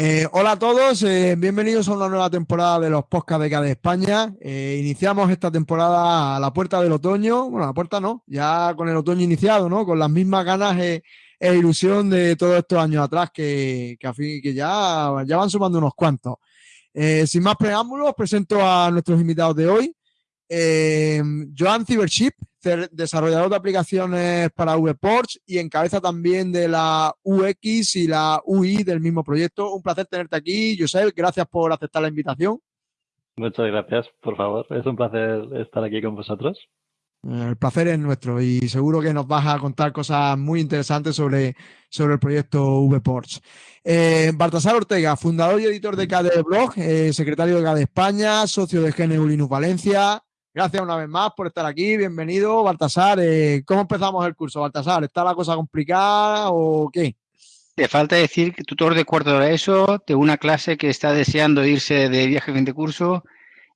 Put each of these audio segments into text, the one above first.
Eh, hola a todos, eh, bienvenidos a una nueva temporada de los podcasts de España. Eh, iniciamos esta temporada a la puerta del otoño, bueno, a la puerta no, ya con el otoño iniciado, ¿no? Con las mismas ganas e, ilusión de todos estos años atrás que, que, que ya, ya van sumando unos cuantos. sin más preámbulos, presento a nuestros invitados de hoy. Joan Cibership, desarrollador de aplicaciones para VPorts y encabeza también de la UX y la UI del mismo proyecto. Un placer tenerte aquí, Josep. Gracias por aceptar la invitación. Muchas gracias, por favor. Es un placer estar aquí con vosotros. El placer es nuestro y seguro que nos vas a contar cosas muy interesantes sobre, sobre el proyecto VPorts. Eh, Baltasar Ortega, fundador y editor de KDE Blog, eh, secretario de KDE España, socio de GNU Linux Valencia, Gracias una vez más por estar aquí. Bienvenido, Baltasar. Eh, ¿Cómo empezamos el curso, Baltasar? ¿Está la cosa complicada o qué? Te falta decir que tutor de cuarto de ESO, de una clase que está deseando irse de viaje fin de curso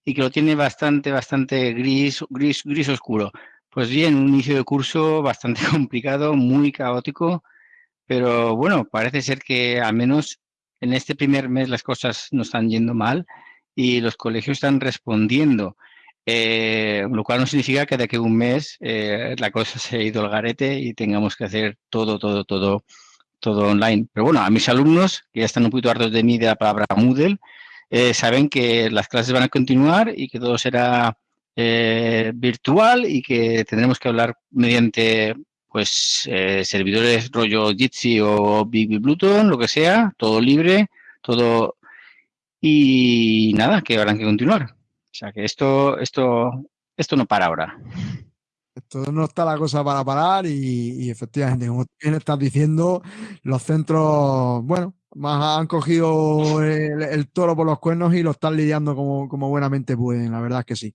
y que lo tiene bastante, bastante gris, gris, gris oscuro. Pues bien, un inicio de curso bastante complicado, muy caótico, pero bueno, parece ser que al menos en este primer mes las cosas no están yendo mal y los colegios están respondiendo. Eh, lo cual no significa que de aquí a un mes eh, la cosa se ha ido al garete y tengamos que hacer todo, todo, todo, todo online. Pero bueno, a mis alumnos, que ya están un poquito hartos de mí de la palabra Moodle, eh, saben que las clases van a continuar y que todo será virtual y que tendremos que hablar mediante pues servidores rollo Jitsi o Big Bluetooth, lo que sea, todo libre, todo... Y nada, que habrán que continuar. O sea que esto, esto, esto no para ahora. Esto no está la cosa para parar y, efectivamente, como bien estás diciendo, los centros, bueno, más han cogido el, toro por los cuernos y lo están lidiando como, como buenamente pueden, la verdad es que sí.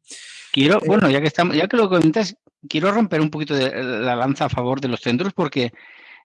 Quiero, eh, bueno, ya que estamos, ya que lo comentas, quiero romper un poquito de la lanza a favor de los centros porque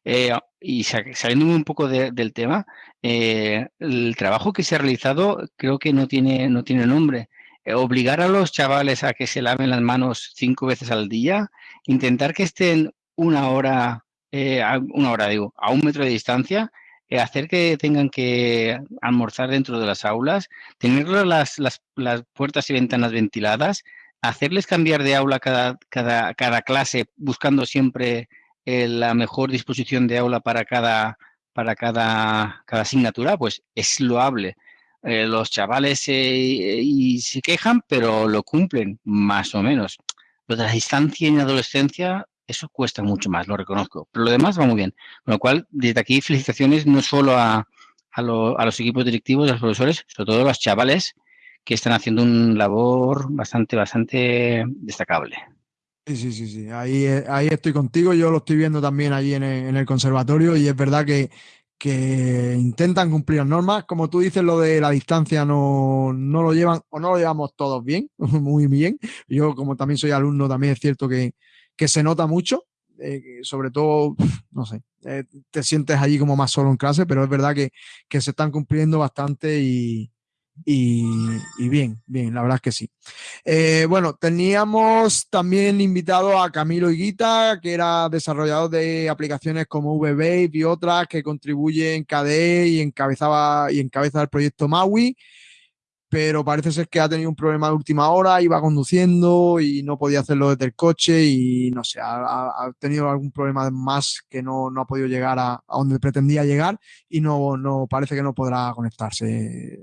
eh, y saliendo un poco del tema, eh, el trabajo que se ha realizado creo que no tiene, no tiene nombre. Eh, obligar a los chavales a que se laven las manos cinco veces al día, intentar que estén una hora, eh, una hora digo, a un metro de distancia, eh, hacer que tengan que almorzar dentro de las aulas, tener las, las, las, puertas y ventanas ventiladas, hacerles cambiar de aula cada, cada, cada clase, buscando siempre la mejor disposición de aula para cada, para cada, cada asignatura, pues es loable. Eh, los chavales y se quejan, pero lo cumplen más o menos. Lo de la distancia en adolescencia, eso cuesta mucho más, lo reconozco. Pero lo demás va muy bien. Con lo cual, desde aquí, felicitaciones no solo a, a, los equipos directivos, a los profesores, sobre todo a los chavales que están haciendo un labor bastante, bastante destacable. Sí, sí, sí, sí. Ahí, ahí estoy contigo. Yo lo estoy viendo también allí en en el conservatorio y es verdad que, que intentan cumplir las normas. Como tú dices, lo de la distancia no, lo llevan o no lo llevamos todos bien, muy bien. Yo, como también soy alumno, también es cierto que, se nota mucho. Eh, sobre todo, no sé, eh, te sientes allí como más solo en clase, pero es verdad que, que se están cumpliendo bastante y, y, bien, bien, la verdad es que sí. Eh, bueno, teníamos también invitado a Camilo Higuita, que era desarrollador de aplicaciones como VBabe y otras que contribuyen en KDE y encabezaba y encabeza el proyecto Maui, pero parece ser que ha tenido un problema de última hora, iba conduciendo y no podía hacerlo desde el coche y no sé, ha, tenido algún problema más que no, ha podido llegar a, a, donde pretendía llegar y no, no parece que no podrá conectarse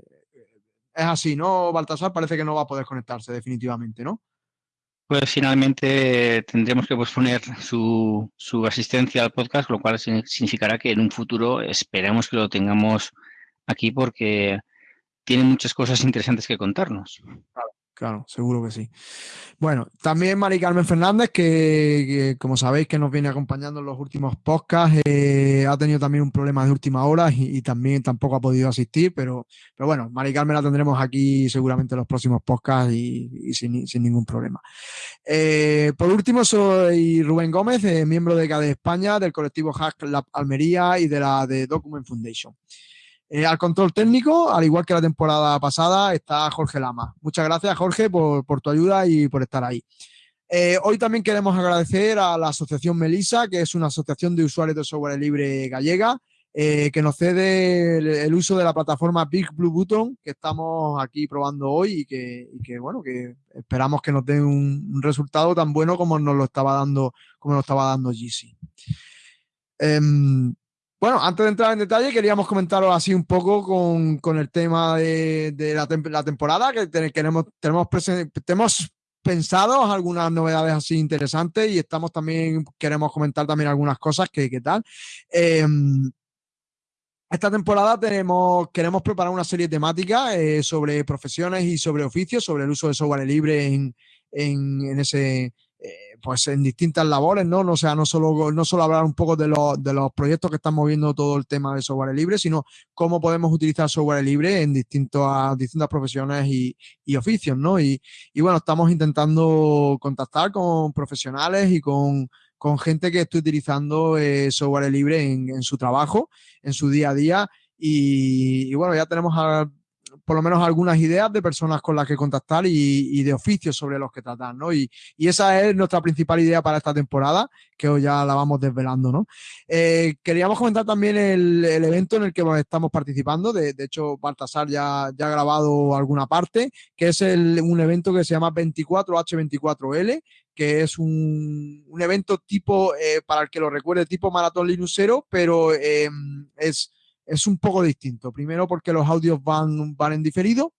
es así, ¿no? Baltasar parece que no va a poder conectarse definitivamente, ¿no? Pues finalmente tendremos que posponer su, su asistencia al podcast, lo cual significará que en un futuro esperemos que lo tengamos aquí porque tiene muchas cosas interesantes que contarnos. Claro. Claro, seguro que sí. Bueno, también Mari Carmen Fernández, que, como sabéis que nos viene acompañando en los últimos podcasts, eh, ha tenido también un problema de última hora y, también tampoco ha podido asistir, pero, pero bueno, Mari Carmen la tendremos aquí seguramente en los próximos podcasts y, sin, ningún problema. Eh, por último, soy Rubén Gómez, eh, miembro de CADE España, del colectivo Hack Lab Almería y de la de Document Foundation. Eh, al control técnico, al igual que la temporada pasada, está Jorge Lama. Muchas gracias, Jorge, por, tu ayuda y por estar ahí. Eh, hoy también queremos agradecer a la Asociación Melisa, que es una asociación de usuarios de software libre gallega, eh, que nos cede el, uso de la plataforma Big Blue Button que estamos aquí probando hoy y que, bueno, que esperamos que nos dé un, resultado tan bueno como nos lo estaba dando, como nos estaba dando GC. Bueno, antes de entrar en detalle, queríamos comentaros así un poco con, el tema de, la, temporada, que tenemos, tenemos, pensados algunas novedades así interesantes y estamos también, queremos comentar también algunas cosas que, qué tal. Em, esta temporada tenemos, queremos preparar una serie temática eh, sobre profesiones y sobre oficios, sobre el uso de software libre en, en, ese, pues en distintas labores, ¿no? O sea, no solo, no solo hablar un poco de, de los proyectos que están moviendo todo el tema de software libre, sino cómo podemos utilizar software libre en distintas distintas profesiones y, y oficios, ¿no? Y, y bueno, estamos intentando contactar con profesionales y con con gente que esté utilizando eh, software libre en, su trabajo, en su día a día. Y, bueno, ya tenemos por lo menos algunas ideas de personas con las que contactar y, de oficios sobre los que tratar, ¿no? Y, esa es nuestra principal idea para esta temporada, que hoy ya la vamos desvelando, ¿no? Eh, queríamos comentar también el, evento en el que estamos participando, de, hecho Baltasar ya, ya, ha grabado alguna parte, que es un evento que se llama 24H24L, que es un, evento tipo, eh, para el que lo recuerde, tipo maratón linuxero, pero em, es, es un poco distinto. Primero porque los audios van, van en diferido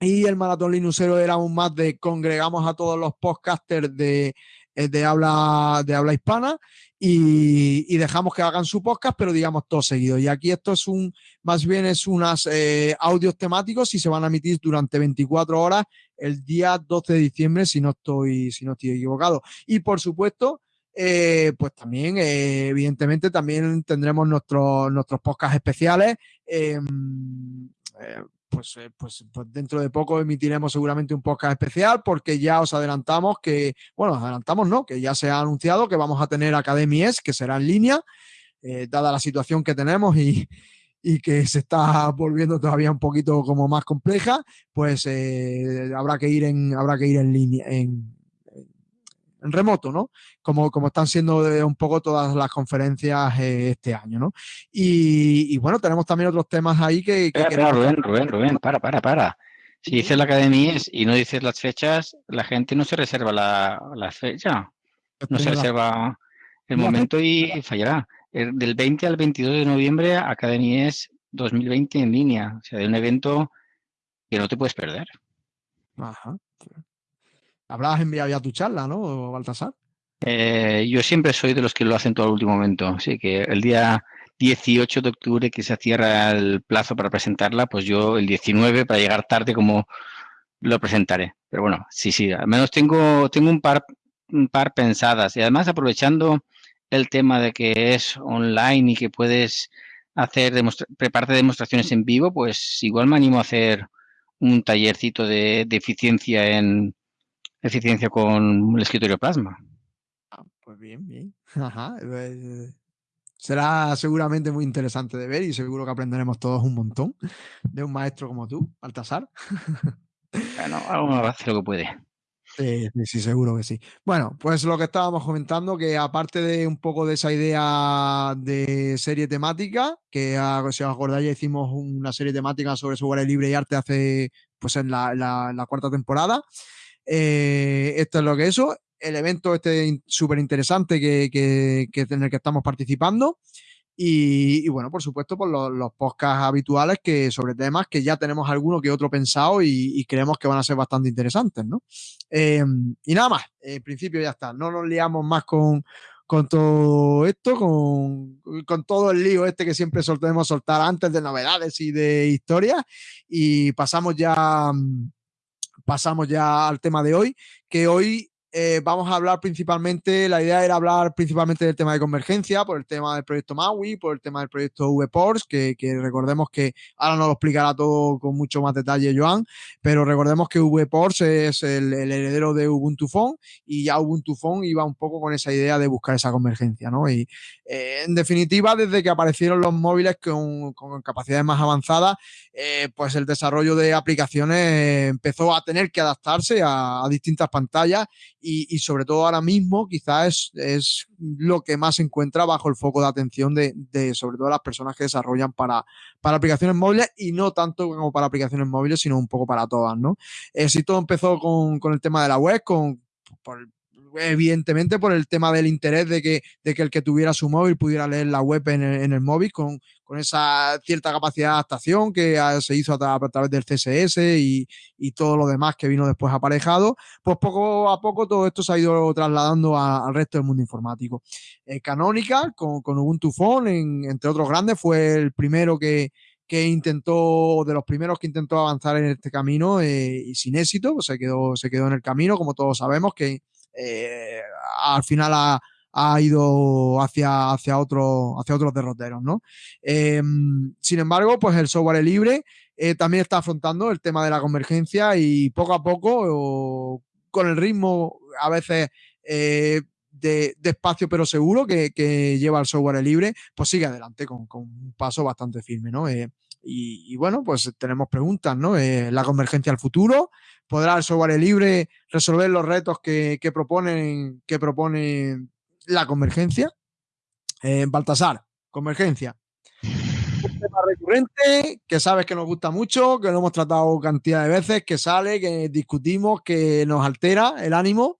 y el maratón linuxero era aún más de congregamos a todos los podcasters de, eh, de, habla, de habla hispana y, dejamos que hagan su podcast, pero digamos todo seguido. Y aquí esto es un, más bien es unas eh, audios temáticos y se van a emitir durante 24 horas el día 12 de diciembre, si no estoy, si no estoy equivocado. Y por supuesto, eh, pues también, eh, evidentemente, también tendremos nuestros, nuestros podcasts especiales. Eh, pues, pues, pues, dentro de poco emitiremos seguramente un podcast especial porque ya os adelantamos que, bueno, adelantamos no, que ya se ha anunciado que vamos a tener Academies que será en línea, dada la situación que tenemos y, y que se está volviendo todavía un poquito como más compleja, pues habrá que ir en habrá que ir en línea en remoto, ¿no? Como, como están siendo un poco todas las conferencias eh, este año, ¿no? Y, bueno, tenemos también otros temas ahí que... Rubén, Rubén, Rubén, para, para, para. Si dices la academia y no dices las fechas, la gente no se reserva la, la fecha, no se reserva el momento y fallará. Eh, del 20 al 22 de noviembre, Academies 2020 en línea. O sea, de un evento que no te puedes perder. Ajá. Habrás enviado ya tu charla, ¿no, Baltasar? Eh, yo siempre soy de los que lo hacen todo al último momento. Así que el día 18 de octubre que se cierra el plazo para presentarla, pues yo el 19 para llegar tarde como lo presentaré. Pero bueno, sí, sí, al menos tengo, tengo un par, un par pensadas. Y además aprovechando el tema de que es online y que puedes hacer prepararte demostraciones en vivo, pues igual me animo a hacer un tallercito de, eficiencia en eficiencia con el escritorio plasma. Ah, pues bien, bien. Pues, será seguramente muy interesante de ver y seguro que aprenderemos todos un montón de un maestro como tú, Baltasar. Bueno, uno hace lo que puede. Sí, sí, seguro que sí. Bueno, pues lo que estábamos comentando, que aparte de un poco de esa idea de serie temática, que si os acordáis ya hicimos una serie temática sobre software libre y arte hace, pues en la, cuarta temporada. Eh, esto es lo que es eso. El evento este súper interesante que, que, que, en el que estamos participando. Y, bueno, por supuesto, por los, podcasts habituales que sobre temas que ya tenemos alguno que otro pensado y, creemos que van a ser bastante interesantes, ¿no? Em, y nada más, en principio ya está, no nos liamos más con, con todo esto, con, con, todo el lío este que siempre soltemos soltar antes de novedades y de historias y pasamos ya pasamos ya al tema de hoy, que hoy eh, vamos a hablar principalmente, la idea era hablar principalmente del tema de convergencia, por el tema del proyecto MAUI, por el tema del proyecto VPORS, que, que recordemos que ahora nos lo explicará todo con mucho más detalle Joan, pero recordemos que VPORS es el, heredero de Ubuntu Phone y ya Ubuntu Phone iba un poco con esa idea de buscar esa convergencia, ¿no? Y eh, en definitiva, desde que aparecieron los móviles con, capacidades más avanzadas, eh, pues el desarrollo de aplicaciones empezó a tener que adaptarse a distintas pantallas y, sobre todo ahora mismo quizás es, lo que más se encuentra bajo el foco de atención de, sobre todo las personas que desarrollan para, para aplicaciones móviles y no tanto como para aplicaciones móviles, sino un poco para todas, ¿no? Eh, si todo empezó con, con, el tema de la web, con, por, evidentemente por el tema del interés de que, de que el que tuviera su móvil pudiera leer la web en el, en el móvil con, con, esa cierta capacidad de adaptación que se hizo a, través del CSS y, y, todo lo demás que vino después aparejado, pues poco a poco todo esto se ha ido trasladando al resto del mundo informático. Eh, Canonical con, con, Ubuntu Phone, entre otros grandes, fue el primero que, que intentó, de los primeros que intentó avanzar en este camino eh, y sin éxito, pues se quedó, se quedó en el camino, como todos sabemos, que eh, al final ha, ido hacia, hacia, otro, hacia otros derroteros, ¿no? Em, sin embargo, pues el software libre eh, también está afrontando el tema de la convergencia y poco a poco, con el ritmo a veces eh, de, despacio pero seguro que, lleva el software libre, pues sigue adelante con, un paso bastante firme, ¿no? y, bueno, pues tenemos preguntas, ¿no? la convergencia al futuro, podrá el software libre resolver los retos que, proponen, que propone la convergencia. Eh, Baltasar, convergencia. Un tema recurrente que sabes que nos gusta mucho, que lo hemos tratado cantidad de veces, que sale, que discutimos, que nos altera el ánimo.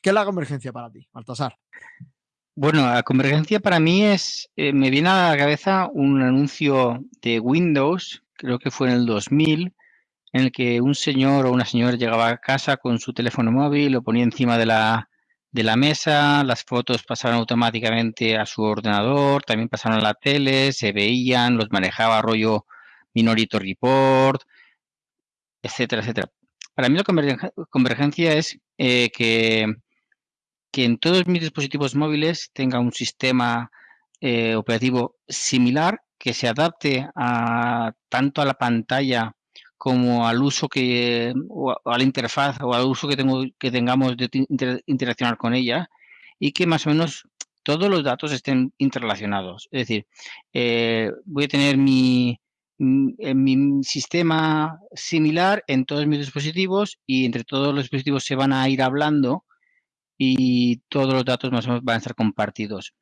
¿Qué es la convergencia para ti, Baltasar? Bueno, la convergencia para mí es, eh, me viene a la cabeza un anuncio de Windows, creo que fue en el 2000, en el que un señor o una señora llegaba a casa con su teléfono móvil, lo ponía encima de la, de la mesa, las fotos pasaban automáticamente a su ordenador, también pasaron a la tele, se veían, los manejaba rollo Minority Report, etcétera, etcétera. Para mí la convergencia es eh, que, que en todos mis dispositivos móviles tenga un sistema eh, operativo similar que se adapte a tanto a la pantalla como al uso que, o a la interfaz o al uso que, tengo, que tengamos de interaccionar con ella y que más o menos todos los datos estén interrelacionados. Es decir, eh, voy a tener mi, mi sistema similar en todos mis dispositivos y entre todos los dispositivos se van a ir hablando y todos los datos más o menos van a estar compartidos.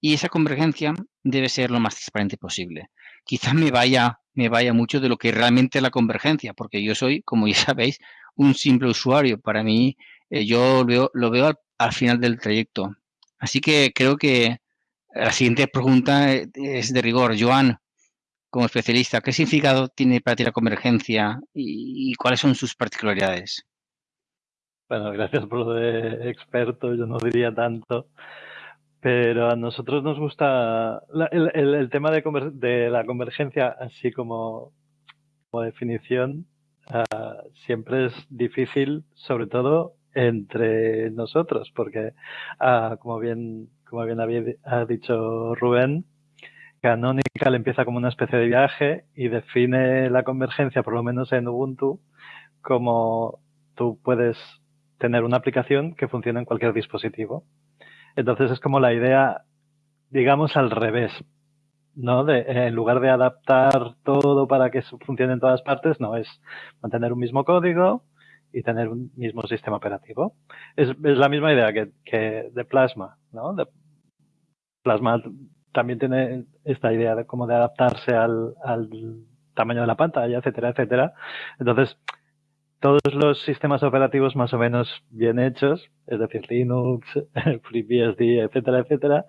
Y esa convergencia debe ser lo más transparente posible. Quizás me vaya me vaya mucho de lo que realmente es la convergencia, porque yo soy, como ya sabéis, un simple usuario. Para mí, eh, yo lo veo, al, final del trayecto. Así que creo que la siguiente pregunta eh, es de rigor. Joan, como especialista, ¿qué significado tiene para ti la convergencia y, cuáles son sus particularidades? Bueno, gracias por lo de experto, yo no diría tanto. Pero a nosotros nos gusta el, tema de, la convergencia, así como, definición, ah, siempre es difícil, sobre todo entre nosotros, porque, ah, como bien, como bien había, ha dicho Rubén, Canonical empieza como una especie de viaje y define la convergencia, por lo menos en Ubuntu, como tú puedes tener una aplicación que funcione en cualquier dispositivo. Entonces es como la idea, digamos, al revés, ¿no? De, en lugar de adaptar todo para que funcione en todas partes, no, es mantener un mismo código y tener un mismo sistema operativo. Es, es la misma idea que, que, de Plasma, ¿no? Plasma también tiene esta idea de cómo de adaptarse al, al tamaño de la pantalla, etcétera, etcétera. Entonces, todos los sistemas operativos más o menos bien hechos, es decir, Linux, FreeBSD, etcétera, etcétera,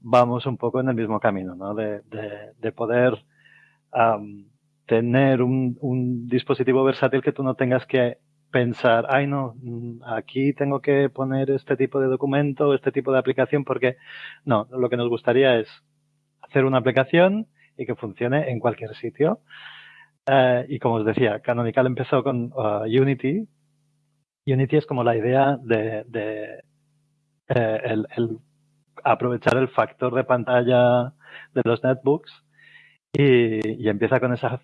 vamos un poco en el mismo camino, ¿no? De, poder tener un, dispositivo versátil que tú no tengas que pensar, ay no, mm, aquí tengo que poner este tipo de documento, este tipo de aplicación, porque no, lo que nos gustaría es hacer una aplicación y que funcione en cualquier sitio. Eh, y como os decía, Canonical empezó con uh, Unity. Unity es como la idea de, eh, aprovechar el factor de pantalla de los netbooks y, empieza con esa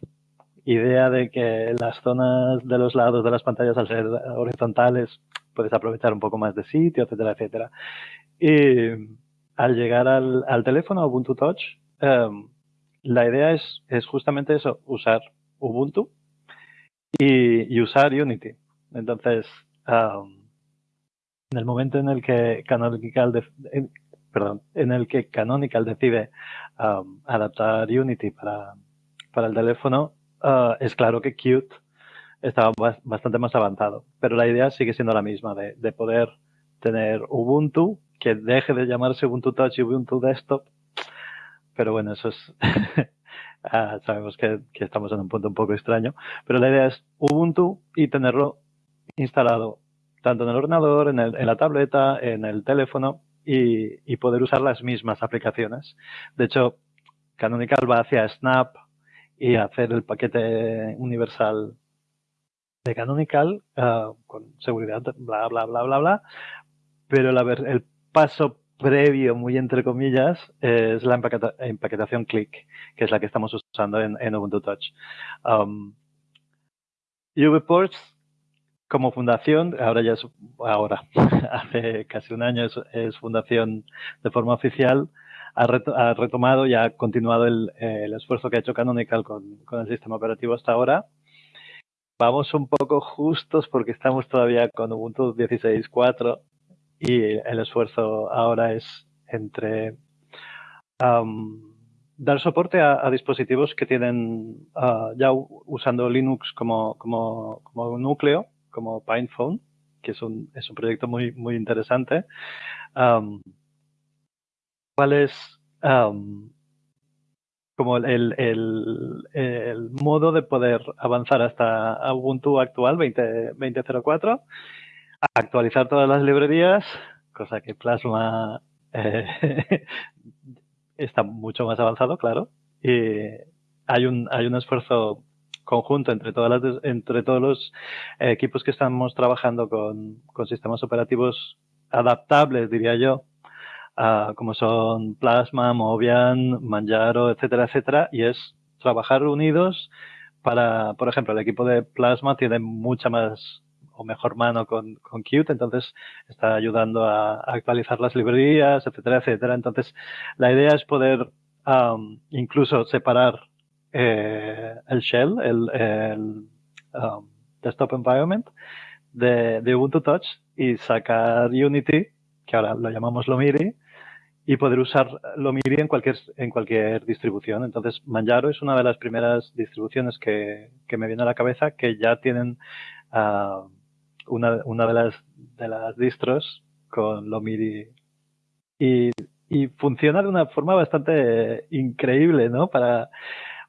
idea de que las zonas de los lados de las pantallas al ser horizontales puedes aprovechar un poco más de sitio, etcétera, etcétera. Y al llegar al, teléfono, Ubuntu Touch, em, la idea es, es justamente eso, usar Ubuntu y, usar Unity. Entonces, en el momento en el que Canonical, perdón, en el que Canonical decide adaptar Unity para, para el teléfono, uh, es claro que Qt estaba bastante más avanzado. Pero la idea sigue siendo la misma, de, de poder tener Ubuntu, que deje de llamarse Ubuntu Touch y Ubuntu Desktop. Pero bueno, eso es... Ah, sabemos que, que, estamos en un punto un poco extraño. Pero la idea es Ubuntu y tenerlo instalado tanto en el ordenador, en, el, la tableta, en el teléfono y, y, poder usar las mismas aplicaciones. De hecho, Canonical va hacia Snap y hacer el paquete universal de Canonical uh, con seguridad, bla, bla, bla, bla, bla. Pero el paso previo, muy entre comillas, es la empaqueta, empaquetación Click, que es la que estamos usando en, en Ubuntu Touch. Um, UVports, como fundación, ahora ya es, ahora, hace casi un año es, fundación de forma oficial, ha, ha, retomado y ha continuado el, el, esfuerzo que ha hecho Canonical con, con el sistema operativo hasta ahora vamos un poco justos porque estamos todavía con Ubuntu 16.4 y el esfuerzo ahora es entre um, dar soporte a, dispositivos que tienen uh, ya usando Linux como, como, como núcleo, como PinePhone, que es un, es un proyecto muy, muy interesante. Um, ¿Cuál es um, como el, el, el, modo de poder avanzar hasta Ubuntu actual 20, 20.04, actualizar todas las librerías, cosa que Plasma eh, está mucho más avanzado, claro, y hay un, hay un esfuerzo conjunto entre, todas las, entre todos los equipos que estamos trabajando con, con sistemas operativos adaptables, diría yo, como son Plasma, Mobian, Manjaro, etcétera, etcétera, y es trabajar unidos para, por ejemplo, el equipo de Plasma tiene mucha más o mejor mano con, con Qt, entonces está ayudando a, actualizar las librerías, etcétera, etcétera. Entonces, la idea es poder um, incluso separar eh, el shell, el, el um, desktop environment de, de Ubuntu Touch y sacar Unity, que ahora lo llamamos Lomiri, y poder usar Lomiri en cualquier, en cualquier distribución. Entonces, Manjaro es una de las primeras distribuciones que, que me viene a la cabeza que ya tienen uh, una, una de, las, de las distros con Lomiri y, y funciona de una forma bastante increíble, ¿no? Para,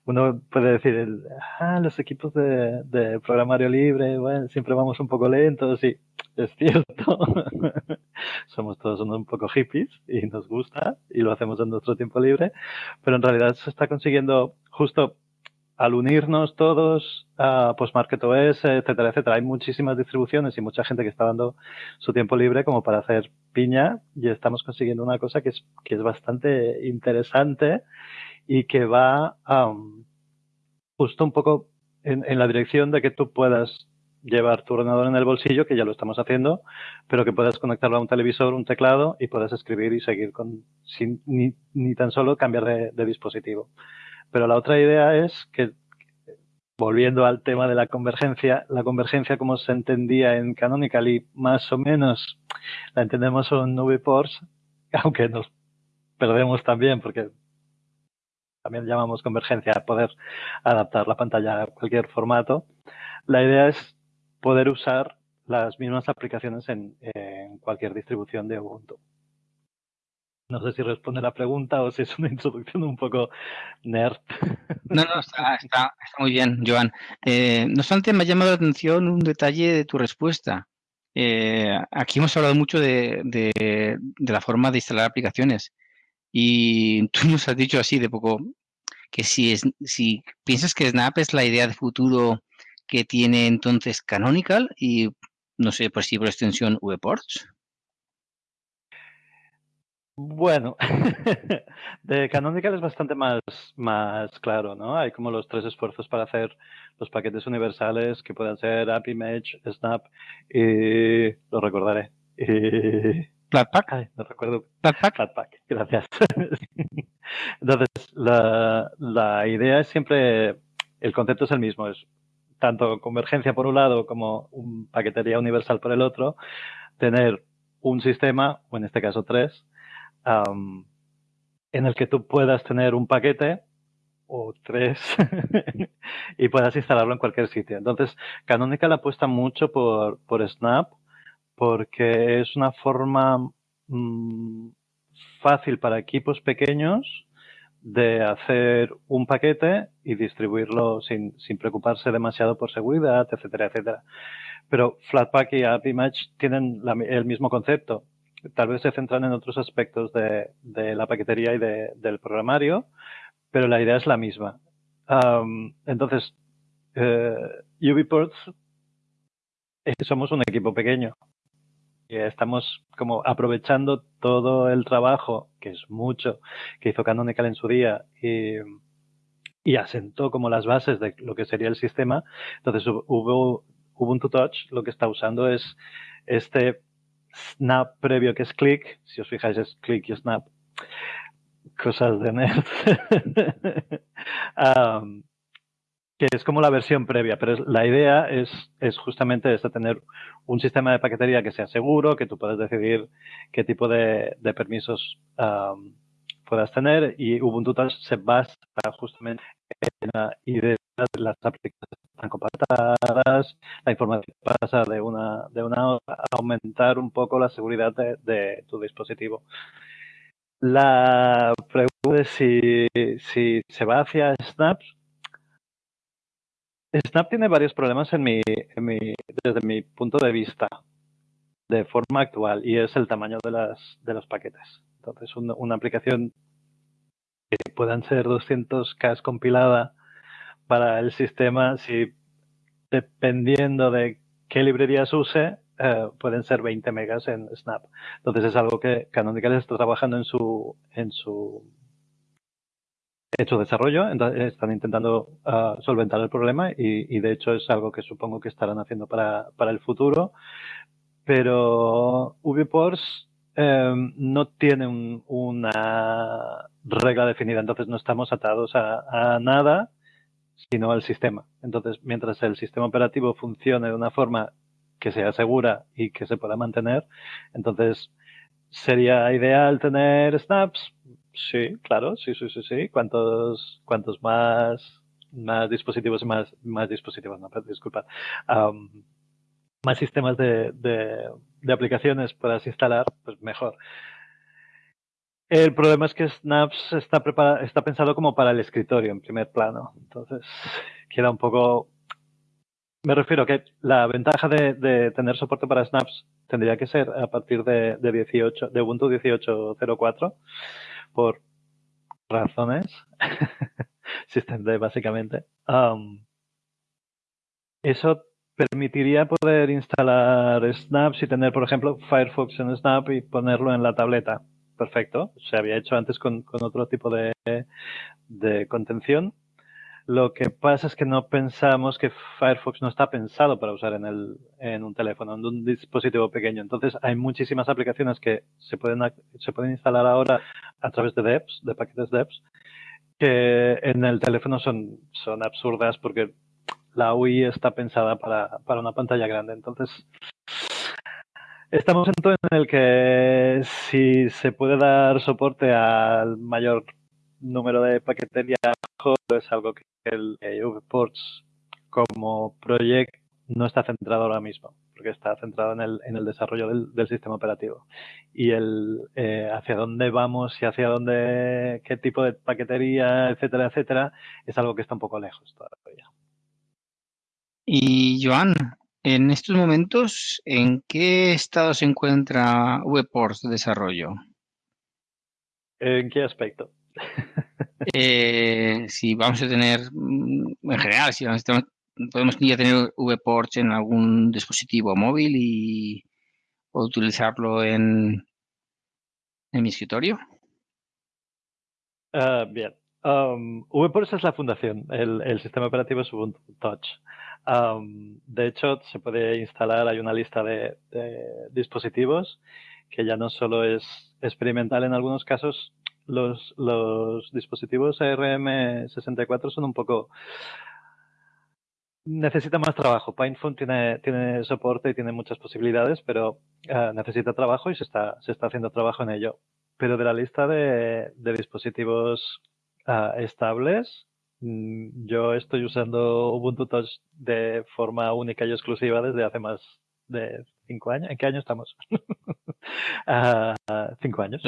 uno puede decir, ah, los equipos de, de, programario libre, bueno, siempre vamos un poco lentos y es cierto. Somos todos un poco hippies y nos gusta y lo hacemos en nuestro tiempo libre, pero en realidad se está consiguiendo justo al unirnos todos a Postmarket OS, etcétera, etcétera. Hay muchísimas distribuciones y mucha gente que está dando su tiempo libre como para hacer piña y estamos consiguiendo una cosa que es, que es bastante interesante y que va justo un poco en, la dirección de que tú puedas llevar tu ordenador en el bolsillo, que ya lo estamos haciendo, pero que puedas conectarlo a un televisor, un teclado y puedas escribir y seguir con, sin ni, tan solo cambiar de dispositivo. Pero la otra idea es que, volviendo al tema de la convergencia, la convergencia como se entendía en Canonical y más o menos la entendemos en VPorts, aunque nos perdemos también porque también llamamos convergencia poder adaptar la pantalla a cualquier formato. La idea es poder usar las mismas aplicaciones en cualquier distribución de Ubuntu. No sé si responde la pregunta o si es una introducción un poco nerd. No, no, está, está, está muy bien, Joan. Eh, no obstante, me ha llamado la atención un detalle de tu respuesta. Eh, aquí hemos hablado mucho de, de, de, la forma de instalar aplicaciones y tú nos has dicho así de poco que si, es, si piensas que Snap es la idea de futuro que tiene entonces Canonical y no sé, por si por extensión VPorts. Bueno, de Canonical es bastante más, más claro, ¿no? Hay como los tres esfuerzos para hacer los paquetes universales que puedan ser AppImage, Snap y lo recordaré. Y... Flatpak. Ay, no recuerdo. Flatpak. Flatpak, gracias. Entonces, la, la idea es siempre, el concepto es el mismo, es tanto convergencia por un lado como un paquetería universal por el otro, tener un sistema, o en este caso tres, en el que tú puedas tener un paquete o tres y puedas instalarlo en cualquier sitio. Entonces, Canonical apuesta mucho por, por Snap porque es una forma mm, fácil para equipos pequeños de hacer un paquete y distribuirlo sin, sin preocuparse demasiado por seguridad, etcétera, etcétera. Pero Flatpak y AppImage tienen el mismo concepto. Tal vez se centran en otros aspectos de, de la paquetería y de, del programario, pero la idea es la misma. entonces, eh, UbiPorts somos un equipo pequeño y estamos como aprovechando todo el trabajo, que es mucho, que hizo Canonical en su día y, y asentó como las bases de lo que sería el sistema. Entonces, hubo Ubuntu Touch lo que está usando es este snap previo que es click. Si os fijáis es click y snap cosas de nerd. que es como la versión previa, pero la idea es, es justamente esta, tener un sistema de paquetería que sea seguro, que tú puedas decidir qué tipo de, permisos puedas tener y Ubuntu se basa justamente idea de las aplicaciones están compactadas, la información pasa de una, de una a aumentar un poco la seguridad de tu dispositivo. La pregunta es si, si se va hacia Snap. Snap tiene varios problemas desde mi punto de vista de forma actual y es el tamaño de, las, de los paquetes. Entonces, una aplicación que puedan ser 200K compilada para el sistema, si dependiendo de qué librerías use, eh, pueden ser 20 megas en Snap. Entonces es algo que Canonical está trabajando en su en su hecho desarrollo, están intentando ah, solventar el problema y, de hecho es algo que supongo que estarán haciendo para, para el futuro. Pero VPorts em, no tiene una regla definida, entonces no estamos atados a, nada sino al sistema. Entonces, mientras el sistema operativo funcione de una forma que sea segura y que se pueda mantener. Entonces, ¿sería ideal tener snaps? Sí, claro, sí, sí, sí, sí. Cuantos, cuantos más, más dispositivos, más, más dispositivos, no, disculpa, más sistemas de, de, aplicaciones puedas instalar, pues mejor. El problema es que Snaps está, está pensado como para el escritorio en primer plano. Entonces, queda un poco me refiero a que la ventaja de, tener soporte para snaps tendría que ser a partir de, 18, de Ubuntu 18.04 por razones SystemD básicamente. eso permitiría poder instalar snaps y tener, por ejemplo, Firefox en Snap y ponerlo en la tableta. Perfecto. Se había hecho antes con, otro tipo de, de contención lo que pasa es que no pensamos que Firefox no está pensado para usar en, el, en un teléfono, en un dispositivo pequeño. Entonces hay muchísimas aplicaciones que se pueden, se pueden instalar ahora a través de devs, de paquetes devs, que en el teléfono son, son absurdas porque la UI está pensada para, para una pantalla grande. Entonces, estamos en el que si se puede dar soporte al mayor número de paquetería es algo que el VPorts como proyecto no está centrado ahora mismo, porque está centrado en el, en el desarrollo del, sistema operativo. Y el eh, hacia dónde vamos y hacia dónde, qué tipo de paquetería, etcétera, etcétera, es algo que está un poco lejos todavía. Y Joan, en estos momentos, ¿en qué estado se encuentra VPorts de desarrollo? ¿En qué aspecto? Eh, si vamos a tener, mm, en general, si podemos ya tener VPorts en algún dispositivo móvil y o utilizarlo en, en mi escritorio. Ah, bien. Um, VPorts es la fundación, el, sistema operativo es Ubuntu Touch. Um, de hecho, se puede instalar, hay una lista de, dispositivos que ya no solo es experimental en algunos casos, los, los dispositivos ARM64 son un poco necesita más trabajo. PinePhone tiene, tiene soporte y tiene muchas posibilidades, pero uh, necesita trabajo y se está, se está haciendo trabajo en ello. Pero de la lista de, de dispositivos uh, estables, yo estoy usando Ubuntu Touch de forma única y exclusiva desde hace más de cinco años. ¿En qué año estamos? uh, cinco años.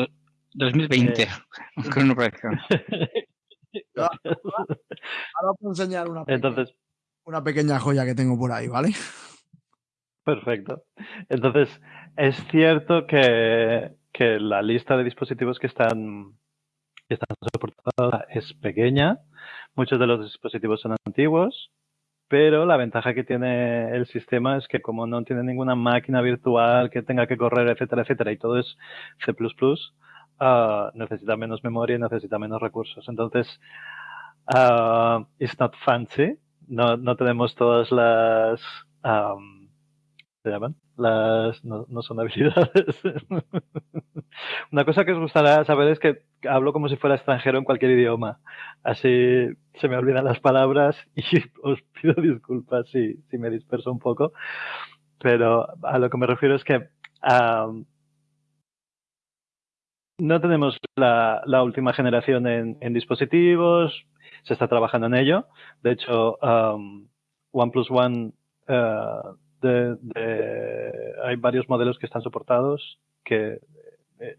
2020, eh, con una Ahora puedo enseñar una pequeña, Entonces, una pequeña joya que tengo por ahí, ¿vale? Perfecto. Entonces, es cierto que, que la lista de dispositivos que están, que están soportados es pequeña. Muchos de los dispositivos son antiguos, pero la ventaja que tiene el sistema es que como no tiene ninguna máquina virtual que tenga que correr, etcétera, etcétera, y todo es C++, uh, necesita menos memoria y necesita menos recursos. Entonces, uh, it's not fancy. No, no tenemos todas las... Um, ¿Se llaman? Las, no, no son habilidades. Una cosa que os gustará saber es que hablo como si fuera extranjero en cualquier idioma. Así se me olvidan las palabras y os pido disculpas si, si me disperso un poco. Pero a lo que me refiero es que um, no tenemos la, la última generación en, en, dispositivos, se está trabajando en ello. De hecho, um, OnePlus One, uh, de, hay varios modelos que están soportados que eh,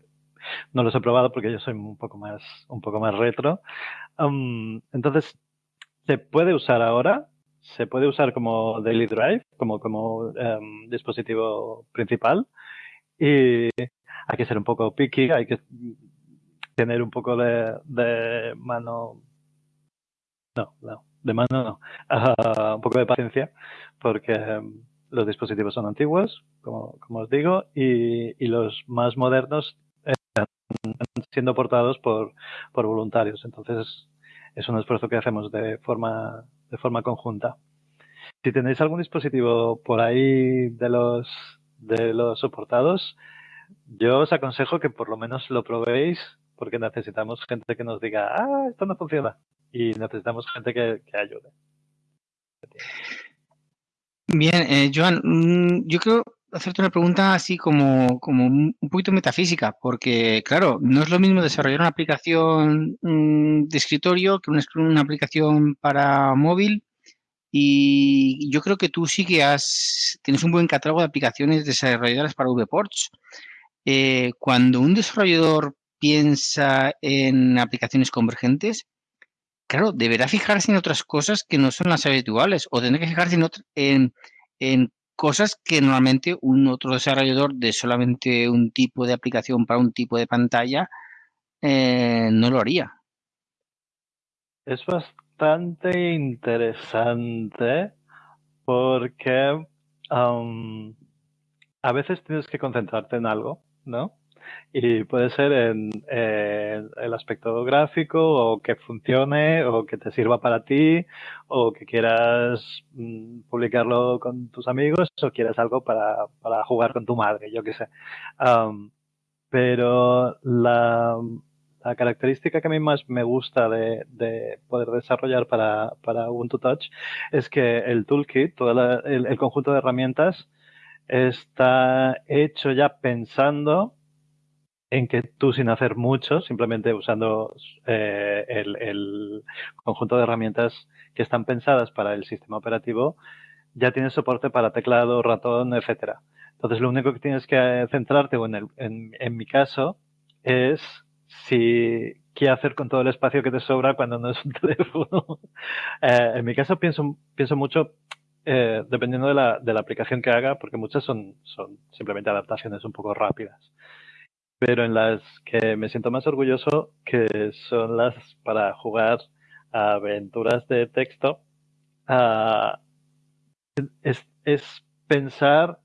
no los he probado porque yo soy un poco más, un poco más retro. Um, entonces, se puede usar ahora, se puede usar como daily drive, como, como um, dispositivo principal. Y hay que ser un poco picky, hay que tener un poco de, mano. No, no, de mano no. Uh, un poco de paciencia, porque um, los dispositivos son antiguos, como, os digo, y, los más modernos están siendo portados por, por voluntarios. Entonces, es un esfuerzo que hacemos de forma, de forma conjunta. Si tenéis algún dispositivo por ahí de los, de los soportados, yo os aconsejo que por lo menos lo probéis porque necesitamos gente que nos diga, ah, esto no funciona. Y necesitamos gente que, que ayude. Bien, eh, Joan, mm, yo quiero hacerte una pregunta así como, como un poquito metafísica, porque claro, no es lo mismo desarrollar una aplicación mm, de escritorio que una, una aplicación para móvil y yo creo que tú sí que has, tienes un buen catálogo de aplicaciones desarrolladas para VPorts. Eh, cuando un desarrollador piensa en aplicaciones convergentes, claro, deberá fijarse en otras cosas que no son las habituales o tendrá que fijarse en, en, en cosas que normalmente un otro desarrollador de solamente un tipo de aplicación para un tipo de pantalla eh, no lo haría. Es bastante interesante porque a veces tienes que concentrarte en algo ¿no? Y puede ser en, el aspecto gráfico o que funcione o que te sirva para ti o que quieras mm, publicarlo con tus amigos o quieras algo para, para jugar con tu madre, yo qué sé. Pero la, la, característica que a mí más me gusta de, de poder desarrollar para, para, Ubuntu Touch es que el toolkit, todo el, el conjunto de herramientas, está hecho ya pensando en que tú sin hacer mucho, simplemente usando eh, el, conjunto de herramientas que están pensadas para el sistema operativo, ya tienes soporte para teclado, ratón, etcétera. Entonces lo único que tienes que centrarte, o en, mi caso, es si qué hacer con todo el espacio que te sobra cuando no es un teléfono. eh, en mi caso pienso, mucho eh, dependiendo de la, aplicación que haga, porque muchas son simplemente adaptaciones un poco rápidas. Pero en las que me siento más orgulloso, que son las para jugar aventuras de texto, uh, es, es, pensar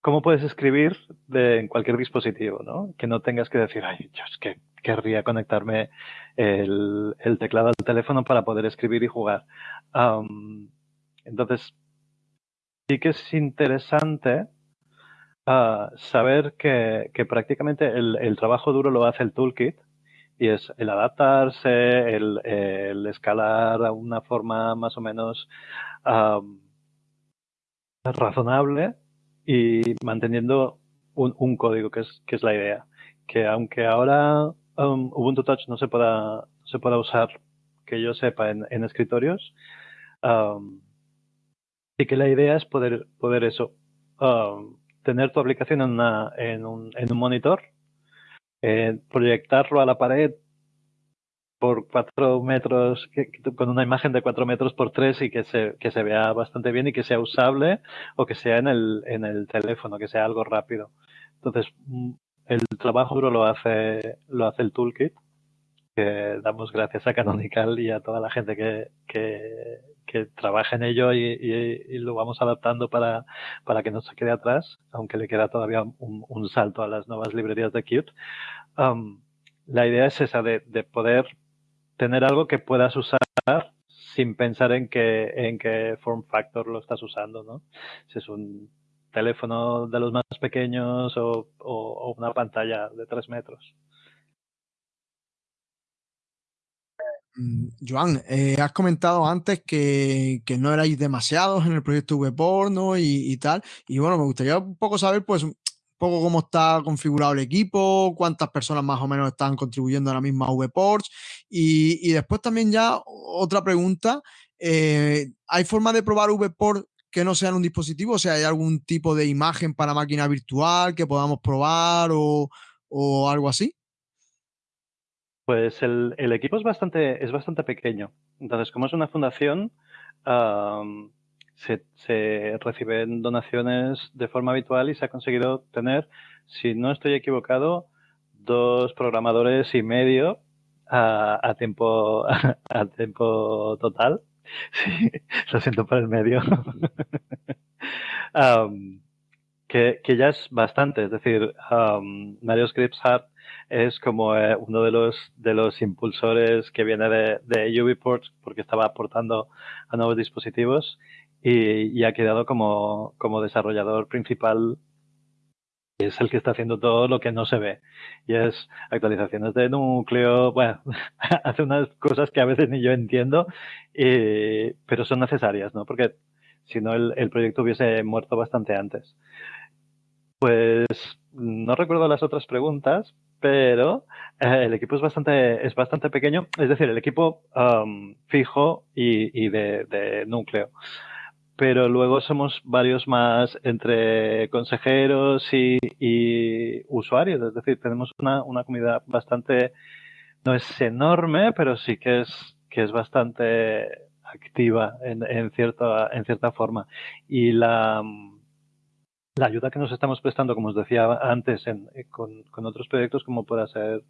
cómo puedes escribir de, en cualquier dispositivo, ¿no? Que no tengas que decir, ay, yo es que querría conectarme el, el teclado al teléfono para poder escribir y jugar. Um, entonces, sí que es interesante uh, saber que, que prácticamente el, el, trabajo duro lo hace el toolkit Y es el adaptarse, el, escalar a una forma más o menos razonable y manteniendo un, código, que es, que es la idea. Que aunque ahora um, Ubuntu Touch no se pueda, se pueda usar, que yo sepa, en, en escritorios, um, sí que la idea es poder, poder eso, um, tener tu aplicación en, una, en, un, en un monitor, eh, proyectarlo a la pared por cuatro metros, con una imagen de cuatro metros por tres y que se, que se vea bastante bien y que sea usable o que sea en el, en el teléfono, que sea algo rápido. Entonces, mm, el trabajo duro lo hace, lo hace el toolkit, que damos gracias a Canonical y a toda la gente que, que, que trabaja en ello y, lo vamos adaptando para, para que no se quede atrás, aunque le queda todavía un, salto a las nuevas librerías de Qt. Um, la idea es esa de, de poder tener algo que puedas usar sin pensar en qué, en qué form factor lo estás usando, ¿no? Si es un teléfono de los más pequeños o, o, una pantalla de tres metros. Mm, Joan, eh, has comentado antes que, no erais demasiados en el proyecto ¿no? Y, y, tal. Y bueno, me gustaría un poco saber, pues, poco cómo está configurado el equipo, cuántas personas más o menos están contribuyendo a la misma VPorts. Y, y después también ya otra pregunta, eh, ¿hay forma de probar VPort que no sea en un dispositivo? O sea, ¿hay algún tipo de imagen para máquina virtual que podamos probar o algo así? Pues el, el, equipo es bastante, es bastante pequeño. Entonces, como es una fundación, um, se, reciben donaciones de forma habitual y se ha conseguido tener, si no estoy equivocado, dos programadores y medio a, tiempo a tiempo total. Lo siento por el medio. que, ya es bastante, es decir, Mario Scripts Hub es como eh, uno de los, de los impulsores que viene de, de UbiPort porque estaba aportando a nuevos dispositivos y, ha quedado como, como desarrollador principal es el que está haciendo todo lo que no se ve. Y es actualizaciones de núcleo, bueno, hace unas cosas que a veces ni yo entiendo, pero son necesarias, ¿no? Porque si no el, el, proyecto hubiese muerto bastante antes. Pues no recuerdo las otras preguntas, pero eh, el equipo es bastante, es bastante pequeño, es decir, el equipo um, fijo y, y de, de núcleo. Pero luego somos varios más entre consejeros y, y usuarios, es decir, tenemos una, una, comunidad bastante, no es enorme, pero sí que es, que es bastante activa en, en, cierta, en cierta forma. Y la, la ayuda que nos estamos prestando, como os decía antes, en, con, con, otros proyectos como pueda ser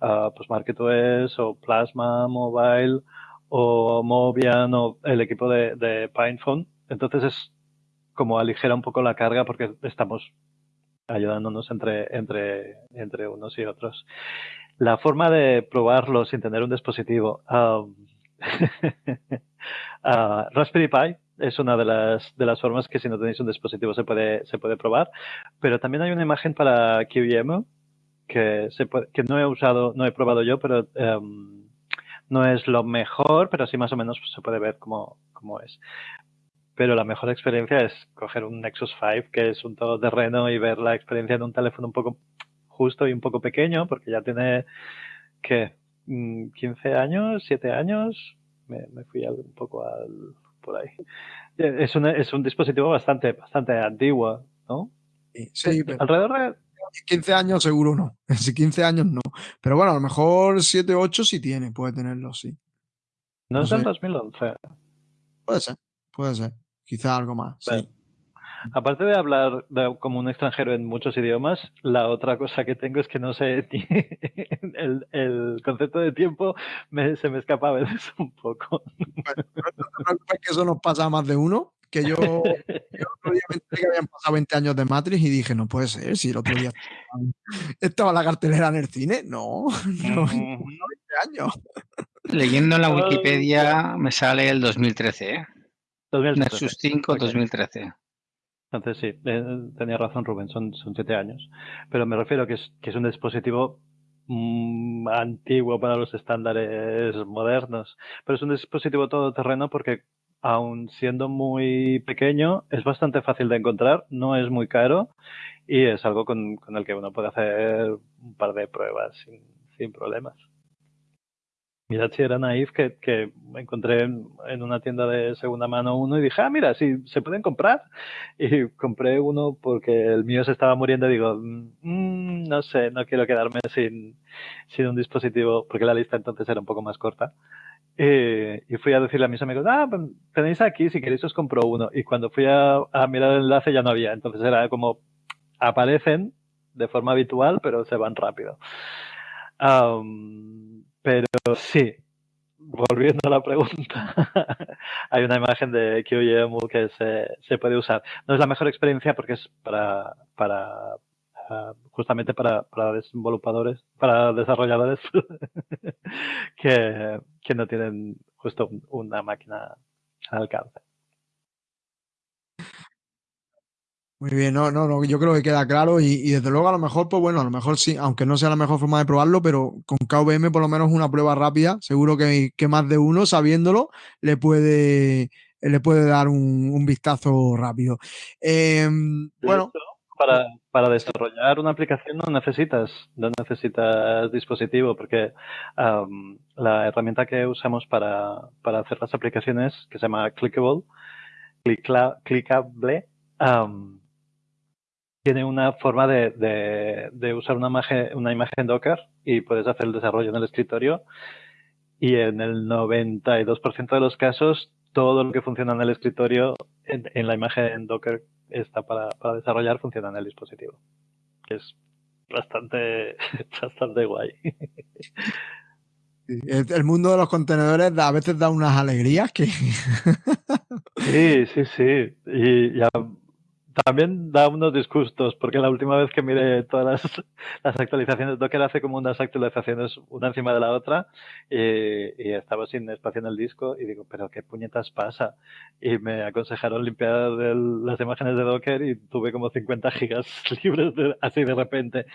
uh, pues MarketOS o Plasma Mobile o Mobian o el equipo de, de PinePhone, entonces es como aligera un poco la carga porque estamos ayudándonos entre, entre, entre unos y otros. La forma de probarlo sin tener un dispositivo. Um, uh, Raspberry Pi es una de las, de las formas que si no tenéis un dispositivo se puede, se puede probar. Pero también hay una imagen para QEMU que, se puede, que no he usado, no he probado yo, pero um, no es lo mejor, pero sí más o menos se puede ver cómo, cómo es pero la mejor experiencia es coger un Nexus 5, que es un todoterreno, y ver la experiencia en un teléfono un poco justo y un poco pequeño, porque ya tiene, ¿qué? 15 mm, años, 7 años, me, me fui un poco al, por ahí. Es un, es un dispositivo bastante, bastante antiguo, ¿no? Sí, pero alrededor de 15 años seguro no. Si 15 años no. Pero bueno, a lo mejor 7, 8 sí tiene, puede tenerlo, sí. No, no es del 2011. Puede ser, puede ser quizá algo más. sí. Aparte de hablar como un extranjero en muchos idiomas, la otra cosa que tengo es que no sé, el, el concepto de tiempo me, se me escapa a veces un poco. Bueno, no te que eso nos pasa a más de uno, que yo, yo otro día me que habían pasado 20 años de Matrix y dije, no puede ser, si el otro día estaba la cartelera en el cine, no, no, 20 años. Leyendo en la Wikipedia me sale el 2013, ¿eh? 2013. Nexus 5, 2013. Entonces sí, eh, tenía razón Rubén, son, son siete años. Pero me refiero que es, que es un dispositivo mm, antiguo para los estándares modernos, pero es un dispositivo todoterreno porque aun siendo muy pequeño, es bastante fácil de encontrar, no es muy caro y es algo con, el que uno puede hacer un par de pruebas sin, sin problemas. Mira si era naif que, que encontré en, una tienda de segunda mano uno y dije, ah, mira, sí, se pueden comprar. Y compré uno porque el mío se estaba muriendo digo, mm, no sé, no quiero quedarme sin, sin un dispositivo, porque la lista entonces era un poco más corta. y fui a decirle a mis amigos, ah, pues, tenéis aquí, si queréis os compro uno. Y cuando fui a, mirar el enlace ya no había. Entonces era como, aparecen de forma habitual, pero se van rápido. Pero sí, volviendo a la pregunta, hay una imagen de QEMU que se, se, puede usar. No es la mejor experiencia porque es para, para ah, justamente para, para desenvolupadores, para desarrolladores que, que no tienen justo una máquina al alcance. Muy bien, no, no, no, yo creo que queda claro y, desde luego a lo mejor, pues bueno, a lo mejor sí, aunque no sea la mejor forma de probarlo, pero con KVM por lo menos una prueba rápida, seguro que, que más de uno, sabiéndolo, le puede, le puede dar un, vistazo rápido. Em, bueno. Para, para, desarrollar una aplicación no necesitas, no necesitas dispositivo, porque la herramienta que usamos para, para, hacer las aplicaciones, que se llama Clickable, Clickable, tiene una forma de, de, usar una imagen, una imagen Docker y puedes hacer el desarrollo en el escritorio. Y en el 92% de los casos, todo lo que funciona en el escritorio, en, la imagen Docker está para, para, desarrollar, funciona en el dispositivo. Es bastante, bastante guay. El mundo de los contenedores a veces da unas alegrías que... Sí, sí, sí. Y ya también da unos disgustos, porque la última vez que miré todas las, las, actualizaciones Docker hace como unas actualizaciones una encima de la otra y, estaba sin espacio en el disco y digo, pero qué puñetas pasa. Y me aconsejaron limpiar las imágenes de Docker y tuve como 50 gigas libres así de repente.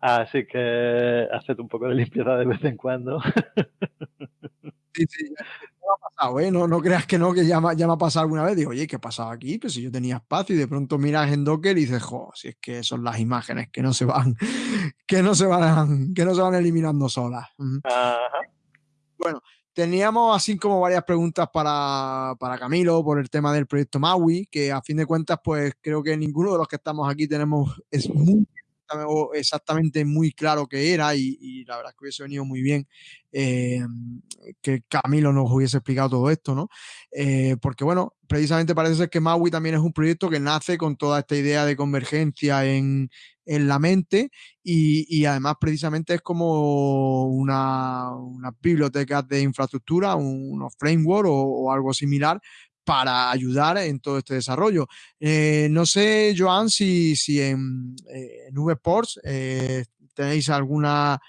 Así que haced un poco de limpieza de vez en cuando. Sí, sí, ha pasado, ¿eh? No, no creas que no, que ya, ya me ha pasado alguna vez. Digo, oye, ¿qué ha pasado aquí? Pues si yo tenía espacio y de pronto miras en Docker y dices, jo, si es que son las imágenes que no se van, que no se van, que no se van eliminando solas. Bueno, teníamos así como varias preguntas para, para, Camilo por el tema del proyecto Maui, que a fin de cuentas, pues creo que ninguno de los que estamos aquí tenemos, es muy exactamente muy claro qué era y, la verdad es que hubiese venido muy bien eh, que Camilo nos hubiese explicado todo esto, ¿no? Eh, porque bueno, precisamente parece ser que Maui también es un proyecto que nace con toda esta idea de convergencia en, la mente y, además precisamente es como una, una biblioteca de infraestructura, unos framework o, algo similar para ayudar en todo este desarrollo. Eh, no sé, Joan, si, si en, eh, en VPorts eh, tenéis alguna,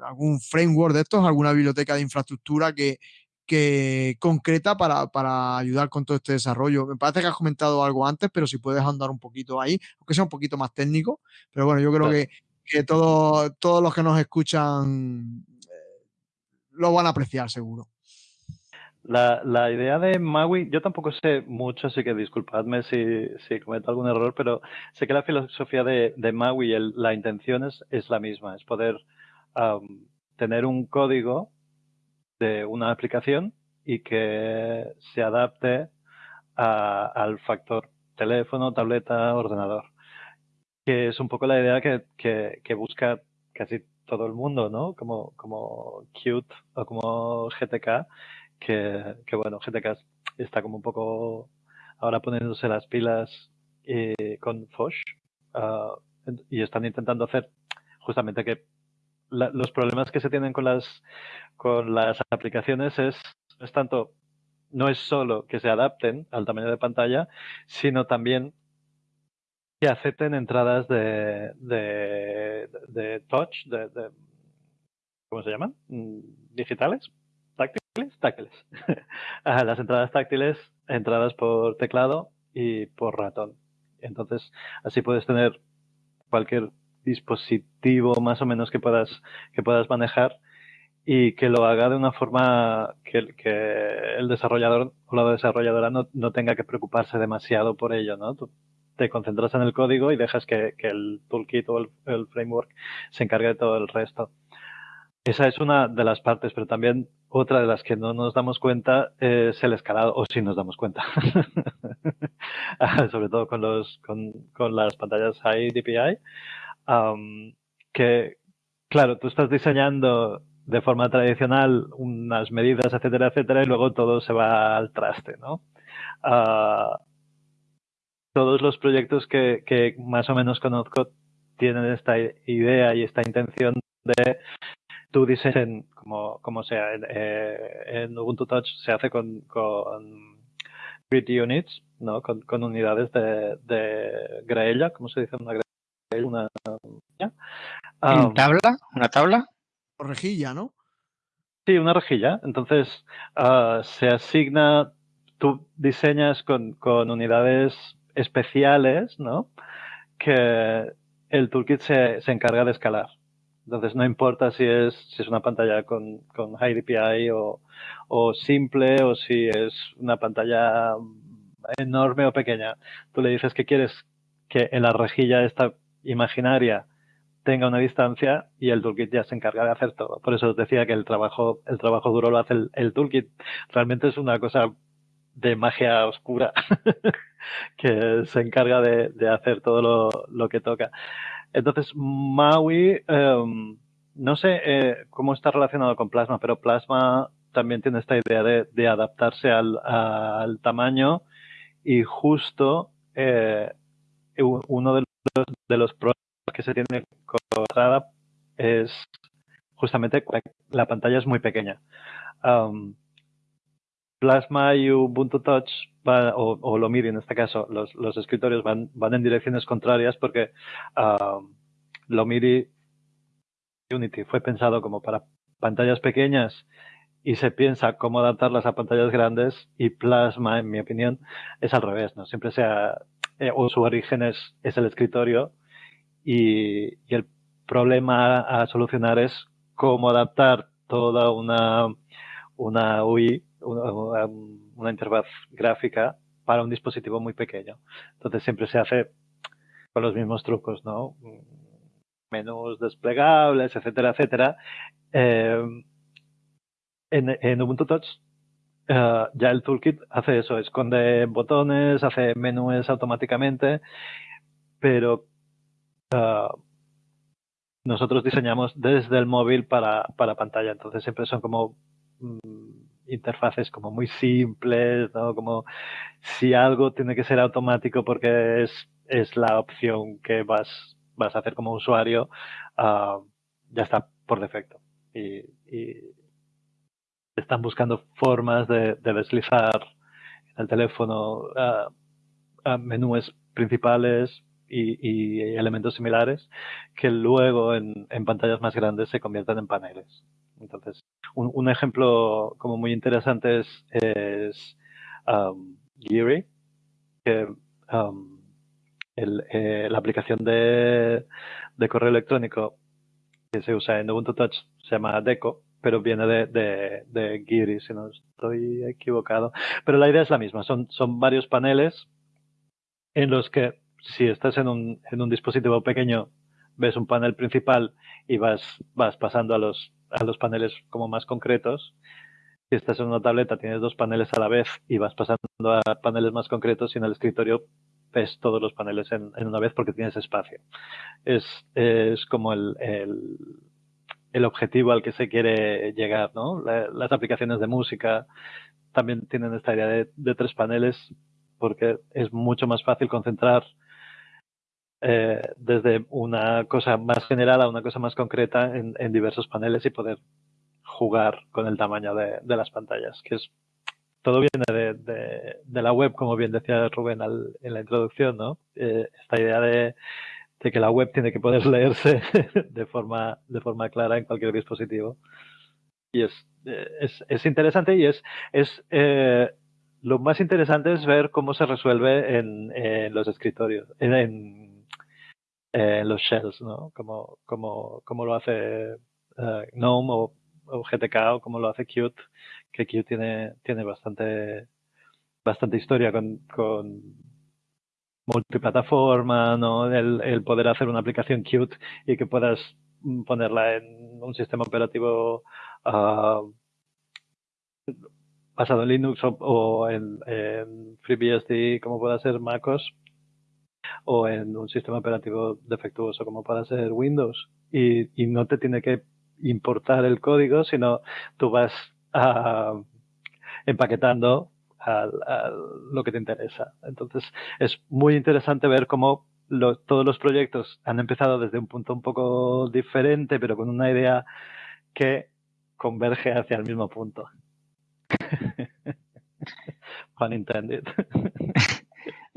algún framework de estos, alguna biblioteca de infraestructura que, que concreta para, para, ayudar con todo este desarrollo. Me parece que has comentado algo antes, pero si puedes andar un poquito ahí, aunque sea un poquito más técnico. Pero bueno, yo creo que, que todos los que nos escuchan lo van a apreciar seguro. La, la, idea de Maui, yo tampoco sé mucho, así que disculpadme si, si cometo algún error, pero sé que la filosofía de, de Maui, el, la intención es, es, la misma, es poder tener un código de una aplicación y que se adapte a, al factor teléfono, tableta, ordenador. Que es un poco la idea que, que, que busca casi todo el mundo, ¿no? Como, como Qt o como GTK que, que bueno, GTK está como un poco ahora poniéndose las pilas eh, con Fosh uh, y están intentando hacer justamente que la, los problemas que se tienen con las con las aplicaciones es, es tanto no es solo que se adapten al tamaño de pantalla, sino también que acepten entradas de, de, touch, de, de, ¿cómo se llaman? Mm, digitales, táctiles. las entradas táctiles, entradas por teclado y por ratón. Entonces, así puedes tener cualquier dispositivo más o menos que puedas, que puedas manejar y que lo haga de una forma que, que el desarrollador o la desarrolladora no, no, tenga que preocuparse demasiado por ello, ¿no? Te concentras en el código y dejas que, que el toolkit o el, framework se encargue de todo el resto. Esa es una de las partes, pero también otra de las que no nos damos cuenta es el escalado, o si nos damos cuenta. Sobre todo con, los, con, con las pantallas high DPI. Que, claro, tú estás diseñando de forma tradicional unas medidas, etcétera, etcétera, y luego todo se va al traste, ¿no? Uh, todos los proyectos que, que, más o menos conozco tienen esta idea y esta intención de tu diseño, como, como sea, en, eh, en, Ubuntu Touch se hace con, con grid units, ¿no? Con, con unidades de, de, graella, ¿cómo se dice una graella? Una, um, tabla? ¿Una tabla? rejilla, ¿no? Sí, una rejilla. Entonces, uh, se asigna, tú diseñas con, con, unidades especiales, ¿no? Que el toolkit se, se, encarga de escalar. Entonces, no importa si es, si es una pantalla con, con high DPI o, o simple o si es una pantalla enorme o pequeña. Tú le dices que quieres que en la rejilla esta imaginaria tenga una distancia y el toolkit ya se encarga de hacer todo. Por eso os decía que el trabajo, el trabajo duro lo hace el, el toolkit. Realmente es una cosa de magia oscura que se encarga de, de hacer todo lo, lo, que toca. Entonces, Maui, um, no sé eh, cómo está relacionado con Plasma, pero Plasma también tiene esta idea de, adaptarse al, tamaño y justo eh, uno de los, de los problemas que se tiene con es justamente la pantalla es muy pequeña. Plasma y Ubuntu Touch va, o, o Lomiri en este caso, los, los escritorios van, van, en direcciones contrarias porque um, Lomiri Unity fue pensado como para pantallas pequeñas y se piensa cómo adaptarlas a pantallas grandes y Plasma, en mi opinión, es al revés, ¿no? Siempre sea, eh, o su origen es, es el escritorio y, y, el problema a, solucionar es cómo adaptar toda una, una UI, una, interfaz gráfica para un dispositivo muy pequeño. Entonces siempre se hace con los mismos trucos, ¿no? Menús desplegables, etcétera, etcétera. Eh, en, en, Ubuntu Touch uh, ya el toolkit hace eso, esconde botones, hace menús automáticamente, pero uh, nosotros diseñamos desde el móvil para, para pantalla, entonces siempre son como mm, interfaces como muy simples, ¿no? Como si algo tiene que ser automático porque es, es la opción que vas, vas a hacer como usuario, uh, ya está por defecto. Y, están buscando formas de, de deslizar en el teléfono uh, menús principales, y, elementos similares que luego en, pantallas más grandes se convierten en paneles. Entonces, un, un ejemplo como muy interesante es, um, Geary, que um, eh, la aplicación de, de, correo electrónico que se usa en Ubuntu Touch se llama Deco, pero viene de Geary, si no estoy equivocado. Pero la idea es la misma, son, son varios paneles en los que si estás en un, en un dispositivo pequeño, ves un panel principal y vas, vas pasando a los, a los paneles como más concretos. Si estás en una tableta, tienes dos paneles a la vez y vas pasando a paneles más concretos y en el escritorio ves todos los paneles en, una vez porque tienes espacio. Es, es como el, el, el, objetivo al que se quiere llegar, ¿no? La, las aplicaciones de música también tienen esta idea de, de tres paneles porque es mucho más fácil concentrar eh, desde una cosa más general a una cosa más concreta en, en, diversos paneles y poder jugar con el tamaño de, las pantallas, que es todo viene de, de, la web, como bien decía Rubén al, en la introducción, ¿no? Eh, esta idea de, que la web tiene que poder leerse de forma, de forma clara en cualquier dispositivo. Y es, eh, es, es interesante y es, es eh, lo más interesante es ver cómo se resuelve en, en los escritorios, en en los shells, ¿no? Como, como, como lo hace eh, GNOME o, GTK o como lo hace Qt, que Qt tiene, tiene bastante, bastante historia con, con multiplataforma, ¿no? El, el, poder hacer una aplicación Qt y que puedas ponerla en un sistema operativo uh, basado en Linux o, en, FreeBSD como pueda ser MacOS o en un sistema operativo defectuoso como pueda ser Windows y, no te tiene que importar el código sino tú vas uh, empaquetando lo que te interesa. Entonces es muy interesante ver cómo todos los proyectos han empezado desde un punto un poco diferente, pero con una idea que converge hacia el mismo punto. Pun intended.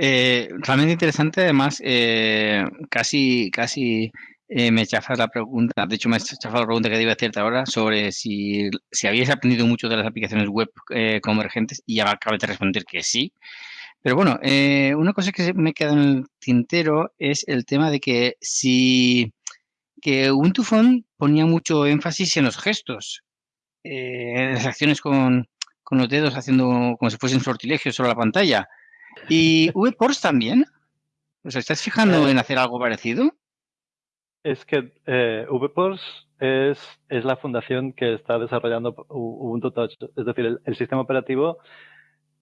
Eh, realmente interesante, además, eh, casi, casi eh, me chafas la pregunta, de hecho me chafas la pregunta que debía hacerte ahora sobre si, si habías aprendido mucho de las aplicaciones web convergentes y acabas de responder que sí. Pero bueno, una cosa que me queda en el tintero es el tema de que si que Ubuntu Phone ponía mucho énfasis en los gestos, en las acciones con, con los dedos haciendo como si fuesen sortilegios sobre la pantalla. ¿Y VPorts también? ¿Os estás fijando Eh, en hacer algo parecido? Es que eh, VPorts es, es la fundación que está desarrollando Ubuntu Touch. Es decir, el, el sistema operativo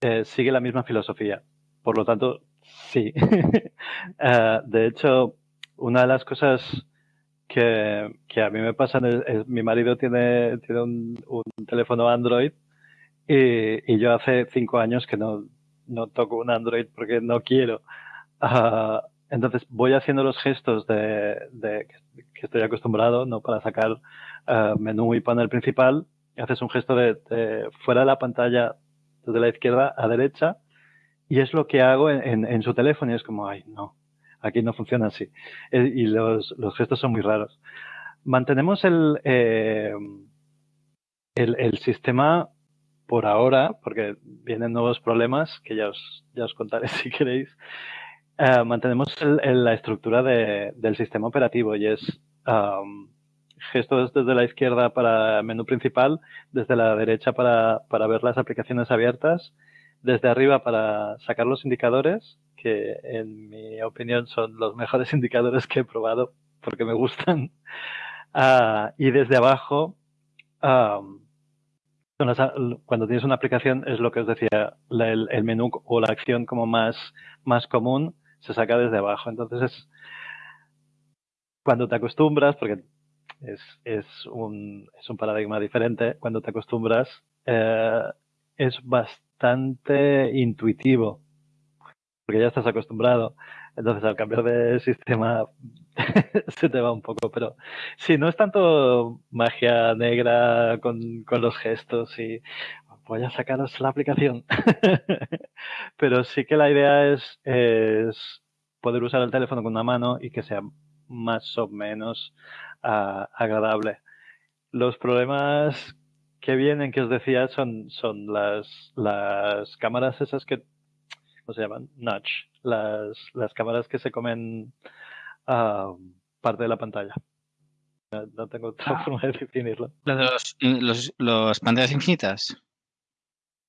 eh, sigue la misma filosofía. Por lo tanto, sí. Eh, de hecho, una de las cosas que, que a mí me pasan es, es- mi marido tiene, tiene un, un teléfono Android y, y yo hace cinco años que no, no toco un Android porque no quiero. Ah, entonces voy haciendo los gestos de, de- que estoy acostumbrado, ¿no? Para sacar ah, menú y panel principal. Haces un gesto de, de fuera de la pantalla, desde la izquierda a derecha, y es lo que hago en, en- en su teléfono y es como, ay, no, aquí no funciona así. Eh, y los, los gestos son muy raros. Mantenemos el, eh, el, el sistema por ahora, porque vienen nuevos problemas que ya os, ya os contaré si queréis. Eh, mantenemos el- el- la estructura de- del sistema operativo y es am, gestos desde la izquierda para menú principal, desde la derecha para, para ver las aplicaciones abiertas, desde arriba para sacar los indicadores, que en mi opinión son los mejores indicadores que he probado porque me gustan. Ah, y desde abajo, son cuando tienes una aplicación, es lo que os decía, el menú o la acción como más, más común se saca desde abajo. Entonces es cuando te acostumbras, porque es, es, un, es un paradigma diferente, cuando te acostumbras, eh, es bastante intuitivo, porque ya estás acostumbrado. Entonces al cambiar de sistema se te va un poco, pero sí, no es tanto magia negra con, con los gestos y voy a sacaros la aplicación. pero sí que la idea es, es poder usar el teléfono con una mano y que sea más o menos agradable. Los problemas que vienen, que os decía, son, son las, las cámaras esas que, ¿cómo se llaman? Notch. Las, las cámaras que se comen parte de la pantalla. No, no tengo otra Ah. forma de definirlo. ¿La de los, los, los pantallas infinitas?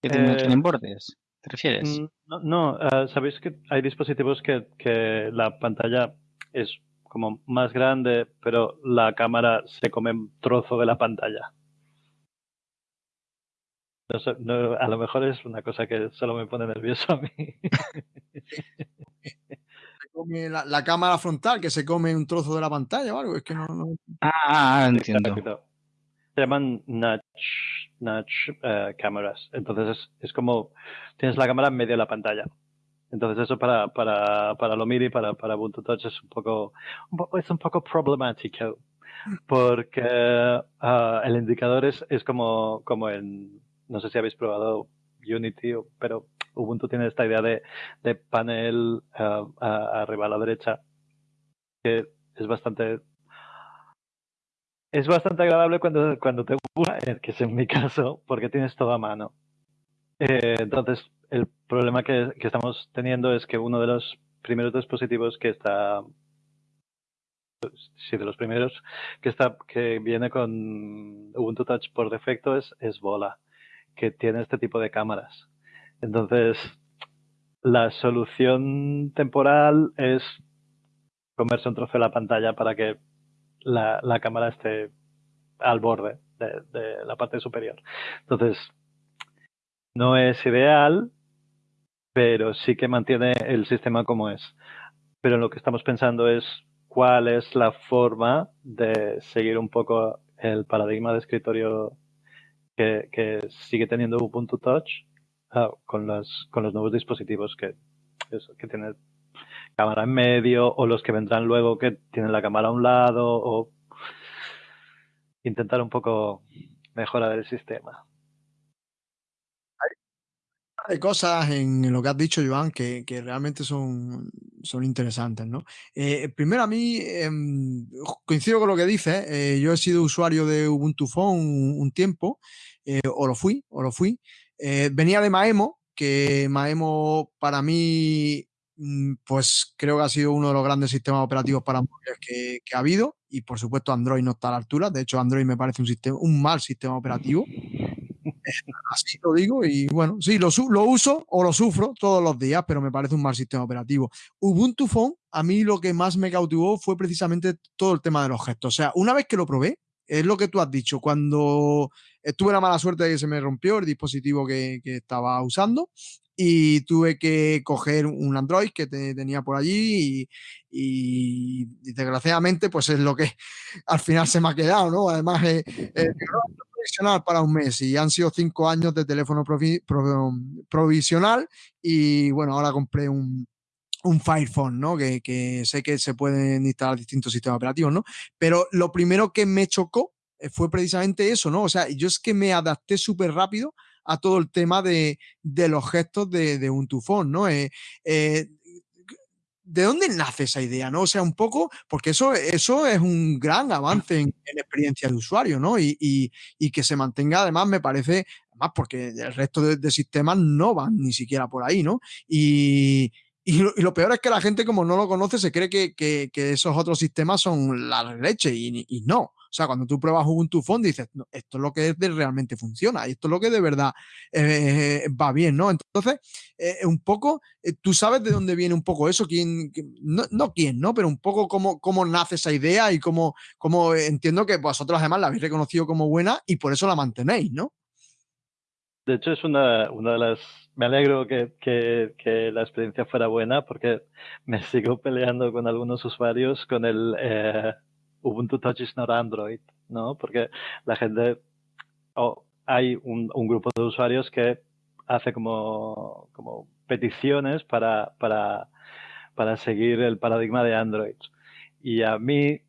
¿Que no Eh, tienen bordes? ¿Te refieres? Mm, No, no, ah, sabéis que hay dispositivos que, que la pantalla es como más grande, pero la cámara se come un trozo de la pantalla. No sé, no, a lo mejor es una cosa que solo me pone nervioso a mí. Come la, la cámara frontal, que se come un trozo de la pantalla o algo. Es que no. no- Ah, ah, ah, entiendo. Exacto. Se llaman notch, notch eh, cámaras. Entonces es, es como tienes la cámara en medio de la pantalla. Entonces eso para, para, para lo MIDI, para, para Ubuntu Touch es un poco, un poco- es un poco problemático. Porque ah, el indicador es, es como, como en, no sé si habéis probado Unity, o- pero Ubuntu tiene esta idea de, panel ah, arriba a la derecha, que es bastante es bastante agradable cuando, cuando te gusta, que es en mi caso, porque tienes todo a mano. Eh, entonces, el problema que, estamos teniendo es que uno de los primeros dispositivos que está sí, de los primeros que está que viene con Ubuntu Touch por defecto es, es Bola, que tiene este tipo de cámaras. Entonces, la solución temporal es comerse un trozo de la pantalla para que la, cámara esté al borde de, de, la parte superior. Entonces, no es ideal, pero sí que mantiene el sistema como es. Pero lo que estamos pensando es cuál es la forma de seguir un poco el paradigma de escritorio que, que sigue teniendo Ubuntu Touch uh, con, los, con los nuevos dispositivos que, eso, que tienen cámara en medio o los que vendrán luego que tienen la cámara a un lado o intentar un poco mejorar el sistema. Hay cosas en lo que has dicho, Joan, que, que realmente son, son interesantes, ¿no? Eh, primero, a mí eh, coincido con lo que dices. Eh, yo he sido usuario de Ubuntu Phone un, tiempo, eh, o lo fui, o lo fui. Eh, venía de Maemo, que Maemo para mí, mm, pues creo que ha sido uno de los grandes sistemas operativos para móviles que, ha habido. Y por supuesto, Android no está a la altura. De hecho, Android me parece un, sistema, un mal sistema operativo. Así lo digo y bueno, sí, lo, lo, uso o lo sufro todos los días, pero me parece un mal sistema operativo. Ubuntu Phone, a mí lo que más me cautivó fue precisamente todo el tema de los gestos. O sea, una vez que lo probé, es lo que tú has dicho, cuando tuve la mala suerte de que se me rompió el dispositivo que, que estaba usando y tuve que coger un Android que te, tenía por allí y, y, y, desgraciadamente pues es lo que al final se me ha quedado, ¿no? Además, eh, eh, provisional para un mes y han sido cinco años de teléfono provi provisional y bueno, ahora compré un, un Fire Phone, ¿no? Que, que, sé que se pueden instalar distintos sistemas operativos, ¿no? Pero lo primero que me chocó eh, fue precisamente eso, ¿no? O sea, yo es que me adapté súper rápido a todo el tema de, de los gestos de, de un tufón, ¿no? Eh, eh, ¿De dónde nace esa idea? ¿no? O sea, un poco, porque eso, eso es un gran avance en, en experiencia de usuario, ¿no? Y, y, y, que se mantenga, además, me parece, además, porque el resto de, de sistemas no van ni siquiera por ahí, ¿no? Y, y lo, y peor es que la gente, como no lo conoce, se cree que, esos otros sistemas son la leche y, y, no. O sea, cuando tú pruebas Ubuntu Phone dices, esto es lo que realmente funciona, esto es lo que de verdad eh, va bien, ¿no? Entonces, eh, un poco, eh, tú sabes de dónde viene un poco eso, quién, no, no, quién, ¿no? Pero un poco cómo, cómo nace esa idea y cómo, cómo entiendo que vosotros además la habéis reconocido como buena y por eso la mantenéis, ¿no? De hecho, es una, una de las me alegro que, que, la experiencia fuera buena porque me sigo peleando con algunos usuarios con el eh, Ubuntu Touch is not Android, ¿no? Porque la gente, oh, hay un, grupo de usuarios que hace como, como peticiones para, para, para seguir el paradigma de Android. Y a mí,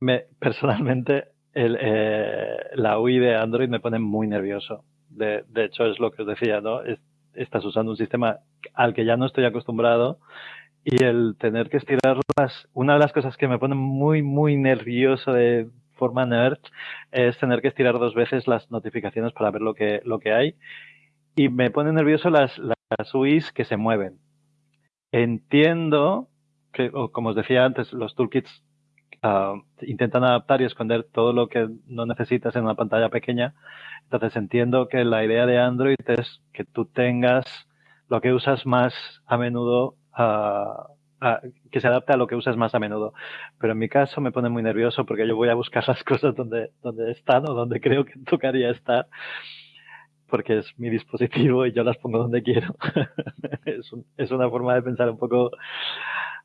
me, personalmente, eh, la UI de Android me pone muy nervioso de, de, hecho, es lo que os decía, ¿no? Es, estás usando un sistema al que ya no estoy acostumbrado y el tener que estirarlas, una de las cosas que me pone muy, muy nervioso de forma nerd es tener que estirar dos veces las notificaciones para ver lo que, lo que hay y me pone nervioso las, las UIs que se mueven. Entiendo que, como os decía antes, los toolkits uh, intentan adaptar y esconder todo lo que no necesitas en una pantalla pequeña. Entonces entiendo que la idea de Android es que tú tengas lo que usas más a menudo, uh, que se adapte a lo que usas más a menudo. Pero en mi caso me pone muy nervioso porque yo voy a buscar las cosas donde, donde están o donde creo que tocaría estar porque es mi dispositivo y yo las pongo donde quiero. es, un, es, una forma de pensar un poco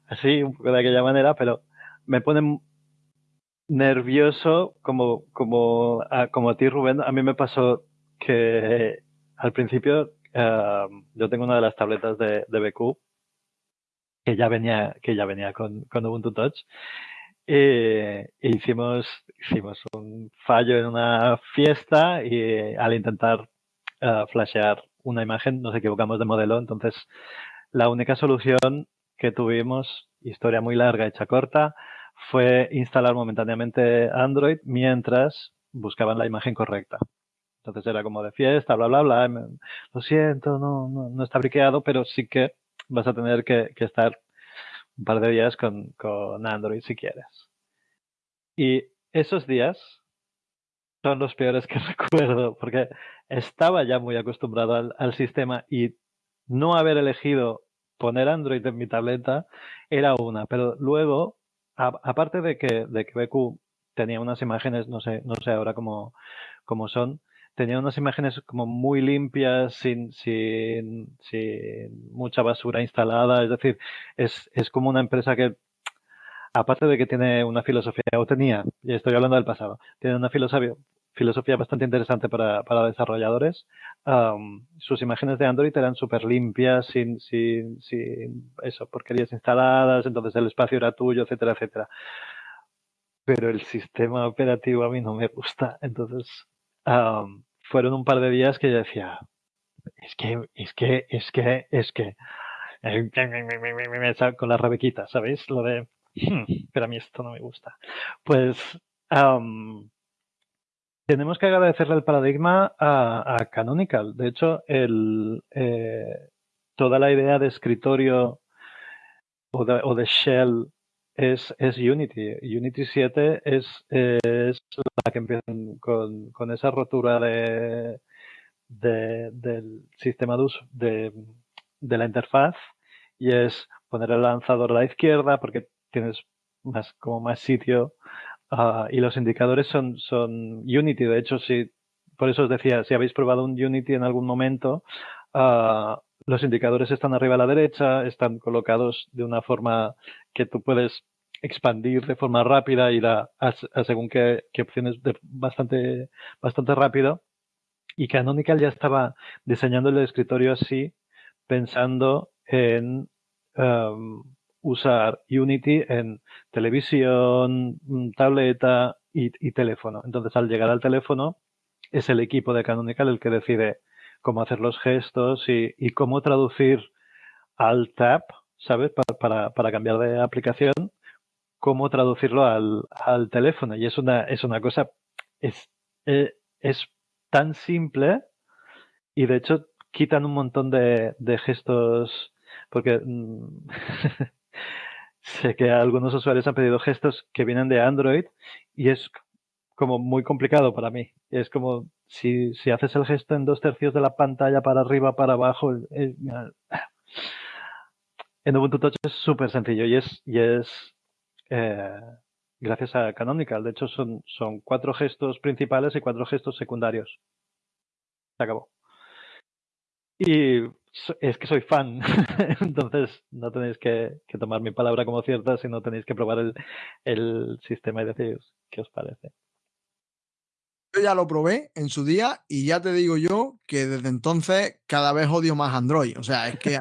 así, un poco de aquella manera, pero me pone nervioso como, como, a, como a ti, Rubén. A mí me pasó que al principio uh, yo tengo una de las tabletas de, de BQ que ya venía, que ya venía con, con Ubuntu Touch. E, hicimos, hicimos un fallo en una fiesta y al intentar uh, flashear una imagen nos equivocamos de modelo. Entonces, la única solución que tuvimos, historia muy larga, hecha corta, fue instalar momentáneamente Android mientras buscaban la imagen correcta. Entonces era como de fiesta, bla, bla, bla. Lo siento, no, no, no está briqueado, pero sí que vas a tener que, estar un par de días con, con Android si quieres. Y esos días son los peores que recuerdo, porque estaba ya muy acostumbrado al, al, sistema y no haber elegido poner Android en mi tableta era una, pero luego, aparte de que, de que BQ tenía unas imágenes, no sé, no sé ahora cómo, cómo son, tenía unas imágenes como muy limpias, sin, sin, sin mucha basura instalada, es decir, es, es como una empresa que aparte de que tiene una filosofía, o tenía, y estoy hablando del pasado, tiene una filosofía, filosofía bastante interesante para, para desarrolladores. Um, sus imágenes de Android eran súper limpias, sin, sin, sin eso, porquerías instaladas, entonces el espacio era tuyo, etcétera, etcétera. Pero el sistema operativo a mí no me gusta. Entonces, um, fueron un par de días que yo decía, es que, es que, es que, es que, con la rebequita, ¿sabéis? Lo de, hmm, pero a mí esto no me gusta. Pues, um, tenemos que agradecerle el paradigma a, Canonical. De hecho, eh, toda la idea de escritorio o de, shell es, Unity. Unity 7 es, la que empieza con, esa rotura de, del sistema de uso de, de la interfaz y es poner el lanzador a la izquierda porque tienes más, como más sitio Uh, y los indicadores son, son Unity. De hecho, si, por eso os decía, si habéis probado un Unity en algún momento, uh, los indicadores están arriba a la derecha, están colocados de una forma que tú puedes expandir de forma rápida y a, a, según qué, qué opciones de, bastante, bastante rápido. Y Canonical ya estaba diseñando el escritorio así, pensando en um, usar Unity en televisión, mm, tableta y, teléfono. Entonces, al llegar al teléfono, es el equipo de Canonical el que decide cómo hacer los gestos y, cómo traducir al tap, ¿sabes? Para, para, cambiar de aplicación, cómo traducirlo al, teléfono. Y es una, es una cosa, es, eh, es tan simple y de hecho quitan un montón de, de gestos porque mm, sé que algunos usuarios han pedido gestos que vienen de Android y es como muy complicado para mí. Es como si, si haces el gesto en dos tercios de la pantalla para arriba, para abajo. En Ubuntu Touch es súper sencillo y es, y es eh, gracias a Canonical. De hecho, son, son cuatro gestos principales y cuatro gestos secundarios. Se acabó. Y es que soy fan, entonces no tenéis que, tomar mi palabra como cierta, sino tenéis que probar el, el sistema y decir qué os parece. Yo ya lo probé en su día y ya te digo yo que desde entonces cada vez odio más Android. O sea, es que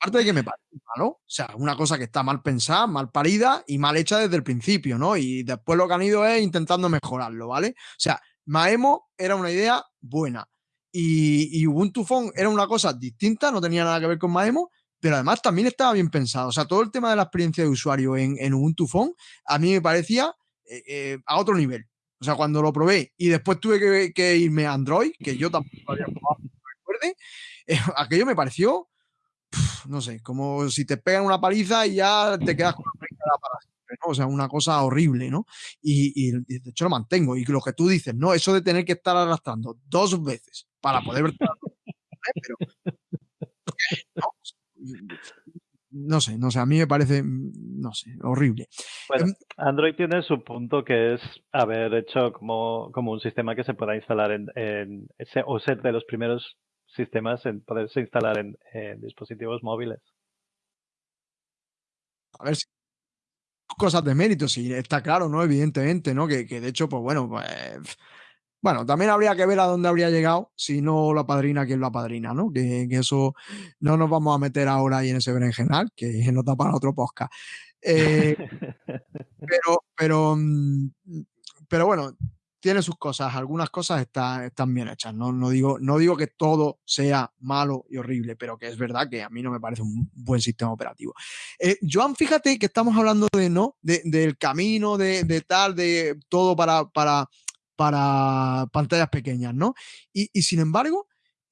aparte de que me parece malo, o sea, una cosa que está mal pensada, mal parida y mal hecha desde el principio, ¿no? Y después lo que han ido es intentando mejorarlo, ¿vale? O sea, Maemo era una idea buena y, y, Ubuntu Phone era una cosa distinta, no tenía nada que ver con Maemo, pero además también estaba bien pensado. O sea, todo el tema de la experiencia de usuario en, en Ubuntu Phone a mí me parecía eh, eh, a otro nivel. O sea, cuando lo probé y después tuve que, irme a Android, que yo tampoco había probado, no recuerde, eh, aquello me pareció, no sé, como si te pegan una paliza y ya te quedas con la para siempre, ¿no? O sea, una cosa horrible, ¿no? Y, de hecho lo mantengo. Y lo que tú dices, ¿no? Eso de tener que estar arrastrando dos veces para poder ver pero no, no, sé, no sé, a mí me parece, no sé, horrible. Bueno, Android tiene su punto que es haber hecho como, como un sistema que se pueda instalar en, en o ser de los primeros sistemas en poderse instalar en, en dispositivos móviles. A ver si cosas de mérito, sí, está claro, ¿no? Evidentemente, ¿no? Que, que de hecho, pues bueno, pues bueno, también habría que ver a dónde habría llegado si no la padrina, quién la padrina, ¿no? Que, eso no nos vamos a meter ahora ahí en ese berenjenal, que no está para otro podcast. Eh, pero, pero, mm, pero bueno, tiene sus cosas, algunas cosas está, están bien hechas. ¿no? No, digo, no digo que todo sea malo y horrible, pero que es verdad que a mí no me parece un buen sistema operativo. Eh, Joan, fíjate que estamos hablando de no, de, del camino, de, de, tal, de todo para, para para pantallas pequeñas, ¿no? Y, y sin embargo,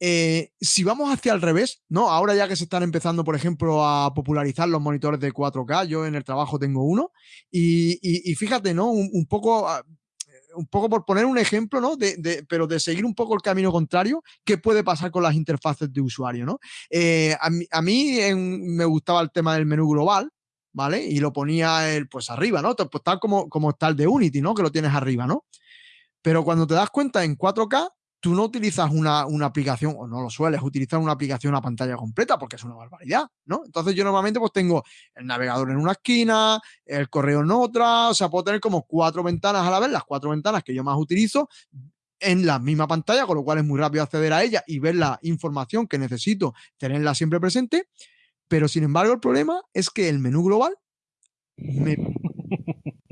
Eh, si vamos hacia el revés, ¿no? Ahora ya que se están empezando, por ejemplo, a popularizar los monitores de 4K, yo en el trabajo tengo uno, y, fíjate, ¿no? Un, poco ah, un poco por poner un ejemplo, ¿no? Pero de seguir un poco el camino contrario, ¿qué puede pasar con las interfaces de usuario, ¿no? Eh, a mí, me gustaba el tema del menú global, ¿vale? Y lo ponía el, pues arriba, ¿no? Pues tal como, como está el de Unity, ¿no? Que lo tienes arriba, ¿no? Pero cuando te das cuenta en 4K, tú no utilizas una, aplicación, o no lo sueles utilizar una aplicación a pantalla completa, porque es una barbaridad, ¿no? Entonces yo normalmente pues tengo el navegador en una esquina, el correo en otra, o sea, puedo tener como cuatro ventanas a la vez, las cuatro ventanas que yo más utilizo en la misma pantalla, con lo cual es muy rápido acceder a ella y ver la información que necesito, tenerla siempre presente. Pero sin embargo, el problema es que el menú global me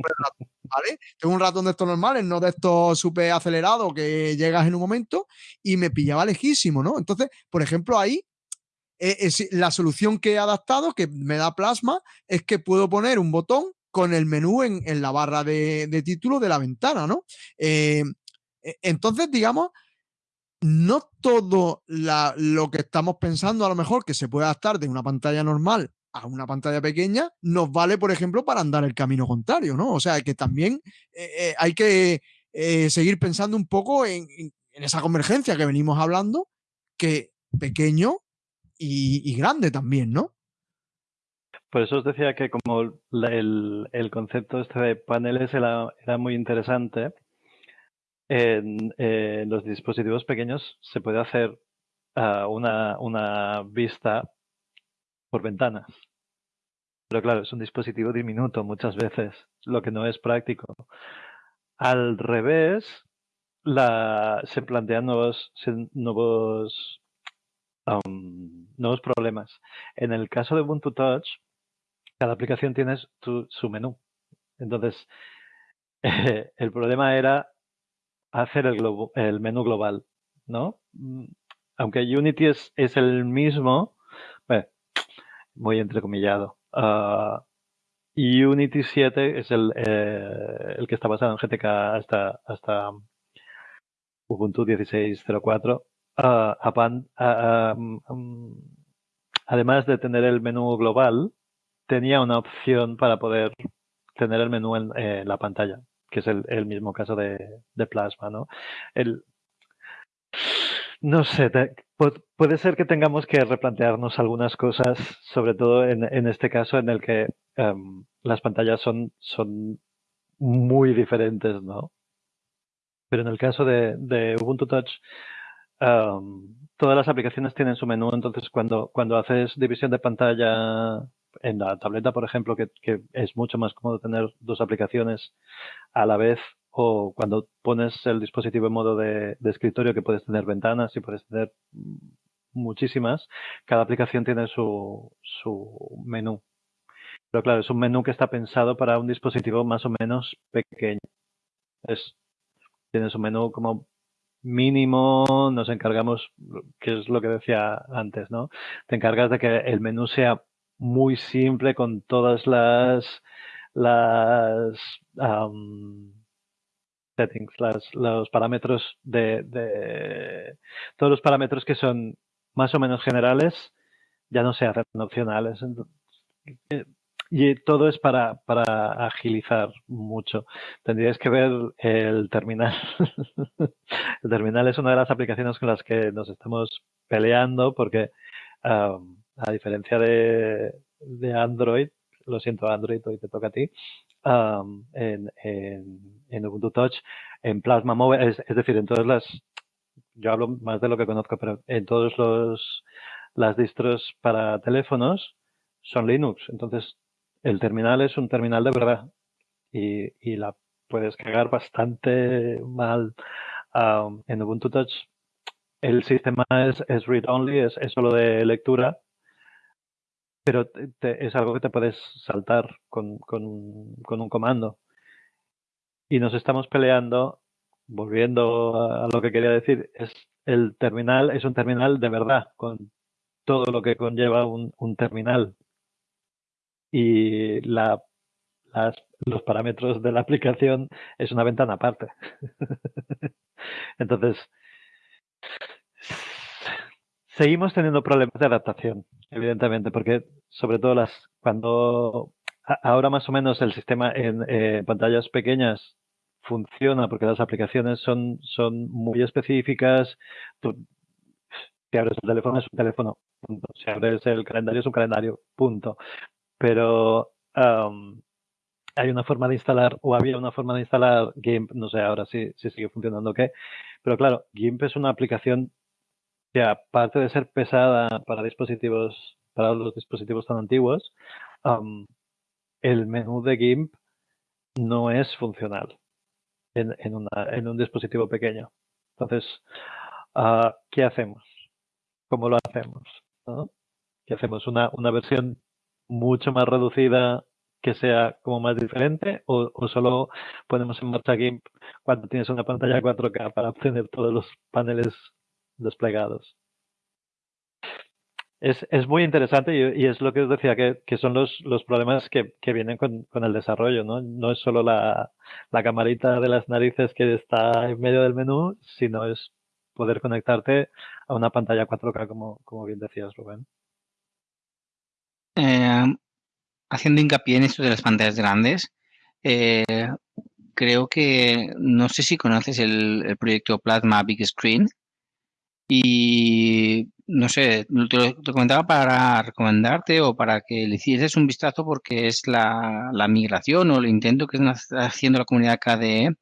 ¿vale? Tengo un ratón de estos normales, no de estos súper acelerados que llegas en un momento y me pillaba lejísimo, ¿no? Entonces, por ejemplo, ahí eh, la solución que he adaptado, que me da plasma, es que puedo poner un botón con el menú en, la barra de, título de la ventana, ¿no? Eh, e, entonces, digamos, no todo lo que estamos pensando a lo mejor que se puede adaptar de una pantalla normal a una pantalla pequeña nos vale, por ejemplo, para andar el camino contrario, ¿no? O sea, que también eh, eh, hay que eh, seguir pensando un poco en, esa convergencia que venimos hablando, que pequeño y, grande también, ¿no? Por eso os decía que como el, concepto este de paneles era, muy interesante, en, los dispositivos pequeños se puede hacer ah, una, una vista por ventanas. Pero claro, es un dispositivo diminuto muchas veces, lo que no es práctico. Al revés, la, se plantean nuevos, nuevos, nuevos problemas. En el caso de Ubuntu Touch, cada aplicación tiene su menú. Entonces, el problema era hacer el, el menú global, ¿no? Mm, aunque Unity es, es el mismo, bueno, muy entrecomillado. Y Unity 7 es el, eh, el que está basado en GTK hasta, hasta Ubuntu 16.04. Uh, um, además de tener el menú global, tenía una opción para poder tener el menú en, la pantalla, que es el, el mismo caso de, de, Plasma, ¿no? El, no sé, puede ser que tengamos que replantearnos algunas cosas, sobre todo en, este caso en el que em, las pantallas son, muy diferentes, ¿no? Pero en el caso de, Ubuntu Touch, em, todas las aplicaciones tienen su menú, entonces cuando, cuando haces división de pantalla en la tableta, por ejemplo, que, que es mucho más cómodo tener dos aplicaciones a la vez o cuando pones el dispositivo en modo de, escritorio que puedes tener ventanas y puedes tener muchísimas, cada aplicación tiene su, su menú. Pero claro, es un menú que está pensado para un dispositivo más o menos pequeño. Es, tiene su menú como mínimo, nos encargamos, que es lo que decía antes, ¿no? Te encargas de que el menú sea muy simple con todas las las settings, los parámetros de, todos los parámetros que son más o menos generales ya no se hacen opcionales. Y todo es para, para agilizar mucho. Tendríais que ver el terminal. el terminal es una de las aplicaciones con las que nos estamos peleando porque a diferencia de, de Android, lo siento Android, hoy te toca a ti, en, en, Ubuntu Touch, en Plasma Mobile, es, decir, en todas las, yo hablo más de lo que conozco, pero en todos los las distros para teléfonos son Linux. Entonces, el terminal es un terminal de verdad y, y la puedes cagar bastante mal. en Ubuntu Touch el sistema es, es read-only, es, es, solo de lectura pero es algo que te puedes saltar con, con, un comando. Y nos estamos peleando, volviendo a, lo que quería decir, es el terminal es un terminal de verdad, con todo lo que conlleva un, terminal. Y la, los parámetros de la aplicación es una ventana aparte. Entonces, seguimos teniendo problemas de adaptación, evidentemente, porque sobre todo las cuando ahora más o menos el sistema en eh, pantallas pequeñas funciona porque las aplicaciones son, son muy específicas. Tú, si abres el teléfono es un teléfono, punto. Si abres el calendario es un calendario, punto. Pero hay una forma de instalar, o había una forma de instalar GIMP, no sé ahora si, si sigue funcionando o qué, pero claro, GIMP es una aplicación aparte de ser pesada para dispositivos, para los dispositivos tan antiguos, el menú de GIMP no es funcional en, un dispositivo pequeño. Entonces, uh, ¿qué hacemos? ¿Cómo lo hacemos? ¿Qué hacemos? ¿Una, ¿Una versión mucho más reducida que sea como más diferente o, o, solo ponemos en marcha GIMP cuando tienes una pantalla 4K para obtener todos los paneles desplegados? Es, es muy interesante y, es lo que os decía, que, que son los, los problemas que, que vienen con, con, el desarrollo, ¿no? No es solo la, la camarita de las narices que está en medio del menú, sino es poder conectarte a una pantalla 4K, como, como bien decías, Rubén. Eh, haciendo hincapié en esto de las pantallas grandes, eh, creo que, no sé si conoces el, el proyecto Plasma Big Screen, y no sé, te lo comentaba para recomendarte o para que le hicieses un vistazo porque es la, la migración o el intento que está haciendo la comunidad KDE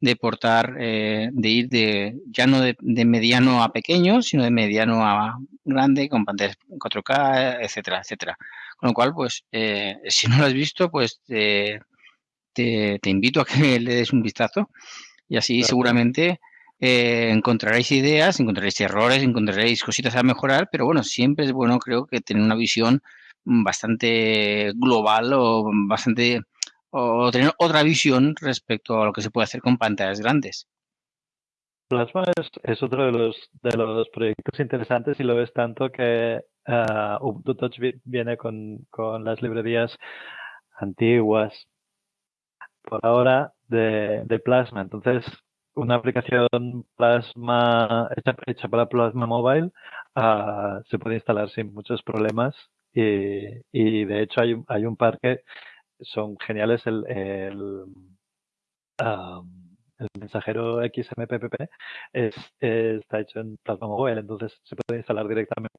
de portar, eh, de ir de ya no de, de, mediano a pequeño, sino de mediano a grande, con pantallas 4K, etcétera, etcétera. Con lo cual, pues, eh, si no lo has visto, pues te, te, te, invito a que le des un vistazo y así claro. seguramente eh, encontraréis ideas, encontraréis errores, encontraréis cositas a mejorar, pero bueno, siempre es bueno, creo que tener una visión bastante global o bastante o tener otra visión respecto a lo que se puede hacer con pantallas grandes. Plasma es, es otro de los, de los proyectos interesantes y lo ves tanto que uh, Ubuntu Touch viene con, con las librerías antiguas por ahora de, de Plasma. Entonces, una aplicación Plasma hecha, hecha para Plasma Mobile uh, se puede instalar sin muchos problemas. Y, y, de hecho hay, hay un par que son geniales. El, el, um, el mensajero XMPP es, está hecho en Plasma Mobile entonces se puede instalar directamente.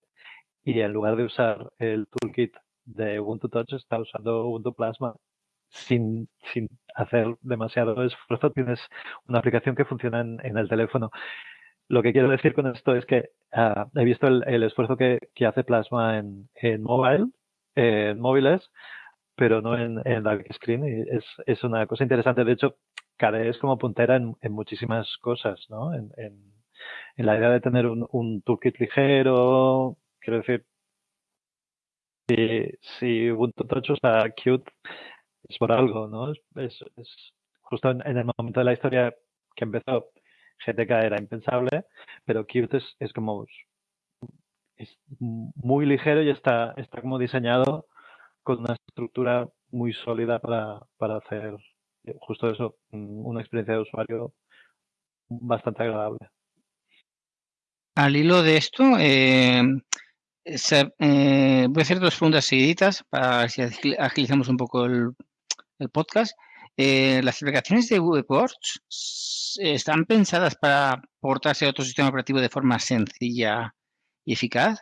Y en lugar de usar el toolkit de Ubuntu Touch está usando Ubuntu Plasma sin, sin hacer demasiado esfuerzo, tienes una aplicación que funciona en, en el teléfono. Lo que quiero decir con esto es que uh, he visto el, el esfuerzo que, que, hace Plasma en, en mobile, en móviles, pero no en, en big screen. Y es, es una cosa interesante. De hecho, KDE es como puntera en, en muchísimas cosas, ¿no? En, en, en, la idea de tener un, un toolkit ligero, quiero decir, si, si Ubuntu Touch está cute, es por algo, ¿no? Es, es, justo en, el momento de la historia que empezó, GTK era impensable, pero Qt es, es como es muy ligero y está, está como diseñado con una estructura muy sólida para, para hacer justo eso, una experiencia de usuario bastante agradable. Al hilo de esto, eh, eh, voy a hacer dos preguntas seguiditas para si agilizamos un poco el, el podcast. Eh, las aplicaciones de VPorts están pensadas para portarse a otro sistema operativo de forma sencilla y eficaz.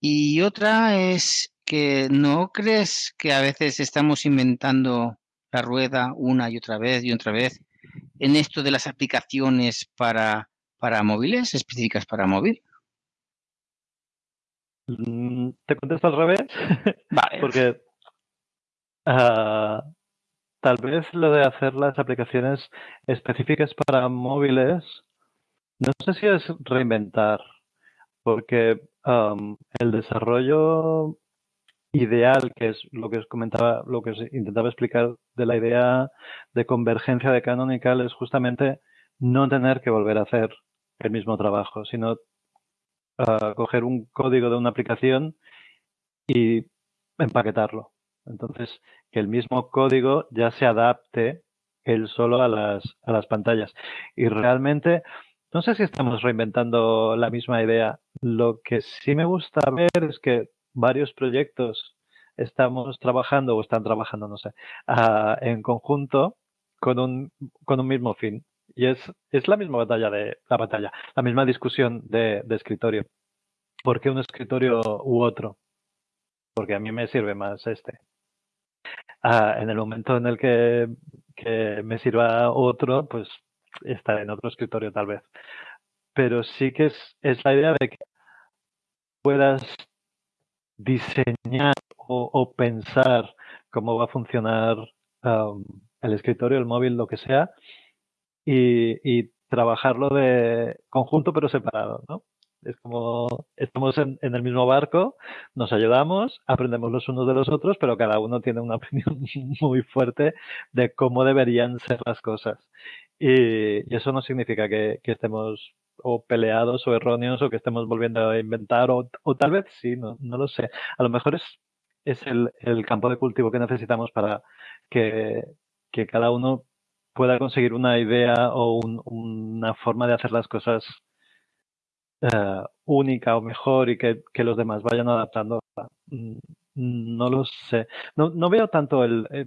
Y otra es que no crees que a veces estamos inventando la rueda una y otra vez y otra vez en esto de las aplicaciones para, para móviles, específicas para móvil. Mm, Te contesto al revés. Vale. Porque uh, tal vez lo de hacer las aplicaciones específicas para móviles, no sé si es reinventar, porque um, el desarrollo ideal, que es lo que os comentaba, lo que os intentaba explicar de la idea de convergencia de Canonical, es justamente no tener que volver a hacer el mismo trabajo, sino uh, coger un código de una aplicación y empaquetarlo. Entonces, que el mismo código ya se adapte él solo a las, a las pantallas. Y realmente no sé si estamos reinventando la misma idea. Lo que sí me gusta ver es que varios proyectos estamos trabajando o están trabajando, no sé, ah, en conjunto con un, con un mismo fin. Y es, es la misma batalla de la batalla, la misma discusión de, de escritorio. ¿Por qué un escritorio u otro? Porque a mí me sirve más este. Ah, en el momento en el que, me sirva otro, pues estar en otro escritorio tal vez. Pero sí que es, es la idea de que puedas diseñar o, pensar cómo va a funcionar el escritorio, el móvil, lo que sea, y, trabajarlo de conjunto pero separado, ¿no? Es como estamos en, el mismo barco, nos ayudamos, aprendemos los unos de los otros, pero cada uno tiene una opinión muy fuerte de cómo deberían ser las cosas. Y, eso no significa que, estemos o peleados o erróneos o que estemos volviendo a inventar o, tal vez sí, no, no lo sé. A lo mejor es, es el, campo de cultivo que necesitamos para que, cada uno pueda conseguir una idea o una forma de hacer las cosas eh, única o mejor y que, los demás vayan adaptando. Mm, no lo sé. No, no veo tanto el, eh,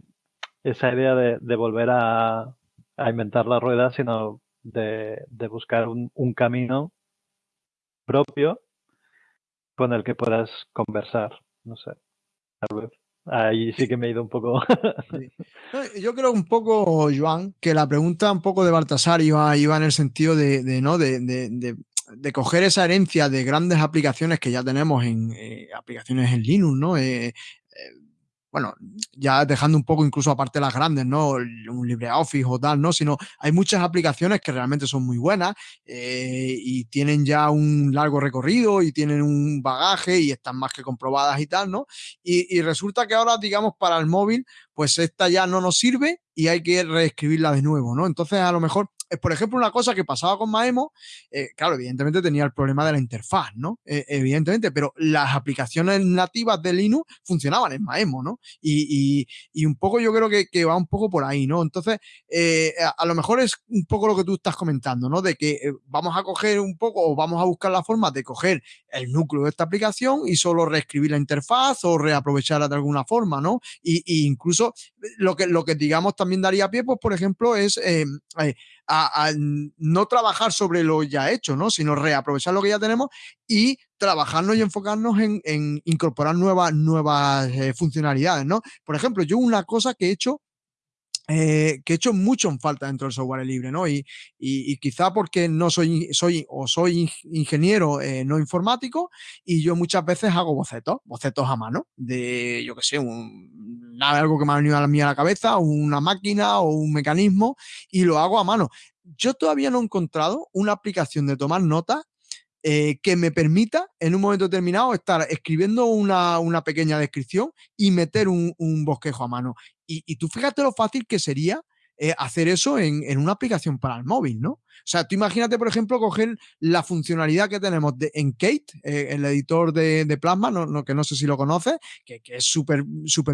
esa idea de volver a, a inventar la rueda, sino de, buscar un, camino propio con el que puedas conversar. No sé, tal vez. Ahí sí que me he ido un poco. Yo creo un poco, Joan, que la pregunta un poco de Baltasar iba, iba en el sentido de, ¿no? De, coger esa herencia de grandes aplicaciones que ya tenemos en eh, aplicaciones en Linux, ¿no? Eh, eh, bueno, ya dejando un poco incluso aparte las grandes, ¿no? Un LibreOffice o tal, ¿no? Sino hay muchas aplicaciones que realmente son muy buenas y tienen ya un largo recorrido y tienen un bagaje y están más que comprobadas y tal, ¿no? Y, y resulta que ahora, digamos, para el móvil, pues esta ya no nos sirve y hay que reescribirla de nuevo, ¿no? Entonces, a lo mejor por ejemplo, una cosa que pasaba con Maemo, eh, claro, evidentemente tenía el problema de la interfaz, ¿no? Eh, evidentemente, pero las aplicaciones nativas de Linux funcionaban en Maemo, ¿no? Y, un poco yo creo que, va un poco por ahí, ¿no? Entonces, eh, a, lo mejor es un poco lo que tú estás comentando, ¿no? De que vamos a coger un poco o vamos a buscar la forma de coger el núcleo de esta aplicación y solo reescribir la interfaz o reaprovecharla de alguna forma, ¿no? Y, incluso lo que, lo que digamos también daría pie, pues, por ejemplo, es a, no trabajar sobre lo ya hecho, ¿no? Sino reaprovechar lo que ya tenemos y trabajarnos y enfocarnos en, incorporar nuevas, nuevas eh, funcionalidades, ¿no? Por ejemplo, yo una cosa que he hecho eh, que he hecho mucho en falta dentro del software libre, ¿no? Y, y, quizá porque no soy, soy o soy ingeniero eh, no informático y yo muchas veces hago bocetos, bocetos a mano, de, yo qué sé, un, algo que me ha venido a la mía a la cabeza, una máquina o un mecanismo y lo hago a mano. Yo todavía no he encontrado una aplicación de tomar notas eh, que me permita en un momento determinado estar escribiendo una, una pequeña descripción y meter un, un bosquejo a mano. Y, y, tú fíjate lo fácil que sería eh, hacer eso en, en, una aplicación para el móvil, ¿no? O sea, tú imagínate, por ejemplo, coger la funcionalidad que tenemos de, en Kate, eh, el editor de, de Plasma, no, que no sé si lo conoces, que, que es súper,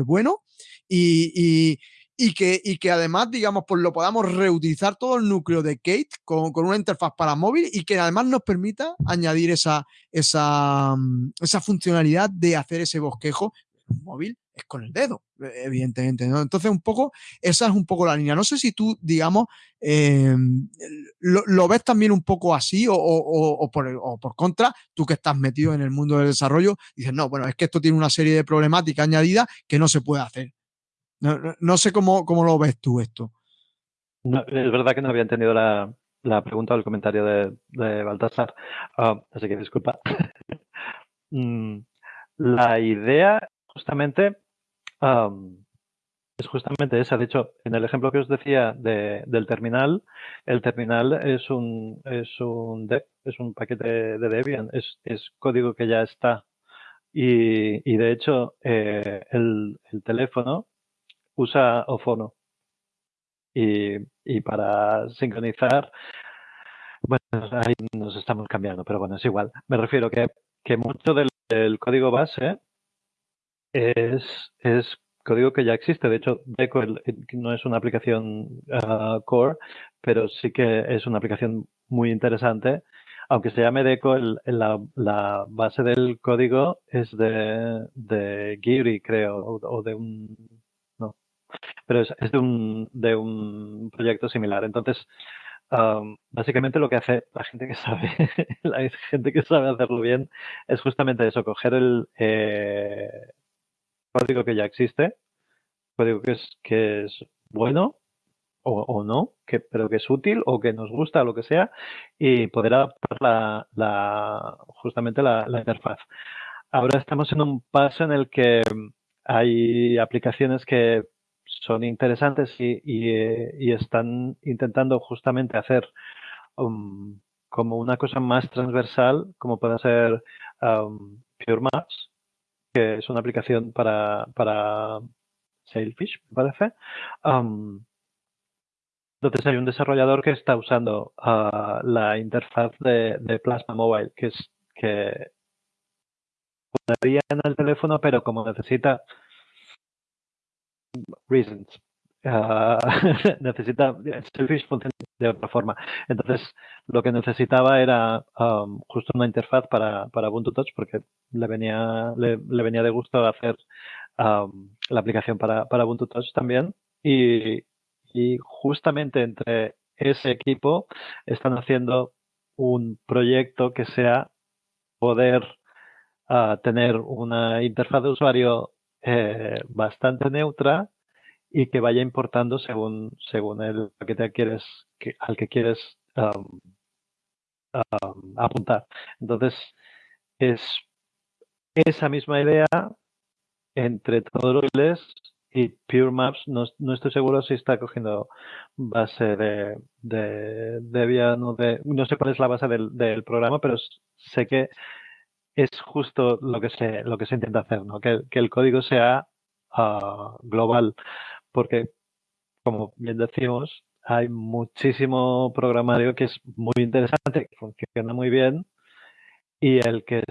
bueno, y y que, y que además, digamos, pues lo podamos reutilizar todo el núcleo de Kate con, con, una interfaz para móvil y que además nos permita añadir esa, esa, mm, esa funcionalidad de hacer ese bosquejo móvil es con el dedo, e, evidentemente. ¿no? Entonces, un poco, esa es un poco la línea. No sé si tú, digamos, eh, lo, lo, ves también un poco así o, o, por, o, por, contra, tú que estás metido en el mundo del desarrollo, dices, no, bueno, es que esto tiene una serie de problemáticas añadidas que no se puede hacer. No, sé cómo, cómo, lo ves tú esto. es verdad que no había entendido la, la pregunta o el comentario de, de Baltasar, uh, así que disculpa. Mm, la idea justamente es justamente esa. De hecho, en el ejemplo que os decía de, del terminal, el terminal es un, es un, es un paquete de Debian, es, es código que ya está. Y, y de hecho, eh, el, el teléfono usa Ofono. Y, y para sincronizar, bueno, ahí nos estamos cambiando, pero bueno, es igual. Me refiero que, que mucho del, código base es, es código que ya existe. De hecho, Deco no es una aplicación uh, core, pero sí que es una aplicación muy interesante. Aunque se llame Deco, la, base del código es de, de Giri, creo, o, de un... Pero es, de, un, de un proyecto similar. Entonces, básicamente lo que hace la gente que sabe, la gente que sabe hacerlo bien, es justamente eso, coger el eh, código que ya existe, código que es, que es bueno, o, no, que, pero que es útil o que nos gusta, lo que sea, y poder adaptar la, la justamente la, interfaz. Ahora estamos en un paso en el que hay aplicaciones que son interesantes y, y, están intentando justamente hacer um, como una cosa más transversal, como puede ser um, Pure Maps, que es una aplicación para, para Sailfish, me parece. Um, entonces hay un desarrollador que está usando uh, la interfaz de, Plasma Mobile, que es que podría en el teléfono, pero como necesita reasons, uh, necesita Selfish funciona de otra forma. Entonces lo que necesitaba era um, justo una interfaz para, para Ubuntu Touch porque le venía le, venía de gusto hacer um, la aplicación para, para Ubuntu Touch también y y justamente entre ese equipo están haciendo un proyecto que sea poder ah, tener una interfaz de usuario eh, bastante neutra y que vaya importando según, según el paquete al que quieres apuntar. Entonces, es esa misma idea entre todos los y Pure Maps no, estoy seguro si está cogiendo base de, de Debian o de... No sé cuál es la base del, programa, pero sé que es justo lo que se, lo que se intenta hacer, ¿no? que, el código sea ah, global, porque como bien decimos, hay muchísimo programario que es muy interesante, que funciona muy bien y el que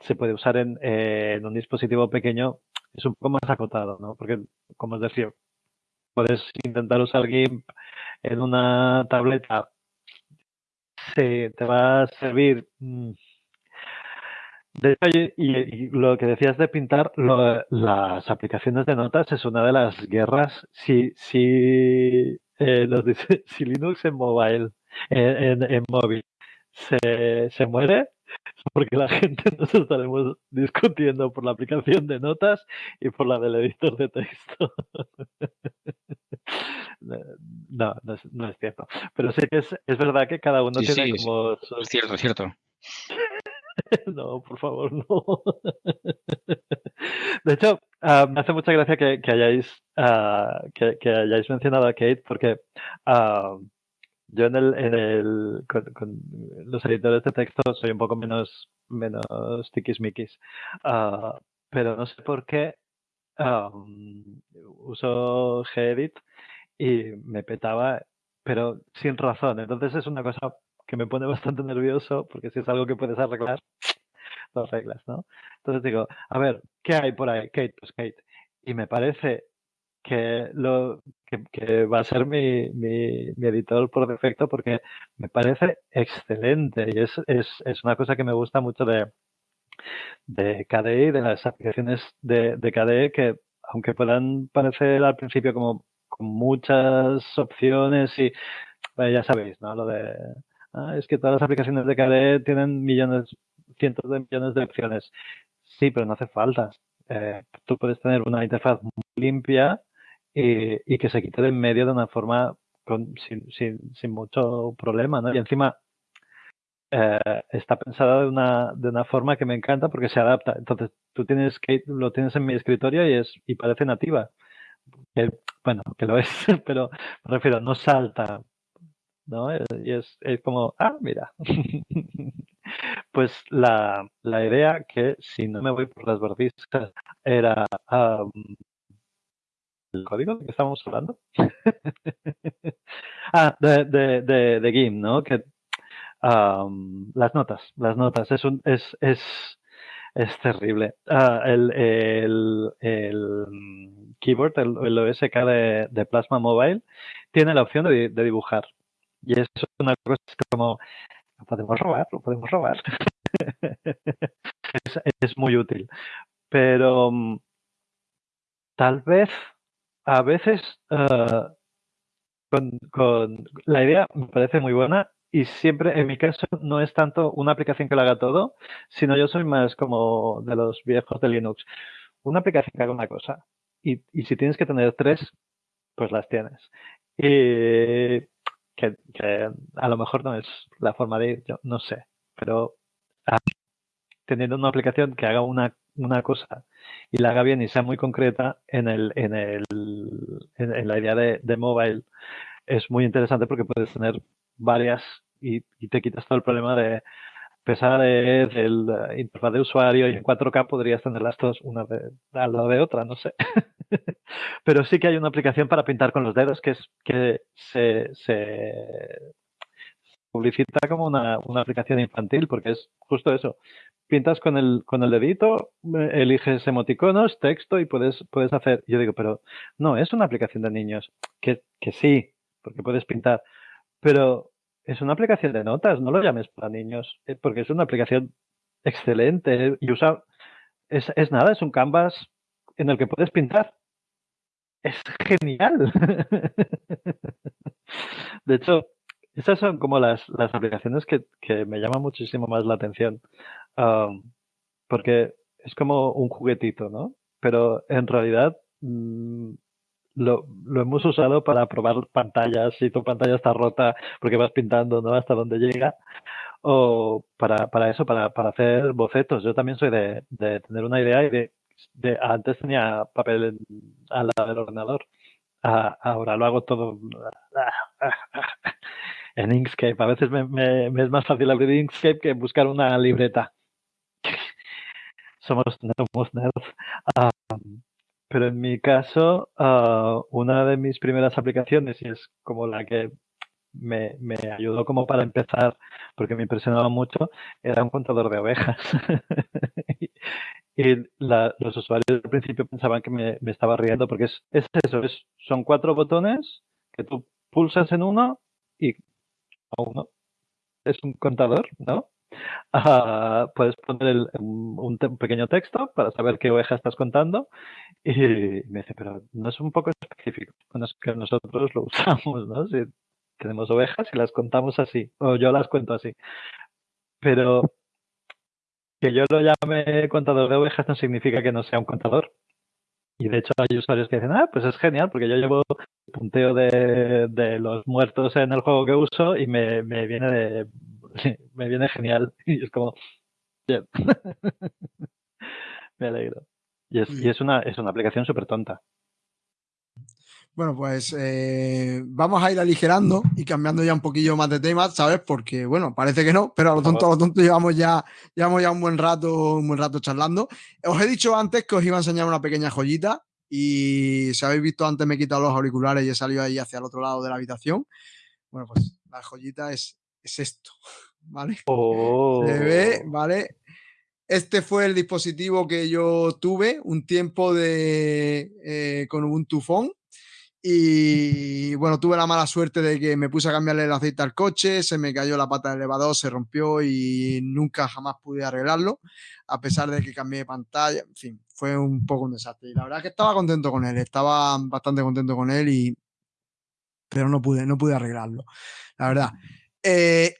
se puede usar en, en un dispositivo pequeño es un poco más acotado, ¿no? Porque, como os decía, puedes intentar usar GIMP en una tableta. Sí, te va a servir. De hecho, y, lo que decías de pintar, las aplicaciones de notas es una de las guerras. Si, si, eh, si Linux en mobile, en, en móvil, se, se muere, porque la gente nos estaremos discutiendo por la aplicación de notas y por la del editor de texto. no, no es, no es, cierto. Pero sí que es, es verdad que cada uno tiene como... Es cierto, es cierto. no, por favor, no. De hecho, uh, me hace mucha gracia que, hayáis, uh, que, hayáis mencionado a Kate porque uh, yo en el, en el con, los editores de texto soy un poco menos, menos tiquismiquis. Pero no sé por qué uso Gedit y me petaba, pero sin razón. Entonces es una cosa que me pone bastante nervioso porque si es algo que puedes arreglar, lo arreglas, ¿no? Entonces digo, a ver, ¿qué hay por ahí? Kate, pues Kate. Y me parece que, lo, que, va a ser mi, mi, editor por defecto porque me parece excelente y es, es, es una cosa que me gusta mucho de, de KDE y de las aplicaciones de, de KDE que aunque puedan parecer al principio como con muchas opciones y ya sabéis, ¿no? Lo de ah, es que todas las aplicaciones de KDE tienen millones, cientos de millones de opciones. Sí, pero no hace falta. Eh, tú puedes tener una interfaz muy limpia y, que se quite de en medio de una forma sin, sin, mucho problema, ¿no? Y encima eh, está pensada de una, de una forma que me encanta porque se adapta. Entonces, tú tienes que lo tienes en mi escritorio y es y parece nativa. bueno, que lo es, pero me refiero, no salta, ¿no? Y es, es como, ah, mira. pues la, la, idea que, si no me voy por las bordistas, era el código de que estábamos hablando? ah, de, de, de, ¿no? Que las notas, las notas, es un, es, es, es terrible. Ah, el, el, el, keyboard, el, el OSK de, de, Plasma Mobile, tiene la opción de, de dibujar. Y eso es una cosa como, lo podemos robar, lo podemos robar. es, muy útil. Pero mm, tal vez, a veces, uh, con, la idea me parece muy buena y siempre, en mi caso, no es tanto una aplicación que lo haga todo, sino yo soy más como de los viejos de Linux. Una aplicación que haga una cosa. Y, y si tienes que tener tres, pues las tienes. Y que, a lo mejor no es la forma de ir, yo no sé, pero ah, teniendo una aplicación que haga una, una cosa y la haga bien y sea muy concreta en, el, en, el, en, la idea de, de, mobile, es muy interesante porque puedes tener varias y, y te quitas todo el problema de pesadez del interfaz de usuario y en 4K podrías tenerlas todas una de, al lado de otra, no sé. Pero sí que hay una aplicación para pintar con los dedos que es que se, publicita como una, aplicación infantil porque es justo eso. Pintas con el, con el dedito, eliges emoticonos, texto y puedes, puedes hacer. Yo digo, pero no, es una aplicación de niños. Que, que sí, porque puedes pintar. Pero es una aplicación de notas, no lo llames para niños, eh, porque es una aplicación excelente y usa. Es, es nada, es un canvas en el que puedes pintar. Es genial. De hecho, esas son como las, las aplicaciones que, me llaman muchísimo más la atención. porque es como un juguetito, ¿no? Pero en realidad mm, lo, lo, hemos usado para probar pantallas, si tu pantalla está rota porque vas pintando, ¿no? Hasta donde llega. O para, para eso, para, para hacer bocetos. Yo también soy de, de tener una idea y de antes tenía papel al lado del ordenador. ahora lo hago todo en Inkscape. A veces me, es más fácil abrir Inkscape que buscar una libreta. somos, nerds. Pero en mi caso, ah, una de mis primeras aplicaciones, y es como la que me, me, ayudó como para empezar, porque me impresionaba mucho, era un contador de ovejas. y los usuarios al principio pensaban que me, estaba riendo, porque es, es eso, es, son cuatro botones que tú pulsas en uno y a uno. Es un contador, ¿no? Ah, puedes poner un, pequeño texto para saber qué oveja estás contando y me dice, pero no es un poco específico. Bueno, es que nosotros lo usamos, ¿no? Si tenemos ovejas y las contamos así, o yo las cuento así. Pero que yo lo llame contador de ovejas no significa que no sea un contador. Y de hecho hay usuarios que dicen, ah, pues es genial, porque yo llevo punteo de, de los muertos en el juego que uso y me, me viene de, me viene genial. Y es como, bien. me alegro. Y es, y es una, es una aplicación súper tonta. Bueno, pues eh, vamos a ir aligerando y cambiando ya un poquillo más de temas, ¿sabes? Porque, bueno, parece que no, pero a lo tonto, a lo tonto llevamos ya, llevamos ya un buen rato, un buen rato charlando. Os he dicho antes que os iba a enseñar una pequeña joyita y si habéis visto antes me he quitado los auriculares y he salido ahí hacia el otro lado de la habitación. Bueno, pues la joyita es, es esto, ¿vale? Se ve, oh. ¿vale? Este fue el dispositivo que yo tuve un tiempo de, eh, con Ubuntu Phone y bueno, tuve la mala suerte de que me puse a cambiarle el aceite al coche, se me cayó la pata del elevador, se rompió y nunca jamás pude arreglarlo, a pesar de que cambié de pantalla, en fin, fue un poco un desastre. Y la verdad es que estaba contento con él, estaba bastante contento con él, y, pero no pude, no pude arreglarlo, la verdad. Eh,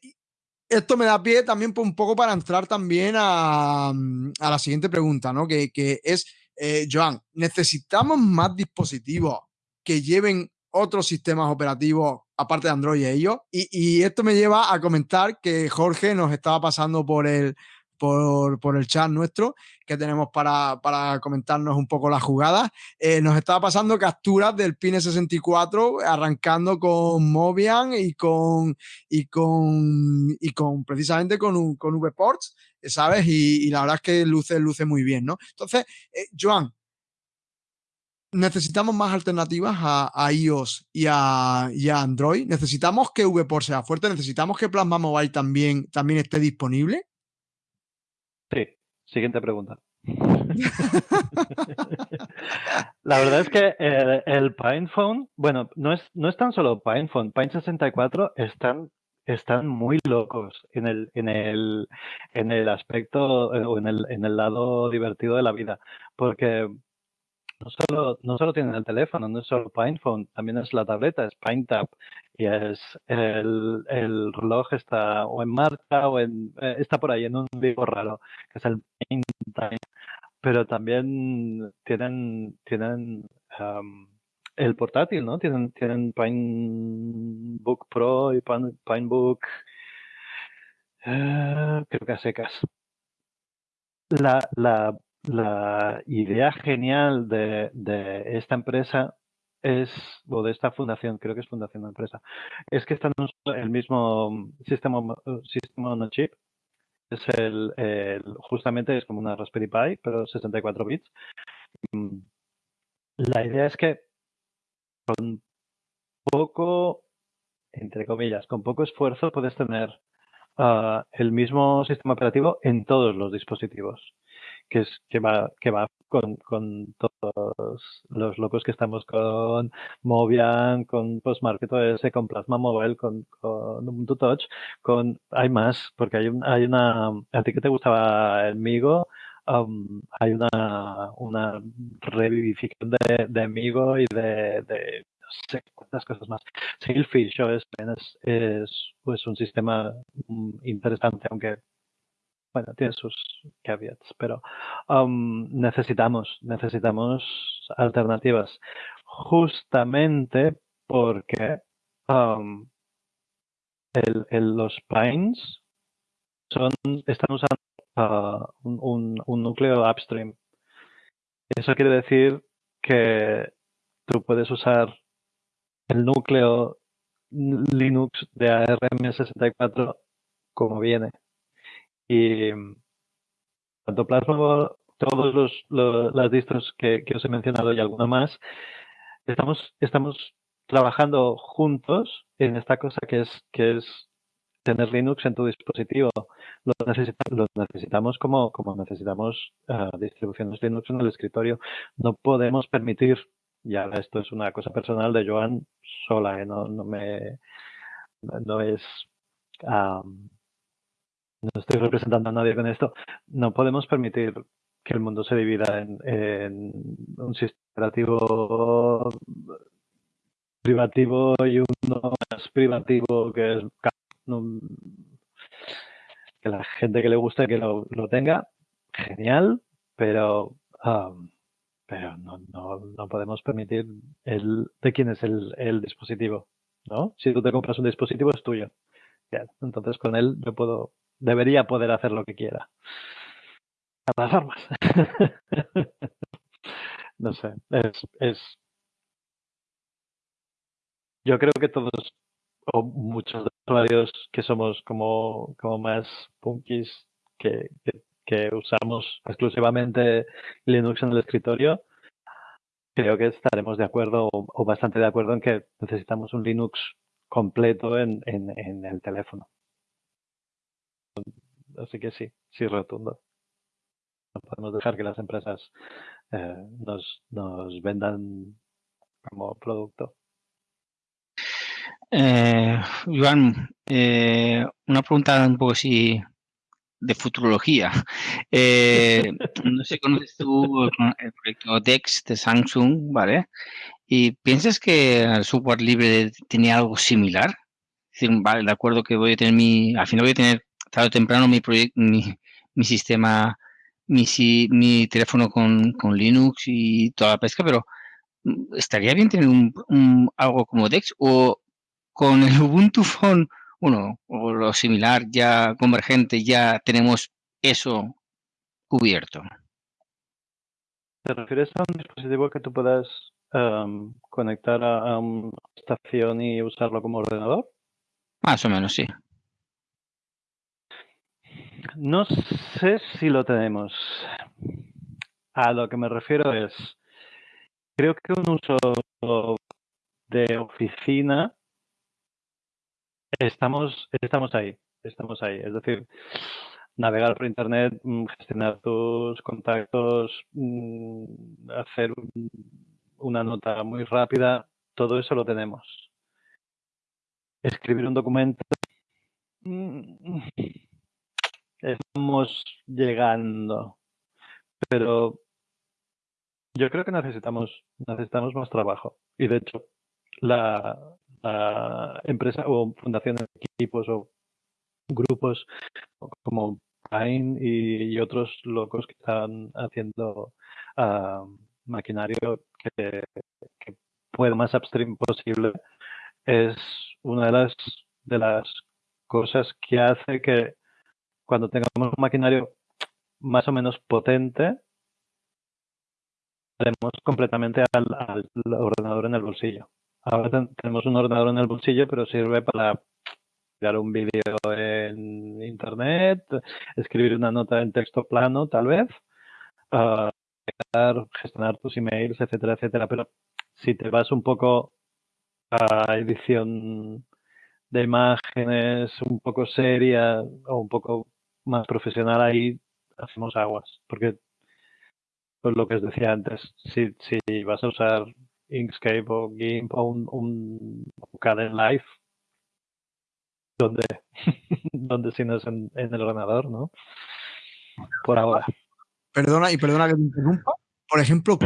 esto me da pie también un poco para entrar también a, a la siguiente pregunta, ¿no? Que, que es, eh, Joan, ¿necesitamos más dispositivos que lleven otros sistemas operativos aparte de Android y ellos. Y, esto me lleva a comentar que Jorge nos estaba pasando por el, por, por, el chat nuestro que tenemos para, para comentarnos un poco las jugadas. Eh, nos estaba pasando capturas del Pine 64 arrancando con Mobian y con, y con, y con precisamente con, con VPorts, ¿sabes? Y, la verdad es que luce, luce muy bien, ¿no? Entonces, eh, Joan, necesitamos más alternativas a, iOS y a, Android. Necesitamos que VPOR sea fuerte. Necesitamos que Plasma Mobile también, también esté disponible. Sí, siguiente pregunta. La verdad es que el, el PinePhone, bueno, no es, no es tan solo PinePhone, Pine 64 están, están muy locos en el, en el, en el aspecto eh, o en el, en el lado divertido de la vida, porque no solo, no solo tienen el teléfono, no es solo PinePhone, también es la tableta, es PineTap y es el, el reloj está o en marcha o en, eh, está por ahí en un vivo raro, que es el PineTime pero también tienen, tienen el portátil, ¿no? Tienen, tienen Pinebook Pro y Pinebook, uh, creo que a secas. La, la, la idea genial de, de, esta empresa es, o de esta fundación, creo que es fundación de empresa, es que están el mismo sistema, sistema on chip es el, justamente es como una Raspberry Pi, pero 64 bits. Mm, la idea es que con poco, entre comillas, con poco esfuerzo puedes tener uh, el mismo sistema operativo en todos los dispositivos que, es, que va, que va con, con todos los locos que estamos con Movian, con Postmarket OS, con Plasma Mobile, con, con Ubuntu Touch, con, hay más, porque hay, un, hay una, a ti que te gustaba el Migo, um, hay una, una revivificación de, de Migo y de, de no sé cuántas cosas más. Sailfish OS es, es pues un sistema mm, interesante, aunque bueno, tiene sus caveats, pero um, necesitamos, necesitamos alternativas. Justamente porque um, el, los Pines son, están usando uh, un, un, núcleo upstream. Eso quiere decir que tú puedes usar el núcleo Linux de ARM64 como viene. Y tanto Plasma, todos los, las distros que, os he mencionado y alguna más, estamos, estamos trabajando juntos en esta cosa que es, que es tener Linux en tu dispositivo. Lo, necesitamos como, como necesitamos ah, distribuciones Linux en el escritorio. No podemos permitir, ya esto es una cosa personal de Joan sola, ¿eh? no, no me no es no estoy representando a nadie con esto, no podemos permitir que el mundo se divida en, un sistema operativo privativo y uno más privativo que es que la gente que le guste que lo, tenga, genial, pero um, pero no, no, no, podemos permitir el de quién es el, el dispositivo, ¿no? Si tú te compras un dispositivo es tuyo. entonces con él yo puedo debería poder hacer lo que quiera. Las armas. no sé, es, es... Yo creo que todos, o muchos de los usuarios que somos como, como más punkis, que, que, usamos exclusivamente Linux en el escritorio, creo que estaremos de acuerdo o, bastante de acuerdo en que necesitamos un Linux completo en, en el teléfono. Así que sí, sí rotundo. No podemos dejar que las empresas eh, nos, nos vendan como producto. Eh, Iván, eh, una pregunta un poco así de futurología. Eh, no sé, conoces tú el proyecto DEX de Samsung, ¿vale? ¿Y piensas que el software libre tenía algo similar? Es decir, vale, de acuerdo que voy a tener mi, al final voy a tener tarde o temprano mi, mi, mi sistema, mi, mi teléfono con, con, Linux y toda la pesca, pero mm, estaría bien tener un, algo como Dex o con el Ubuntu Phone, bueno, o lo similar, ya convergente, ya tenemos eso cubierto. ¿Te refieres a un dispositivo que tú puedas em, conectar a, a, una estación y usarlo como ordenador? Más o menos, sí. No sé si lo tenemos. A lo que me refiero es, creo que un uso de oficina estamos, estamos ahí, estamos ahí. Es decir, navegar por internet, mm, gestionar tus contactos, mm, hacer una nota muy rápida, todo eso lo tenemos. Escribir un documento. Estamos llegando, pero yo creo que necesitamos, necesitamos más trabajo. Y de hecho, la, empresa o fundaciones, equipos o grupos como Pine y, otros locos que están haciendo uh, maquinario que, que pueda más upstream posible es una de las de las cosas que hace que cuando tengamos un maquinario más o menos potente tenemos completamente al, ordenador en el bolsillo. Ahora tenemos un ordenador en el bolsillo, pero sirve para crear un vídeo en internet, escribir una nota en texto plano, tal vez, uh, gestionar tus emails, etcétera, etcétera. Pero si te vas un poco a edición de imágenes un poco seria o un poco más profesional, ahí hacemos aguas. Porque pues lo que os decía antes, si, si vas a usar Inkscape o GIMP o un, un Caden Live, donde, donde si no es en, el ordenador, ¿no? Por ahora. Perdona, y perdona que te interrumpa. Por ejemplo,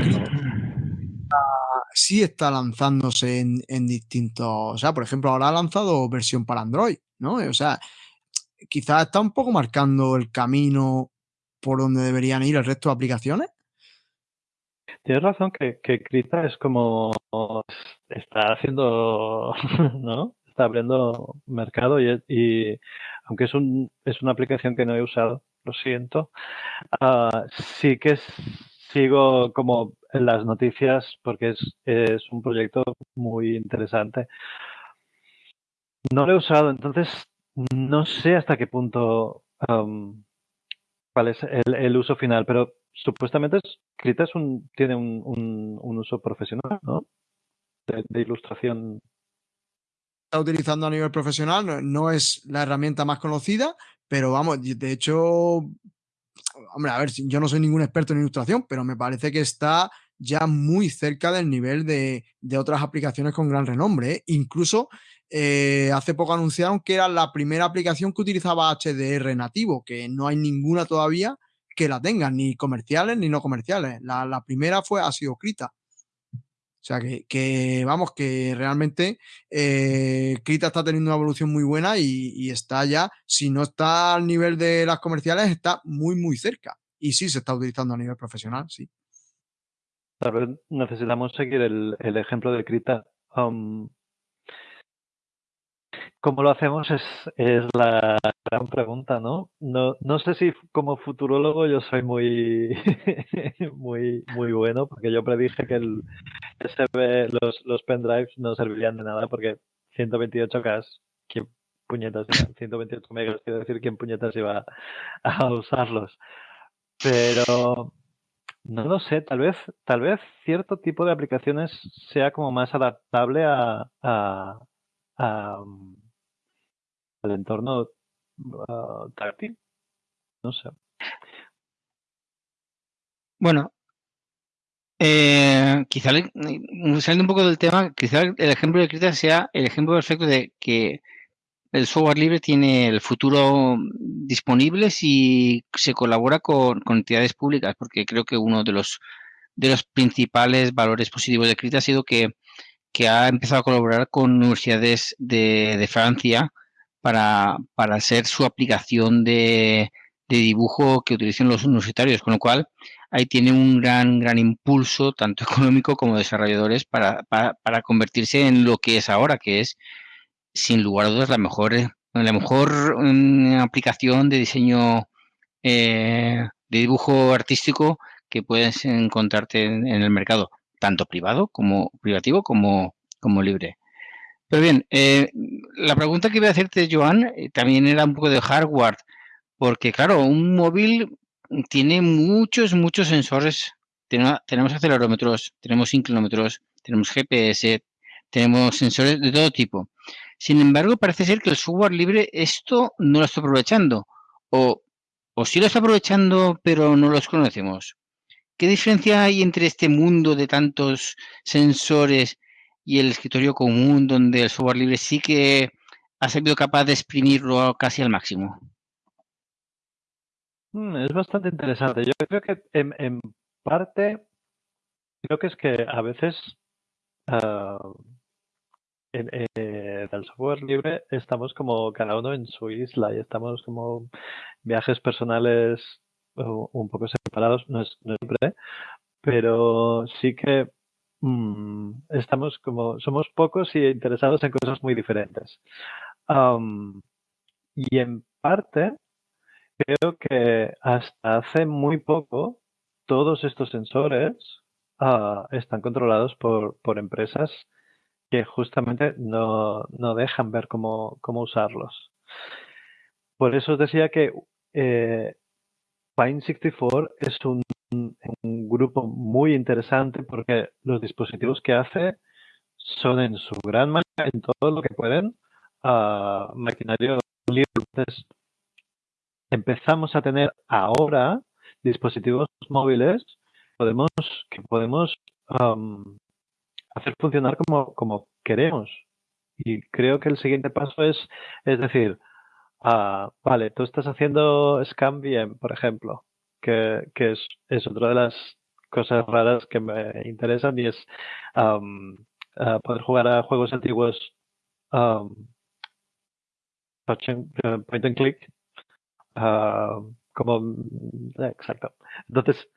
sí está lanzándose en, en, distintos. O sea, por ejemplo, ahora ha lanzado versión para Android, ¿no? O sea, quizás está un poco marcando el camino por donde deberían ir el resto de aplicaciones. Tienes razón que, que Krita es como está haciendo, ¿no? Está abriendo mercado y, aunque es, un, es una aplicación que no he usado, lo siento, uh, sí que sigo como en las noticias porque es, es un proyecto muy interesante. No lo he usado, entonces no sé hasta qué punto cuál es el, uso final, pero supuestamente Krita tiene un, uso profesional, ¿no? De, ilustración. Está utilizando a nivel profesional, no, no, es la herramienta más conocida, pero vamos, de hecho, hombre, a ver, yo no soy ningún experto en ilustración, pero me parece que está ya muy cerca del nivel de, de otras aplicaciones con gran renombre. ¿eh? Incluso eh, hace poco anunciaron que era la primera aplicación que utilizaba HDR nativo, que no hay ninguna todavía que la tengan, ni comerciales ni no comerciales. La, primera fue, ha sido Krita. O sea que, vamos, que realmente eh, Krita está teniendo una evolución muy buena y, está ya, si no está al nivel de las comerciales, está muy, muy cerca. Y sí se está utilizando a nivel profesional, sí. Tal vez necesitamos seguir el, el ejemplo de Krita. Um, ¿Cómo lo hacemos? Es, es la gran pregunta, ¿no? ¿no? No sé si como futurólogo yo soy muy, muy, muy bueno, porque yo predije que el los, los pendrives no servirían de nada, porque 128K, ¿quién puñetas 128 megas, quiero decir, ¿quién puñetas iba a usarlos? Pero no lo sé, tal vez, tal vez cierto tipo de aplicaciones sea como más adaptable a, a al entorno uh, táctil. No sé. Bueno, eh, quizá saliendo un poco del tema, quizá el ejemplo de Krita sea el ejemplo perfecto de que el software libre tiene el futuro disponible si se colabora con, con entidades públicas, porque creo que uno de los de los principales valores positivos de Krita ha sido que, que ha empezado a colaborar con universidades de, de Francia para, para hacer su aplicación de, de dibujo que utilicen los universitarios, con lo cual ahí tiene un gran, gran impulso, tanto económico como desarrolladores, para, para, para convertirse en lo que es ahora, que es, sin lugar a dudas, la mejor, la mejor um, aplicación de diseño eh, de dibujo artístico que puedes encontrarte en, en, el mercado, tanto privado como privativo como, como libre. Pero bien, eh, la pregunta que iba a hacerte, Joan, eh, también era un poco de hardware, porque claro, un móvil tiene muchos, muchos sensores. tenemos acelerómetros, tenemos inclinómetros, tenemos GPS, tenemos sensores de todo tipo. Sin embargo, parece ser que el software libre esto no lo está aprovechando. O, o sí lo está aprovechando, pero no los conocemos. ¿qué diferencia hay entre este mundo de tantos sensores y el escritorio común donde el software libre sí que ha sido capaz de exprimirlo casi al máximo? Mm, es bastante interesante. Yo creo que en, parte, creo que es que a veces uh, en, el software libre estamos como cada uno en su isla y estamos como viajes personales un poco separados, no es, siempre, pero sí que mm, estamos como, somos pocos y interesados en cosas muy diferentes. y en parte, creo que hasta hace muy poco todos estos sensores ah, están controlados por, por empresas que justamente no, no dejan ver cómo, cómo, usarlos. Por eso os decía que eh, Pine64 es un, un, grupo muy interesante porque los dispositivos que hace son en su gran mayoría, en todo lo que pueden, uh, maquinario libre. Empezamos a tener ahora dispositivos móviles podemos, que podemos um, hacer funcionar como, como queremos. Y creo que el siguiente paso es, es decir, ah, vale, tú estás haciendo Scam por ejemplo, que, es, es, otra de las cosas raras que me interesan y es um, poder jugar a juegos antiguos um, point and click como exacto entonces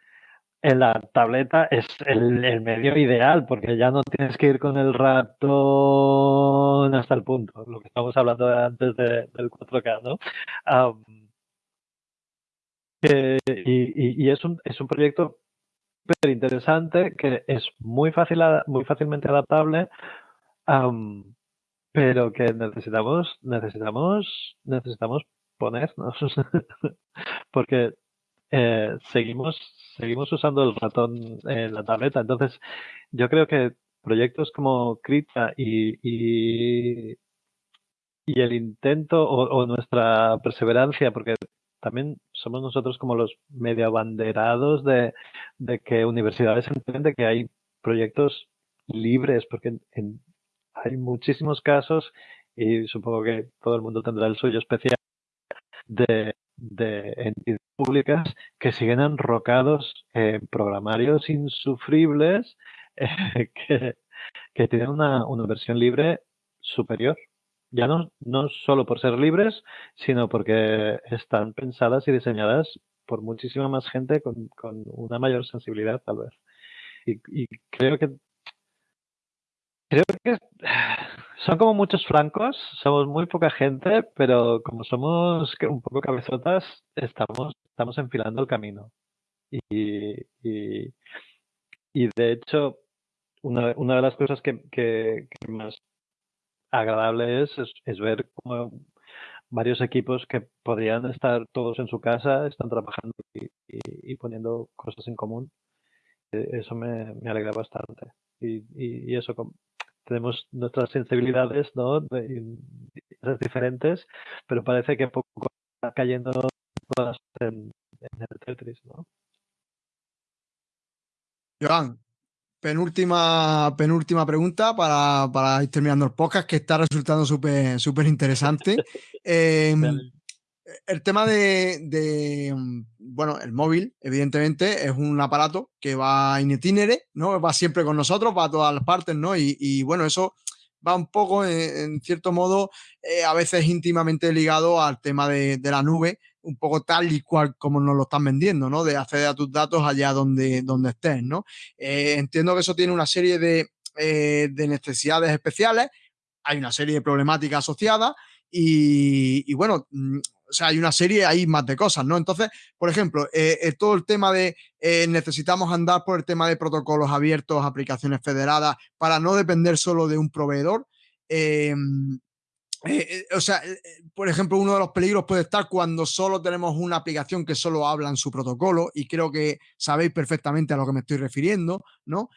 en la tableta es el, medio ideal, porque ya no tienes que ir con el ratón hasta el punto, lo que estamos hablando antes del 4K, ¿no? Y, es, un, es un proyecto súper interesante que es muy, fácil, muy fácilmente adaptable, pero que necesitamos, necesitamos, necesitamos ponernos, porque eh, seguimos, seguimos usando el ratón en la tableta. Entonces, yo creo que proyectos como Krita y, y, el intento o, nuestra perseverancia, porque también somos nosotros como los medio abanderados de, que universidades entienden que hay proyectos libres, porque hay muchísimos casos y supongo que todo el mundo tendrá el suyo especial de, de entidades públicas que siguen enrocados en programarios insufribles eh, que, que, tienen una, una, versión libre superior. Ya no, no solo por ser libres, sino porque están pensadas y diseñadas por muchísima más gente con, con una mayor sensibilidad, tal vez. Y, creo que creo que son como muchos flancos, somos muy poca gente, pero como somos un poco cabezotas, estamos, estamos enfilando el camino. Y, y, de hecho, una, una, de las cosas que, que, más agradable es, es, ver cómo varios equipos que podrían estar todos en su casa están trabajando y, poniendo cosas en común. E, eso me, me alegra bastante. Y, y, eso, tenemos nuestras sensibilidades, ¿no? diferentes, pero parece que poco está cayendo todas en, el Tetris, ¿no? Joan, penúltima, penúltima pregunta para, para ir terminando el podcast, que está resultando súper súper interesante. eh, el tema de, bueno, el móvil, evidentemente, es un aparato que va in itinere, ¿no? Va siempre con nosotros, va a todas las partes, ¿no? Y, bueno, eso va un poco, en, cierto modo, eh, a veces íntimamente ligado al tema de, la nube, un poco tal y cual como nos lo están vendiendo, ¿no? De acceder a tus datos allá donde, donde estés, ¿no? Eh, entiendo que eso tiene una serie de, eh, de necesidades especiales, hay una serie de problemáticas asociadas y, bueno, mm, o sea, hay una serie, hay más de cosas, ¿no? Entonces, por ejemplo, eh, todo el tema de necesitamos andar por el tema de protocolos abiertos, aplicaciones federadas, para no depender solo de un proveedor. Em, o sea, por ejemplo, uno de los peligros puede estar cuando solo tenemos una aplicación que solo habla en su protocolo y creo que sabéis perfectamente a lo que me estoy refiriendo, ¿no?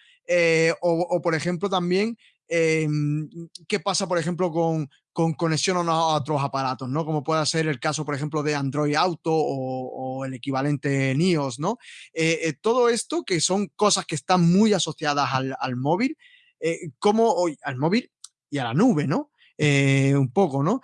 o, por ejemplo, también em, qué pasa, por ejemplo, con, con conexión a otros aparatos, ¿no? Como puede ser el caso, por ejemplo, de Android Auto o, el equivalente NIOS, ¿no? Eh, eh, todo esto que son cosas que están muy asociadas al, móvil, eh, como hoy al móvil y a la nube, ¿no? Un poco, ¿no?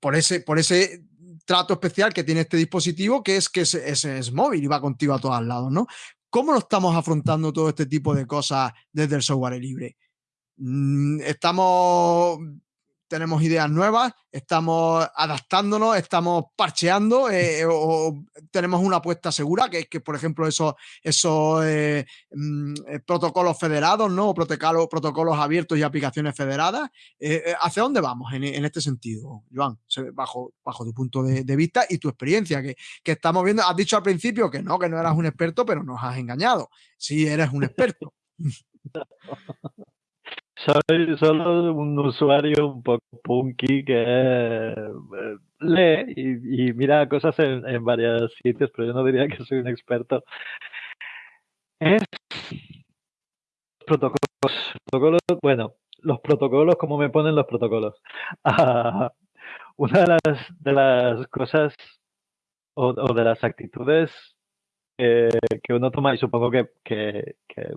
Por, ese, por ese trato especial que tiene este dispositivo, que es que es, es, móvil y va contigo a todos lados, ¿no? ¿Cómo lo estamos afrontando todo este tipo de cosas desde el software libre? Mm, estamos tenemos ideas nuevas, estamos adaptándonos, estamos parcheando eh, o tenemos una apuesta segura, que es que, por ejemplo, esos, esos eh, mm, eh, protocolos federados, ¿no? O protocolos, protocolos abiertos y aplicaciones federadas. ¿Hacia dónde vamos en, este sentido, Joan? Bajo, bajo tu punto de, vista y tu experiencia, que, que, estamos viendo, has dicho al principio que no, que no eras un experto, pero nos has engañado. Sí, eres un experto. Soy solo un usuario un poco punky que eh, lee y, mira cosas en, varios sitios, pero yo no diría que soy un experto. Es protocolos, bueno, los protocolos, como me ponen los protocolos. Ah, una de las, de las cosas o, de las actitudes que uno toma, y supongo que, que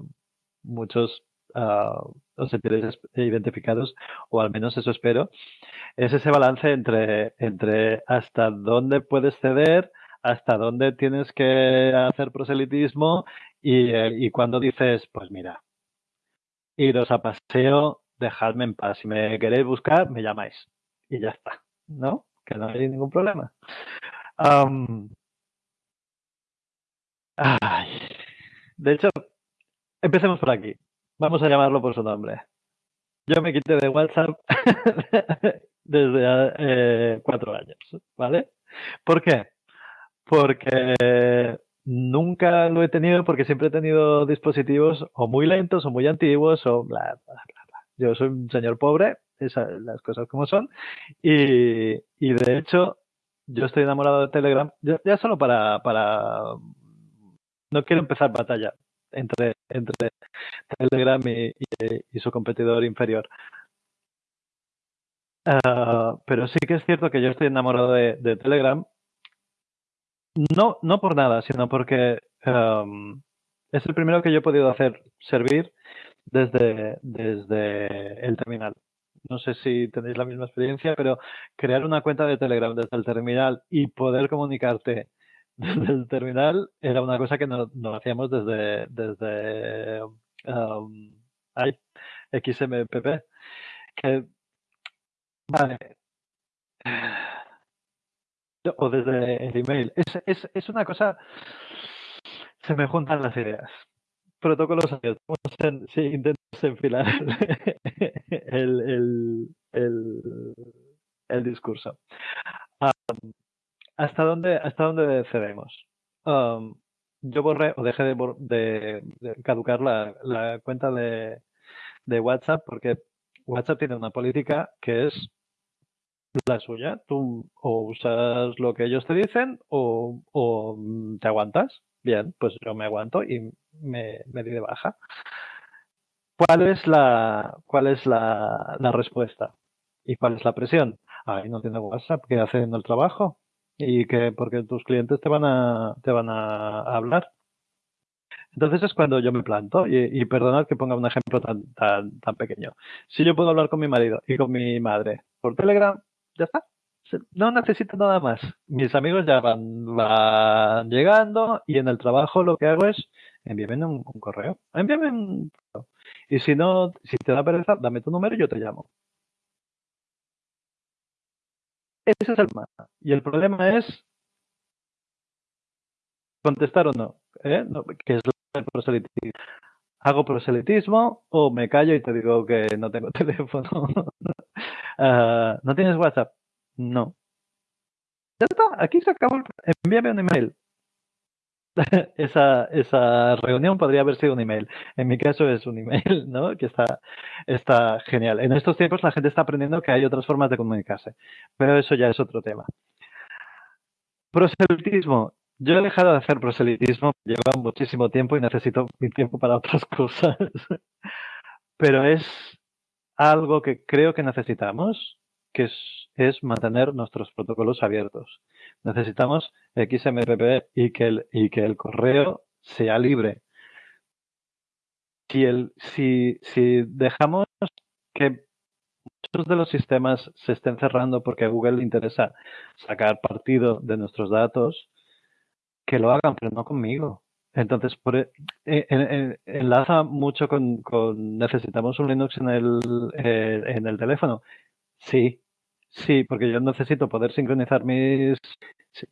muchos uh, os sentiréis identificados, o al menos eso espero, es ese balance entre, entre hasta dónde puedes ceder, hasta dónde tienes que hacer proselitismo y, eh, y cuando dices, pues mira, iros a paseo, dejadme en paz. Si me queréis buscar, me llamáis. Y ya está, ¿no? Que no hay ningún problema. De hecho, empecemos por aquí. Vamos a llamarlo por su nombre. Yo me quité de WhatsApp desde eh, cuatro años, ¿vale? ¿Por qué? Porque nunca lo he tenido porque siempre he tenido dispositivos o muy lentos o muy antiguos o bla, bla, bla, bla. Yo soy un señor pobre, esas las cosas como son. Y, y de hecho, yo estoy enamorado de Telegram, ya, ya solo para, para... No quiero empezar batalla, entre, entre Telegram y, su competidor inferior. Ah, pero sí que es cierto que yo estoy enamorado de, Telegram. No, no por nada, sino porque es el primero que yo he podido hacer servir desde, desde el terminal. No sé si tenéis la misma experiencia, pero crear una cuenta de Telegram desde el terminal y poder comunicarte desde el terminal era una cosa que no, hacíamos desde, desde um, XMPP. Que, vale. O desde el email. Es, es, es una cosa. Se me juntan las ideas. Protocolos. Si intentas enfilar el, el, el, discurso. ¿Hasta dónde, hasta dónde cedemos? Um, yo borré o dejé de, caducar la, cuenta de, WhatsApp porque WhatsApp tiene una política que es la suya. Tú o usas lo que ellos te dicen o, te aguantas. Bien, pues yo me aguanto y me, me di de baja. ¿Cuál es la, cuál es la, respuesta? ¿Y cuál es la presión? Ay, no tiene WhatsApp, ¿qué hacen el trabajo? Y que porque tus clientes te van a, te van a hablar. Entonces es cuando yo me planto y, y perdonad que ponga un ejemplo tan, tan, tan pequeño. Si yo puedo hablar con mi marido y con mi madre por Telegram, ya está. No necesito nada más. Mis amigos ya van, van llegando y en el trabajo lo que hago es envíame un, un correo. Envíame un Y si no, si te da pereza, dame tu número y yo te llamo. Ese es el problema. Y el problema es contestar o no, ¿eh? que es el proselitismo. ¿Hago proselitismo o me callo y te digo que no tengo teléfono? Ah, ¿No tienes WhatsApp? No. Ya está, aquí se acabó. Envíame un email. esa, esa reunión podría haber sido un email. En mi caso es un email, ¿no? Que está, está genial. En estos tiempos la gente está aprendiendo que hay otras formas de comunicarse, pero eso ya es otro tema. Proselitismo. Yo he dejado de hacer proselitismo, lleva muchísimo tiempo y necesito mi tiempo para otras cosas. pero es algo que creo que necesitamos, que es, es mantener nuestros protocolos abiertos. Necesitamos XMPP y que el, y que el correo sea libre. Si, el, si, si dejamos que muchos de los sistemas se estén cerrando porque a Google le interesa sacar partido de nuestros datos, que lo hagan, pero no conmigo. Entonces, por, e, e, enlaza mucho con, necesitamos un Linux en el, eh, en el teléfono. Sí, sí, porque yo necesito poder sincronizar mis...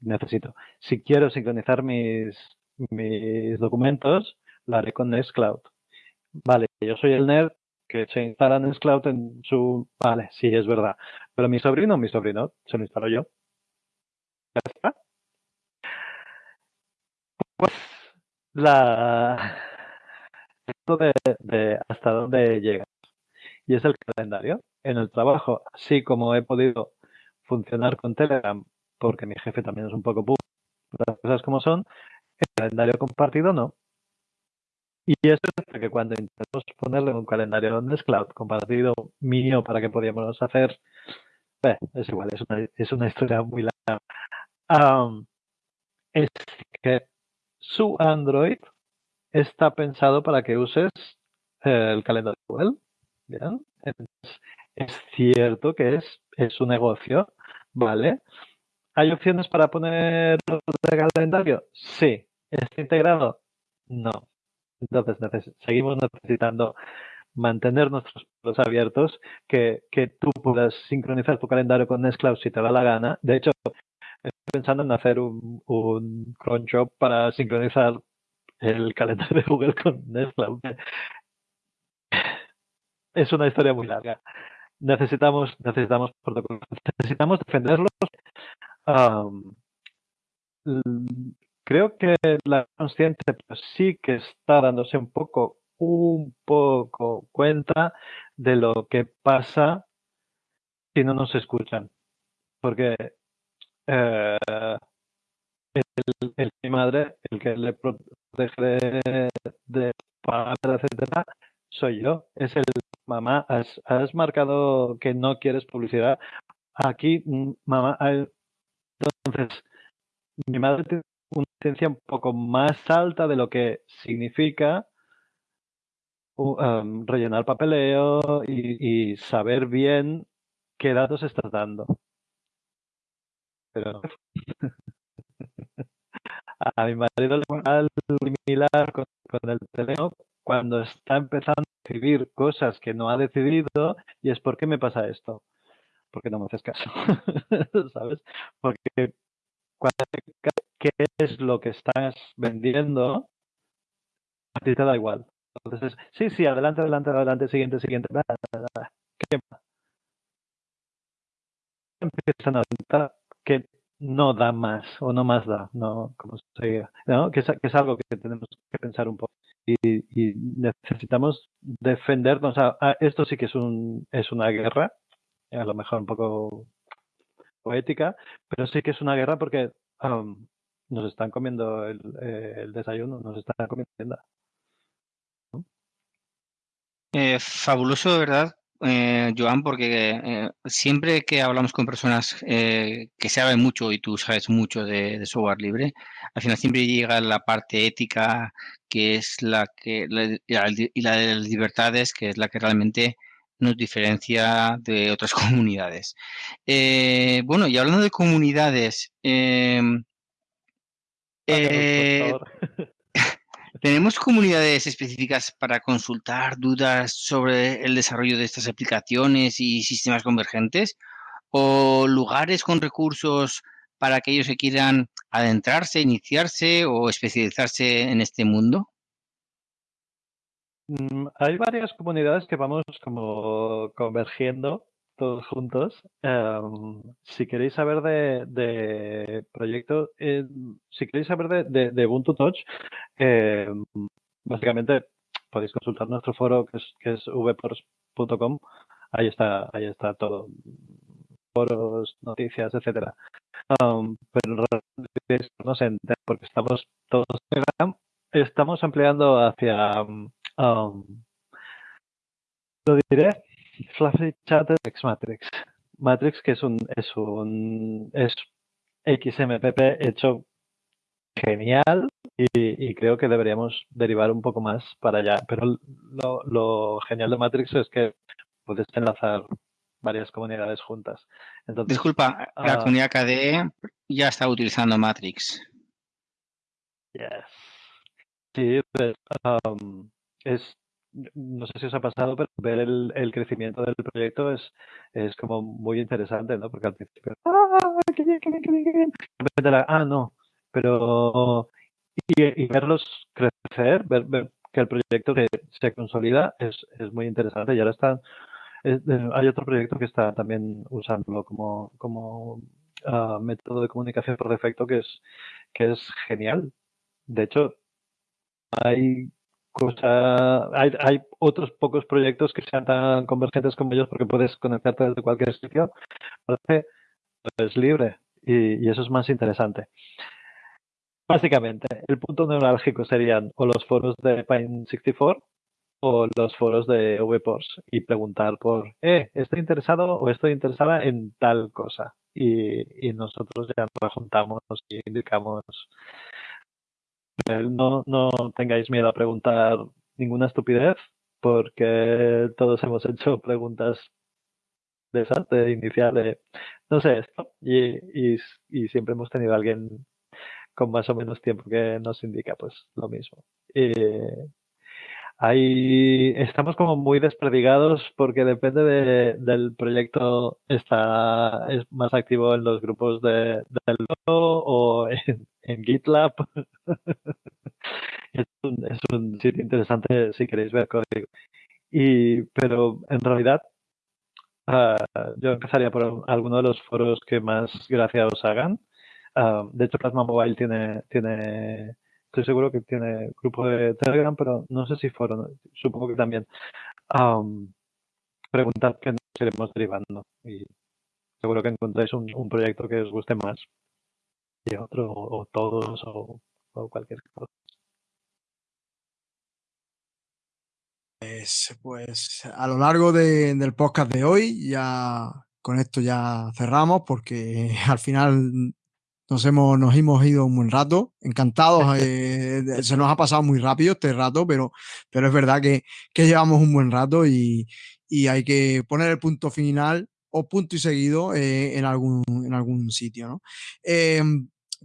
necesito. Si quiero sincronizar mis, mis documentos, lo haré con Nextcloud. Vale, yo soy el nerd que se instala Nextcloud en su... Vale, sí, es verdad. Pero mi sobrino, mi sobrino, se lo instalo yo. Ya está. Pues la esto de, hasta dónde llegas. Y es el calendario. En el trabajo, así como he podido funcionar con Telegram, porque mi jefe también es un poco puro, las cosas como son, el calendario compartido no. Y eso es porque cuando intentamos ponerle un calendario en Nextcloud compartido mío para que podíamos hacer, es igual, es una, es una historia muy larga. es que su Android está pensado para que uses eh, el calendario Google. ¿bien? Es cierto que es, es su negocio, ¿vale? ¿Hay opciones para poner el calendario? Sí. ¿Está integrado? No. Entonces seguimos necesitando mantener nuestros puntos abiertos, que, que, tú puedas sincronizar tu calendario con Nextcloud si te da la gana. De hecho, estoy pensando en hacer un, un cron job para sincronizar el calendario de Google con Nextcloud. Es una historia muy larga. Necesitamos, necesitamos protocolos, necesitamos defenderlos. creo que la consciente pues, sí que está dándose un poco, un poco cuenta de lo que pasa si no nos escuchan. Porque eh, el, mi madre, el que le protege de, de etcétera, soy yo. Es el mamá, has, has, marcado que no quieres publicidad. Aquí, mm, mamá, entonces, mi madre tiene una ciencia un poco más alta de lo que significa rellenar papeleo y, y saber bien qué datos estás dando. Pero a mi marido le va similar con, con el teléfono cuando está empezando a escribir cosas que no ha decidido y es ¿por qué me pasa esto? Porque no me haces caso, ¿sabes? Porque cuando qué es lo que estás vendiendo, a ti te da igual. Entonces, sí, sí, adelante, adelante, adelante, siguiente, siguiente. ¿Qué Empiezan a intentar que no da más o no más da, no, como se diga, ¿no? Que, es, que es algo que tenemos que pensar un poco. Y, necesitamos defendernos. A, esto sí que es, un, es una guerra, a lo mejor un poco poética, pero sí que es una guerra porque um, nos están comiendo el, eh, el, desayuno, nos están comiendo. Eh, fabuloso, ¿verdad? Eh, Joan, porque eh, siempre que hablamos con personas eh, que saben mucho y tú sabes mucho de, de, software libre, al final siempre llega la parte ética, que es la que la, y la de las libertades, que es la que realmente nos diferencia de otras comunidades. Bueno, y hablando de comunidades, em, eh, ¿Tenemos comunidades específicas para consultar dudas sobre el desarrollo de estas aplicaciones y sistemas convergentes? ¿O lugares con recursos para aquellos que quieran adentrarse, iniciarse o especializarse en este mundo? Mm, hay varias comunidades que vamos como convergiendo todos juntos. Um, si queréis saber de, de proyectos, eh, si queréis saber de, de, de Ubuntu Touch, eh, básicamente podéis consultar nuestro foro que es, que es vpors.com. Ahí está, ahí está todo. Foros, noticias, etcétera. Um, pero no sé, porque estamos todos estamos ampliando hacia um, lo diré Fluffy Chat es Matrix. Matrix que es un es un es XMPP hecho genial y, creo que deberíamos derivar un poco más para allá. Pero lo, genial de Matrix es que puedes enlazar varias comunidades juntas. Entonces, Disculpa, la ah, comunidad KDE ya está utilizando Matrix. Yes. Sí, pues, es, no sé si os ha pasado, pero ver el, crecimiento del proyecto es, es como muy interesante, ¿no? Porque al principio, ¡ah, qué bien, qué bien, qué bien! ah, no, pero y, verlos crecer, ver, que el proyecto que se consolida es, es muy interesante y ahora está hay otro proyecto que está también usándolo como, como ah, método de comunicación por defecto que es, que es genial. De hecho, hay hay, otros pocos proyectos que sean tan convergentes como ellos porque puedes conectarte desde cualquier sitio. Parece es libre y, y eso es más interesante. Básicamente, el punto neurálgico serían o los foros de Pine64 o los foros de VPORS y preguntar por, eh, estoy interesado o estoy interesada en tal cosa. Y, nosotros ya nos juntamos y indicamos. Eh, no, no tengáis miedo a preguntar ninguna estupidez, porque todos hemos hecho preguntas de esas, de inicial, no sé esto, y, y, y siempre hemos tenido alguien con más o menos tiempo que nos indica pues lo mismo. ahí estamos como muy desperdigados porque depende del proyecto está es más activo en los grupos de, del o en, GitLab. es, un, sitio interesante si queréis ver código. Y, pero en realidad ah, yo empezaría por alguno de los foros que más gracia os hagan. Ah, de hecho, Plasma Mobile tiene, tiene, estoy seguro que tiene grupo de Telegram, pero no sé si fueron, supongo que también. Um, preguntad que nos iremos derivando y seguro que encontráis un, proyecto que os guste más otro, o, todos, o, cualquier cosa. Pues, pues, a lo largo del podcast de hoy ya con esto ya cerramos porque al final nos hemos, nos hemos ido un buen rato, encantados. Eh, se nos ha pasado muy rápido este rato, pero, pero es verdad que, que llevamos un buen rato y, y, hay que poner el punto final o punto y seguido eh, en, algún, en algún sitio. ¿no? Eh,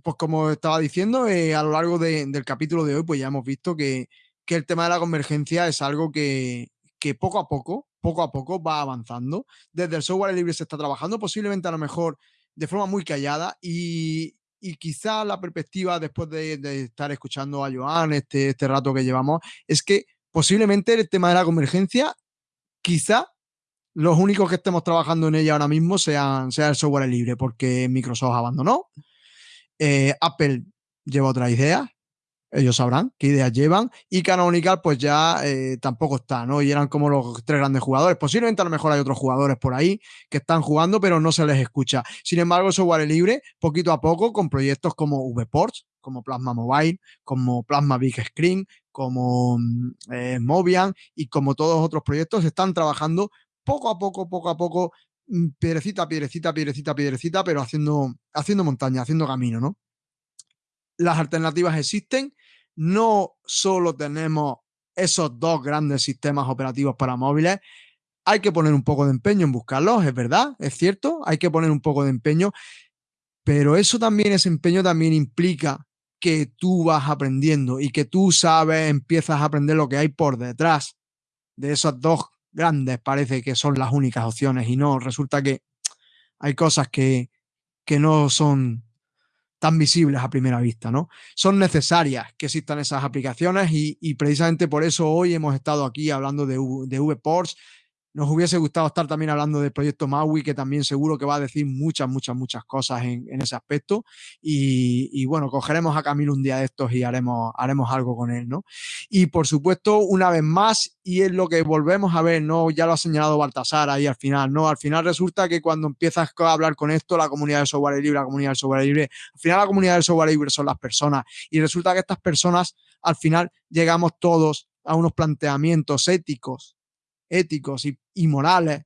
pues como estaba diciendo, a lo largo de, del capítulo de hoy, pues ya hemos visto que, que el tema de la convergencia es algo que, que poco a poco, poco a poco va avanzando. Desde el software libre se está trabajando, posiblemente a lo mejor de forma muy callada y, y quizá la perspectiva después de, estar escuchando a Joan este, este rato que llevamos es que posiblemente el tema de la convergencia, quizá los únicos que estemos trabajando en ella ahora mismo sean, sea el software libre, porque Microsoft abandonó, eh, Apple lleva otra idea, ellos sabrán qué ideas llevan. Y Canonical, pues ya eh, tampoco está, ¿no? Y eran como los tres grandes jugadores. Posiblemente a lo mejor hay otros jugadores por ahí que están jugando, pero no se les escucha. Sin embargo, software libre, poquito a poco, con proyectos como VPorts, como Plasma Mobile, como Plasma Big Screen, como mm, eh, Mobian y como todos otros proyectos, están trabajando poco a poco, poco a poco, piedrecita, piedrecita, piedrecita, piedrecita, pero haciendo, haciendo montaña, haciendo camino, ¿no? Las alternativas existen no solo tenemos esos dos grandes sistemas operativos para móviles, hay que poner un poco de empeño en buscarlos, es verdad, es cierto, hay que poner un poco de empeño, pero eso también, ese empeño también implica que tú vas aprendiendo y que tú sabes, empiezas a aprender lo que hay por detrás de esos dos grandes, parece que son las únicas opciones y no, resulta que hay cosas que, que no son tan visibles a primera vista, ¿no? Son necesarias que existan esas aplicaciones y, precisamente por eso hoy hemos estado aquí hablando de, de VPorts, nos hubiese gustado estar también hablando del proyecto Maui, que también seguro que va a decir muchas, muchas, muchas cosas en, ese aspecto. Y, bueno, cogeremos a Camilo un día de estos y haremos, haremos algo con él, ¿no? Y por supuesto, una vez más, y es lo que volvemos a ver, ¿no? Ya lo ha señalado Baltasar ahí al final, ¿no? Al final resulta que cuando empiezas a hablar con esto, la comunidad del software libre, la comunidad del software libre, al final la comunidad del software libre son las personas. Y resulta que estas personas, al final, llegamos todos a unos planteamientos éticos éticos y, morales,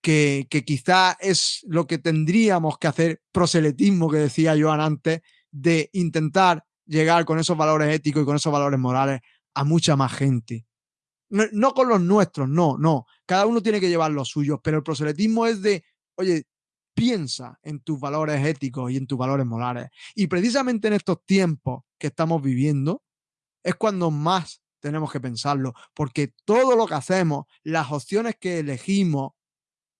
que, que quizá es lo que tendríamos que hacer, proselitismo que decía Joan antes, de intentar llegar con esos valores éticos y con esos valores morales a mucha más gente. No, con los nuestros, no, no. Cada uno tiene que llevar los suyos, pero el proselitismo es de, oye, piensa en tus valores éticos y en tus valores morales. Y precisamente en estos tiempos que estamos viviendo, es cuando más tenemos que pensarlo, porque todo lo que hacemos, las opciones que elegimos,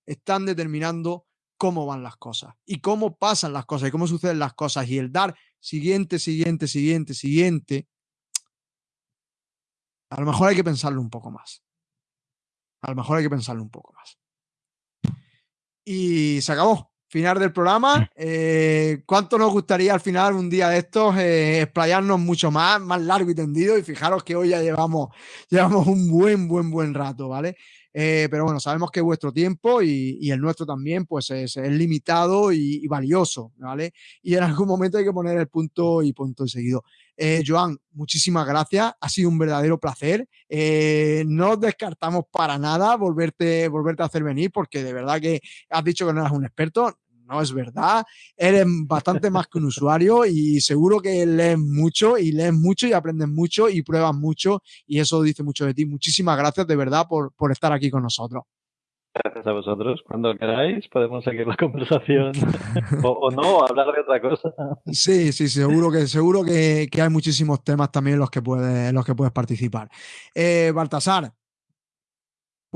están determinando cómo van las cosas y cómo pasan las cosas y cómo suceden las cosas. Y el dar siguiente, siguiente, siguiente, siguiente, a lo mejor hay que pensarlo un poco más. A lo mejor hay que pensarlo un poco más. Y se acabó. Final del programa. Mm. Eh, ¿Cuánto nos gustaría al final, un día de estos, eh, explayarnos mucho más, más largo y tendido? Y fijaros que hoy ya llevamos, llevamos un buen, buen, buen rato, ¿vale? Eh, pero bueno, sabemos que vuestro tiempo y, el nuestro también, pues es, limitado y, valioso, ¿vale? Y en algún momento hay que poner el punto y punto seguido. Eh, Joan, muchísimas gracias. Ha sido un verdadero placer. Eh, no descartamos para nada volverte, volverte a hacer venir, porque de verdad que has dicho que no eras un experto no es verdad. Eres bastante más que un usuario y seguro que lees mucho y lees mucho y aprendes mucho y pruebas mucho y eso dice mucho de ti. Muchísimas gracias de verdad por, por estar aquí con nosotros. Gracias a vosotros. Cuando queráis podemos seguir la conversación o, no, hablar de otra cosa. Sí, sí, seguro que seguro que, hay muchísimos temas también en los que puedes, los que puedes participar. Eh, Baltasar,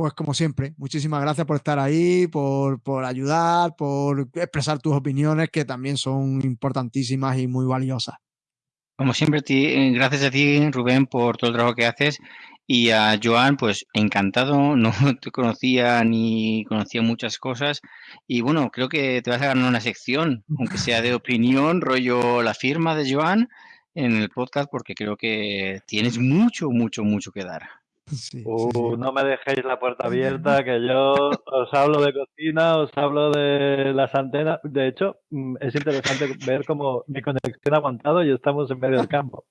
pues como siempre, muchísimas gracias por estar ahí, por, por, ayudar, por expresar tus opiniones que también son importantísimas y muy valiosas. Como siempre, eh, gracias a ti, Rubén, por todo el trabajo que haces. Y a Joan, pues encantado, no te conocía ni conocía muchas cosas. Y bueno, creo que te vas a ganar una sección, aunque sea de opinión, rollo la firma de Joan en el podcast, porque creo que tienes mucho, mucho, mucho que dar. Uh, no me dejéis la puerta abierta, que yo os hablo de cocina, os hablo de las antenas. De hecho, mm, es interesante ver cómo mi conexión ha aguantado y estamos en medio del campo.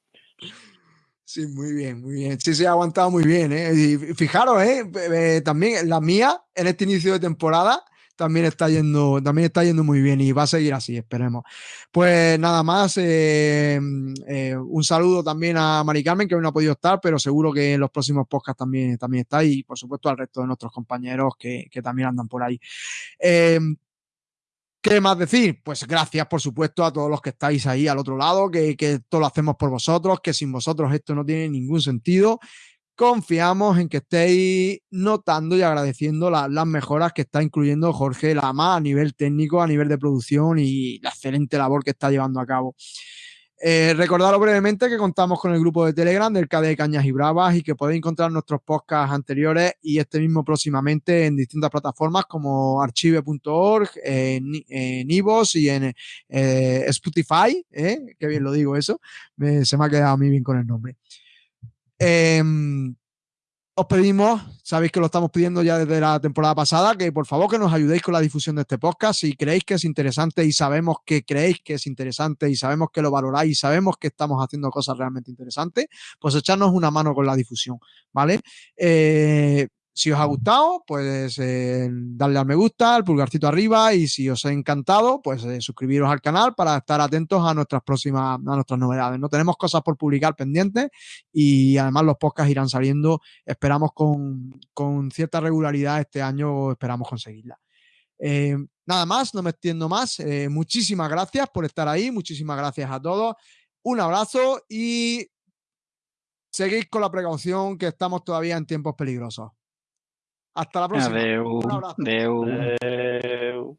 Sí, muy bien, muy bien. Sí, sí, ha aguantado muy bien. ¿eh? Y fijaros, eh también la mía en este inicio de temporada también está yendo, también está yendo muy bien y va a seguir así, esperemos. Pues nada más, eh, eh, un saludo también a Mari Carmen, que hoy no ha podido estar, pero seguro que en los próximos podcasts también, también está, y por supuesto al resto de nuestros compañeros que, también andan por ahí. Eh, ¿Qué más decir? Pues gracias, por supuesto, a todos los que estáis ahí al otro lado, que, que todo lo hacemos por vosotros, que sin vosotros esto no tiene ningún sentido confiamos en que estéis notando y agradeciendo las mejoras que está incluyendo Jorge Lama a nivel técnico, a nivel de producción y la excelente labor que está llevando a cabo. Eh, recordaros brevemente que contamos con el grupo de Telegram del KD Cañas y Bravas y que podéis encontrar nuestros podcasts anteriores y este mismo próximamente en distintas plataformas como archive.org, en, Ivos y en eh, Spotify, ¿eh? que bien lo digo eso, se me ha quedado a mí bien con el nombre. Em, os pedimos, sabéis que lo estamos pidiendo ya desde la temporada pasada, que por favor que nos ayudéis con la difusión de este podcast. Si creéis que es interesante y sabemos que creéis que es interesante y sabemos que lo valoráis y sabemos que estamos haciendo cosas realmente interesantes, pues echarnos una mano con la difusión, ¿vale? Eh, si os ha gustado, pues eh, darle al me gusta, al pulgarcito arriba y si os ha encantado, pues eh, suscribiros al canal para estar atentos a nuestras próximas, a nuestras novedades. No tenemos cosas por publicar pendientes y además los podcasts irán saliendo, esperamos con, cierta regularidad este año, esperamos conseguirla. Eh, nada más, no me extiendo más. muchísimas gracias por estar ahí, muchísimas gracias a todos. Un abrazo y seguid con la precaución que estamos todavía en tiempos peligrosos. Hasta la próxima. Adeu. Un abrazo. Adeu. Adeu.